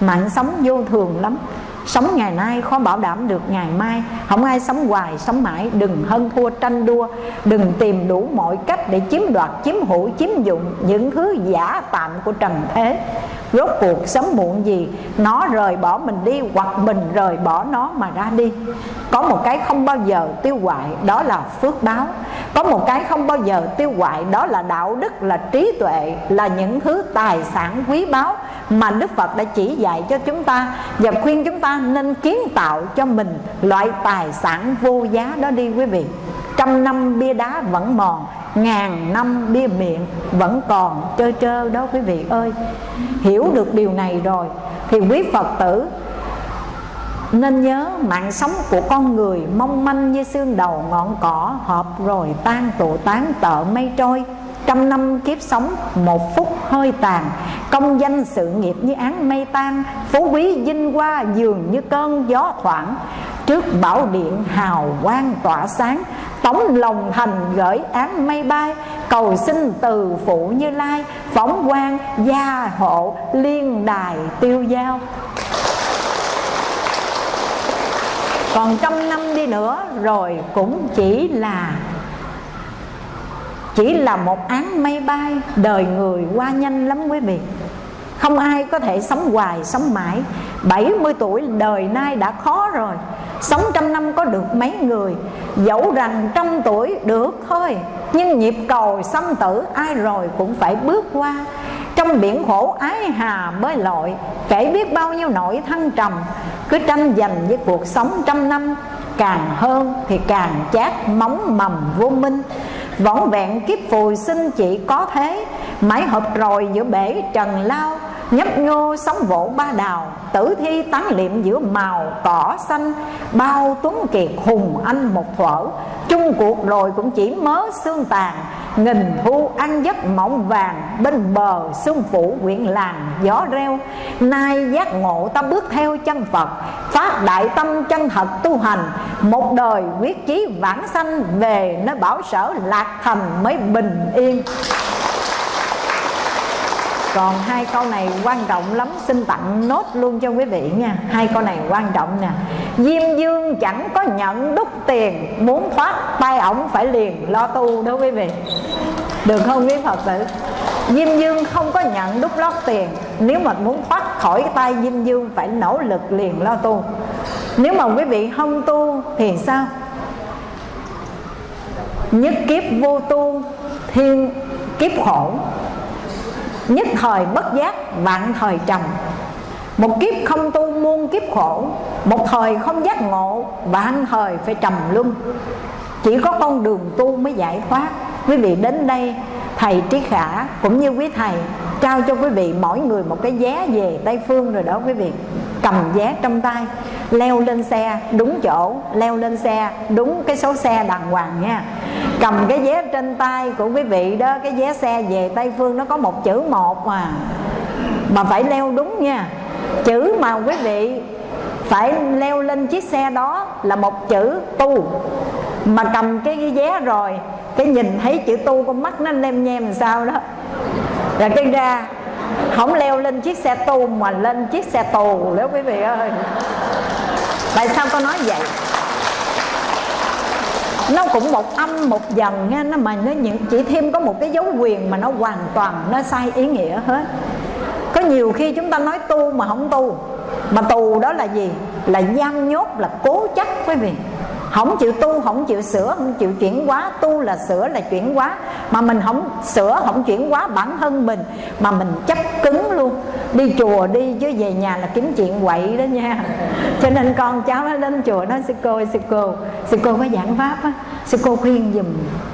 Mạng sống vô thường lắm. Sống ngày nay khó bảo đảm được ngày mai. Không ai sống hoài, sống mãi. Đừng hân thua tranh đua. Đừng tìm đủ mọi cách để chiếm đoạt, chiếm hữu, chiếm dụng Những thứ giả tạm của trần thế. Rốt cuộc sớm muộn gì Nó rời bỏ mình đi Hoặc mình rời bỏ nó mà ra đi. Có một cái không bao giờ tiêu hoại Đó là phước báo. Có một cái không bao giờ tiêu hoại Đó là đạo đức, là trí tuệ Là những thứ tài sản quý báu Mà Đức Phật đã chỉ dạy cho chúng ta Và khuyên chúng ta nên kiến tạo cho mình Loại tài sản vô giá đó đi quý vị. Trăm năm bia đá vẫn mòn, Ngàn năm bia miệng vẫn còn trơ trơ đó quý vị ơi. Hiểu được điều này rồi Thì quý Phật tử nên nhớ mạng sống của con người mong manh như xương đầu ngọn cỏ Hợp rồi tan tụ tán tợ mây trôi. Trăm năm kiếp sống, một phút hơi tàn, Công danh sự nghiệp như án mây tan, Phú quý vinh hoa dường như cơn gió thoảng. Trước bảo điện hào quang tỏa sáng Tống lòng thành gửi án mây bay, Cầu xin từ phụ như lai, Phóng quan gia hộ liên đài tiêu giao. Còn trăm năm đi nữa rồi cũng chỉ là chỉ là một án mây bay, đời người qua nhanh lắm quý vị. Không ai có thể sống hoài, sống mãi. 70 tuổi đời nay đã khó rồi. Sống trăm năm có được mấy người? Dẫu rằng trăm tuổi được thôi, Nhưng nhịp cầu sanh tử ai rồi cũng phải bước qua. Trong biển khổ ái hà bơi lội Kể biết bao nhiêu nỗi thăng trầm, Cứ tranh giành với cuộc sống trăm năm. Càng hơn thì càng chát móng mầm vô minh. Võng vẹn kiếp phù sinh chỉ có thế Mãi hợp rồi giữa bể trần lao. Nhấp nhô sóng vỗ ba đào, Tử thi tán liệm giữa màu cỏ xanh. Bao tuấn kiệt hùng anh một thuở, Chung cuộc rồi cũng chỉ mớ xương tàn. Nghìn thu ăn giấc mộng vàng, Bên bờ xuân phủ quyện làng gió reo. Nay giác ngộ ta bước theo chân Phật, Phát đại tâm chân thật tu hành. Một đời quyết chí vãng sanh Về nơi bảo sở lạc thành mới bình yên còn hai câu này quan trọng lắm, xin tặng nốt luôn cho quý vị nha. Hai câu này quan trọng nè. Diêm dương chẳng có nhận đúc tiền, muốn thoát tay ổng phải liền lo tu đó quý vị. Được không quý phật tử? Diêm dương không có nhận đúc lót tiền. Nếu mà muốn thoát khỏi tay diêm dương phải nỗ lực liền lo tu. Nếu mà quý vị không tu thì sao? Nhất kiếp vô tu, thiên kiếp khổ. Nhất thời bất giác, vạn thời trầm. Một kiếp không tu muôn kiếp khổ, Một thời không giác ngộ, Vạn thời phải trầm luân. Chỉ có con đường tu mới giải thoát. Quý vị đến đây, Thầy Trí Khả cũng như quý thầy Trao cho quý vị mỗi người một cái vé về Tây Phương rồi đó quý vị. Cầm vé trong tay Leo lên xe đúng chỗ Leo lên xe đúng cái số xe đàng hoàng nha. Cầm cái vé trên tay của quý vị đó cái vé xe về tây phương nó có một chữ một mà. Mà phải leo đúng nha. Chữ mà quý vị phải leo lên chiếc xe đó là một chữ tu. Mà cầm cái, cái vé rồi cái nhìn thấy chữ tu con mắt nó lem nhem làm sao đó. Là cái ra không leo lên chiếc xe tu mà lên chiếc xe tù, nếu quý vị ơi. Tại sao con nói vậy? Nó cũng một âm, một dần nghe, nó mà nó chỉ thêm có một cái dấu quyền mà nó hoàn toàn, nó sai ý nghĩa hết. Có nhiều khi chúng ta nói tu mà không tu, mà tù đó là gì? Là giam nhốt, là cố chấp, quý vị không chịu tu, không chịu sửa, không chịu chuyển hóa. Tu là sửa là chuyển hóa. Mà mình không sửa, không chuyển hóa bản thân mình, mà mình chấp cứng luôn. Đi chùa đi chứ về nhà là kiếm chuyện quậy đó nha. Cho nên con cháu nó đến chùa nó sư cô sư cô. Sư cô có giảng pháp á. Sư cô khuyên giùm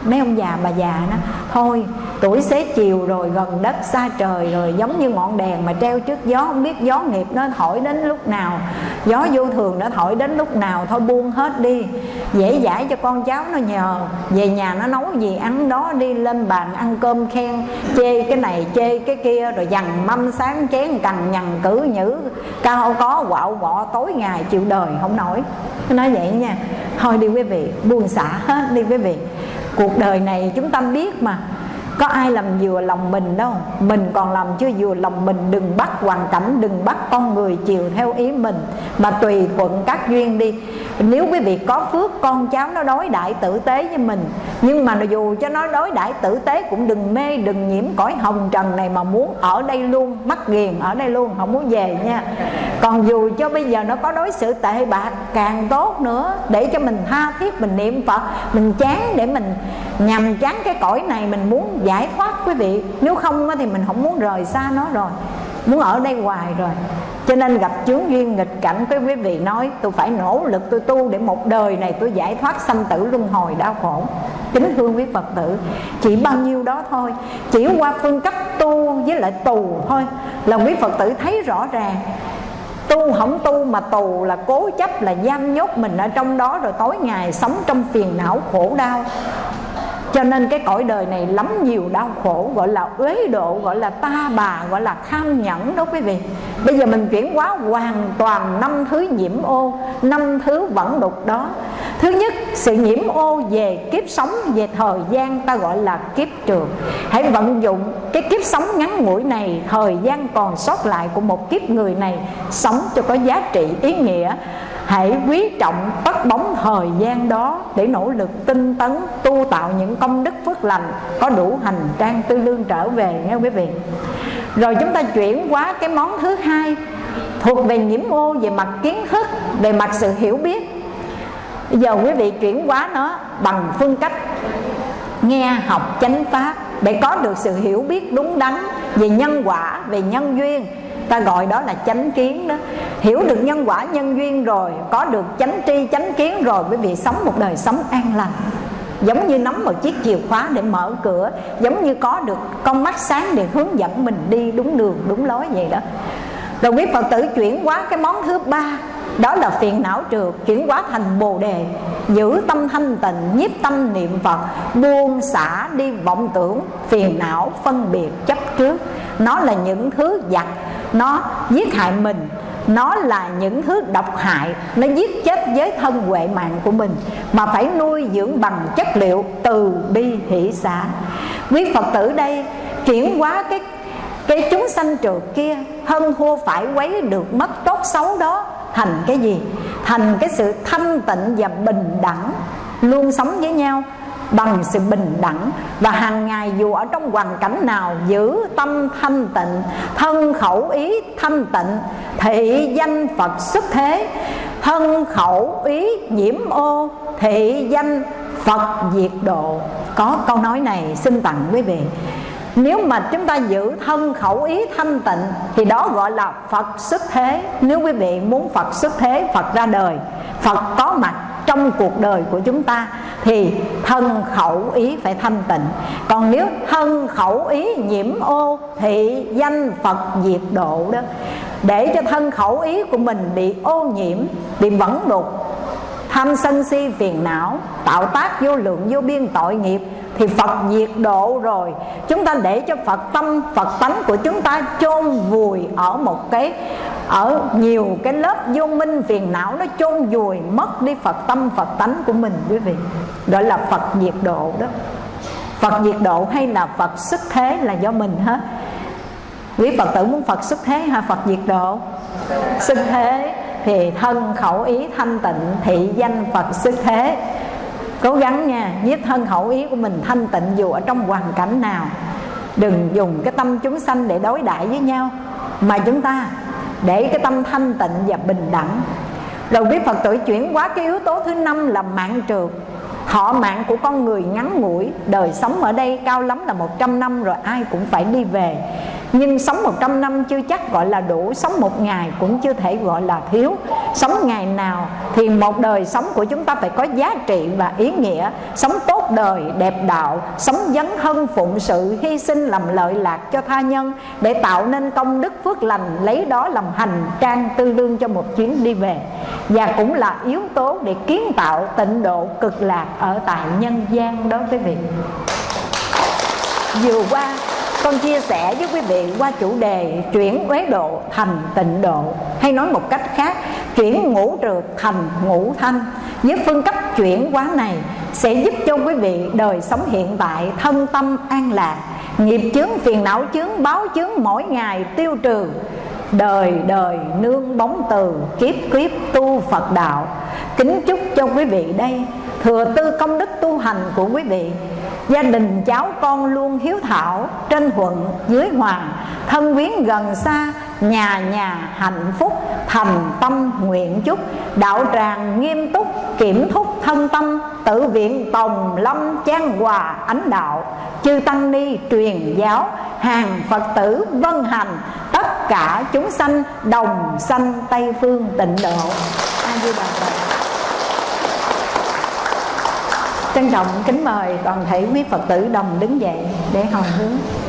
mấy ông già, bà già nó thôi. Tuổi xế chiều rồi gần đất xa trời rồi, giống như ngọn đèn mà treo trước gió. Không biết gió nghiệp nó thổi đến lúc nào. Gió vô thường nó thổi đến lúc nào. Thôi buông hết đi. Dễ dãi cho con cháu nó nhờ. Về nhà nó nấu gì ăn đó đi lên bàn ăn cơm khen. Chê cái này, chê cái kia, rồi dằn mâm sáng chén cằn nhằn cử nhữ. Cao có, quạo bọ, tối ngày chịu đời, không nổi nó nói vậy nha. Thôi đi quý vị buông xả hết đi quý vị cuộc đời này chúng ta biết mà. Có ai làm vừa lòng mình đâu. Mình còn làm chưa vừa lòng mình. Đừng bắt hoàn cảnh, đừng bắt con người chiều theo ý mình. Mà tùy thuận các duyên đi nếu quý vị có phước, con cháu nó đối đại tử tế với mình. Nhưng mà dù cho nó đối đại tử tế cũng đừng mê, đừng nhiễm cõi hồng trần này mà muốn ở đây luôn, mắc ghiền ở đây luôn, không muốn về nha. Còn dù cho bây giờ nó có đối xử tệ bạc càng tốt nữa, để cho mình tha thiết, mình niệm phật, mình chán để mình nhằm chán cái cõi này mình muốn giải thoát quý vị. Nếu không thì mình không muốn rời xa nó rồi muốn ở đây hoài rồi. Cho nên gặp chướng duyên nghịch cảnh với quý vị nói, tôi phải nỗ lực tôi tu để một đời này tôi giải thoát sanh tử luân hồi đau khổ. Kính thương quý phật tử, chỉ bao nhiêu đó thôi, chỉ qua phương cách tu với lại tù thôi là quý phật tử thấy rõ ràng. Tu không tu mà tù là cố chấp, là giam nhốt mình ở trong đó, rồi tối ngày sống trong phiền não khổ đau cho nên cái cõi đời này lắm nhiều đau khổ, gọi là uế độ, gọi là ta bà, gọi là kham nhẫn đó quý vị. Bây giờ mình chuyển hóa hoàn toàn năm thứ nhiễm ô, năm thứ vẫn đục đó. Thứ nhất, sự nhiễm ô về kiếp sống, về thời gian ta gọi là kiếp trường. Hãy vận dụng cái kiếp sống ngắn ngủi này, thời gian còn sót lại của một kiếp người này, sống cho có giá trị, ý nghĩa hãy quý trọng tất bóng thời gian đó để nỗ lực tinh tấn tu tạo những công đức phước lành có đủ hành trang tư lương trở về nghe quý vị. Rồi chúng ta chuyển qua cái món thứ hai thuộc về nhiễm ô về mặt kiến thức, về mặt sự hiểu biết. Bây giờ quý vị chuyển hóa nó bằng phương cách nghe học chánh pháp để có được sự hiểu biết đúng đắn về nhân quả, về nhân duyên ta gọi đó là chánh kiến đó. Hiểu được nhân quả nhân duyên rồi, có được chánh tri, chánh kiến rồi, quý vị sống một đời sống an lành. Giống như nắm một chiếc chìa khóa để mở cửa, giống như có được con mắt sáng để hướng dẫn mình đi đúng đường, đúng lối vậy đó. Rồi quý phật tử chuyển hóa cái món thứ ba, đó là phiền não trượt, chuyển hóa thành bồ đề. Giữ tâm thanh tịnh, nhiếp tâm niệm phật, buông xả đi vọng tưởng, phiền não phân biệt chấp trước. Nó là những thứ giặc nó giết hại mình. Nó là những thứ độc hại. Nó giết chết với thân huệ mạng của mình. Mà phải nuôi dưỡng bằng chất liệu từ bi hỷ xã quý phật tử đây, chuyển hóa cái cái chúng sanh trượt kia, hơn thua phải quấy được mất tốt xấu đó, thành cái gì? Thành cái sự thanh tịnh và bình đẳng, luôn sống với nhau bằng sự bình đẳng và hàng ngày dù ở trong hoàn cảnh nào giữ tâm thanh tịnh, thân khẩu ý thanh tịnh thị danh phật xuất thế. Thân khẩu ý nhiễm ô thị danh phật diệt độ. Có câu nói này, xin tặng quý vị. Nếu mà chúng ta giữ thân khẩu ý thanh tịnh, thì đó gọi là phật xuất thế. Nếu quý vị muốn phật xuất thế, phật ra đời, phật có mặt trong cuộc đời của chúng ta thì thân khẩu ý phải thanh tịnh. Còn nếu thân khẩu ý nhiễm ô thì danh phật diệt độ đó. Để cho thân khẩu ý của mình bị ô nhiễm, bị vẫn đục tham sân si phiền não, tạo tác vô lượng vô biên tội nghiệp thì Phật diệt độ rồi. Chúng ta để cho Phật tâm, Phật tánh của chúng ta chôn vùi ở một cái ở nhiều cái lớp vô minh phiền não nó chôn vùi, mất đi Phật tâm, Phật tánh của mình, quý vị. Gọi là Phật diệt độ đó. Phật diệt độ hay là Phật xuất thế là do mình hết quý Phật tử muốn Phật xuất thế hay Phật diệt độ? Xuất thế thì thân khẩu ý thanh tịnh, thị danh Phật xuất thế. Cố gắng nha nhiếp thân khẩu ý của mình thanh tịnh dù ở trong hoàn cảnh nào. Đừng dùng cái tâm chúng sanh để đối đãi với nhau. Mà chúng ta để cái tâm thanh tịnh và bình đẳng rồi biết Phật tử chuyển qua cái yếu tố thứ năm là mạng trường. Họ mạng của con người ngắn ngủi, Đời sống ở đây cao lắm là 100 năm rồi ai cũng phải đi về nhưng sống 100 năm chưa chắc gọi là đủ, sống một ngày cũng chưa thể gọi là thiếu. Sống ngày nào thì một đời sống của chúng ta phải có giá trị và ý nghĩa. Sống tốt đời, đẹp đạo, sống dấn thân, phụng sự, hy sinh, làm lợi lạc cho tha nhân để tạo nên công đức phước lành, lấy đó làm hành trang tư lương cho một chuyến đi về. Và cũng là yếu tố để kiến tạo tịnh độ cực lạc ở tại nhân gian đó quý vị. Vừa qua con chia sẻ với quý vị qua chủ đề chuyển uế độ thành tịnh độ. Hay nói một cách khác, chuyển ngũ trượt thành ngũ thanh. Với phương cách chuyển hóa này sẽ giúp cho quý vị đời sống hiện tại thân tâm an lạc, nghiệp chướng phiền não chướng báo chướng mỗi ngày tiêu trừ, đời đời nương bóng từ kiếp kiếp tu Phật đạo. Kính chúc cho quý vị đây, thừa tư công đức tu hành của quý vị gia đình cháu con luôn hiếu thảo trên thuận dưới hoàng, thân quyến gần xa, nhà nhà hạnh phúc thành tâm nguyện chúc. Đạo tràng nghiêm túc, kiểm thúc thân tâm, tự viện tòng lâm trang hòa ánh đạo. Chư tăng ni truyền giáo, hàng phật tử vân hành, tất cả chúng sanh đồng sanh tây phương tịnh độ. A di đà phật trân trọng kính mời toàn thể quý phật tử đồng đứng dậy để hồi hướng.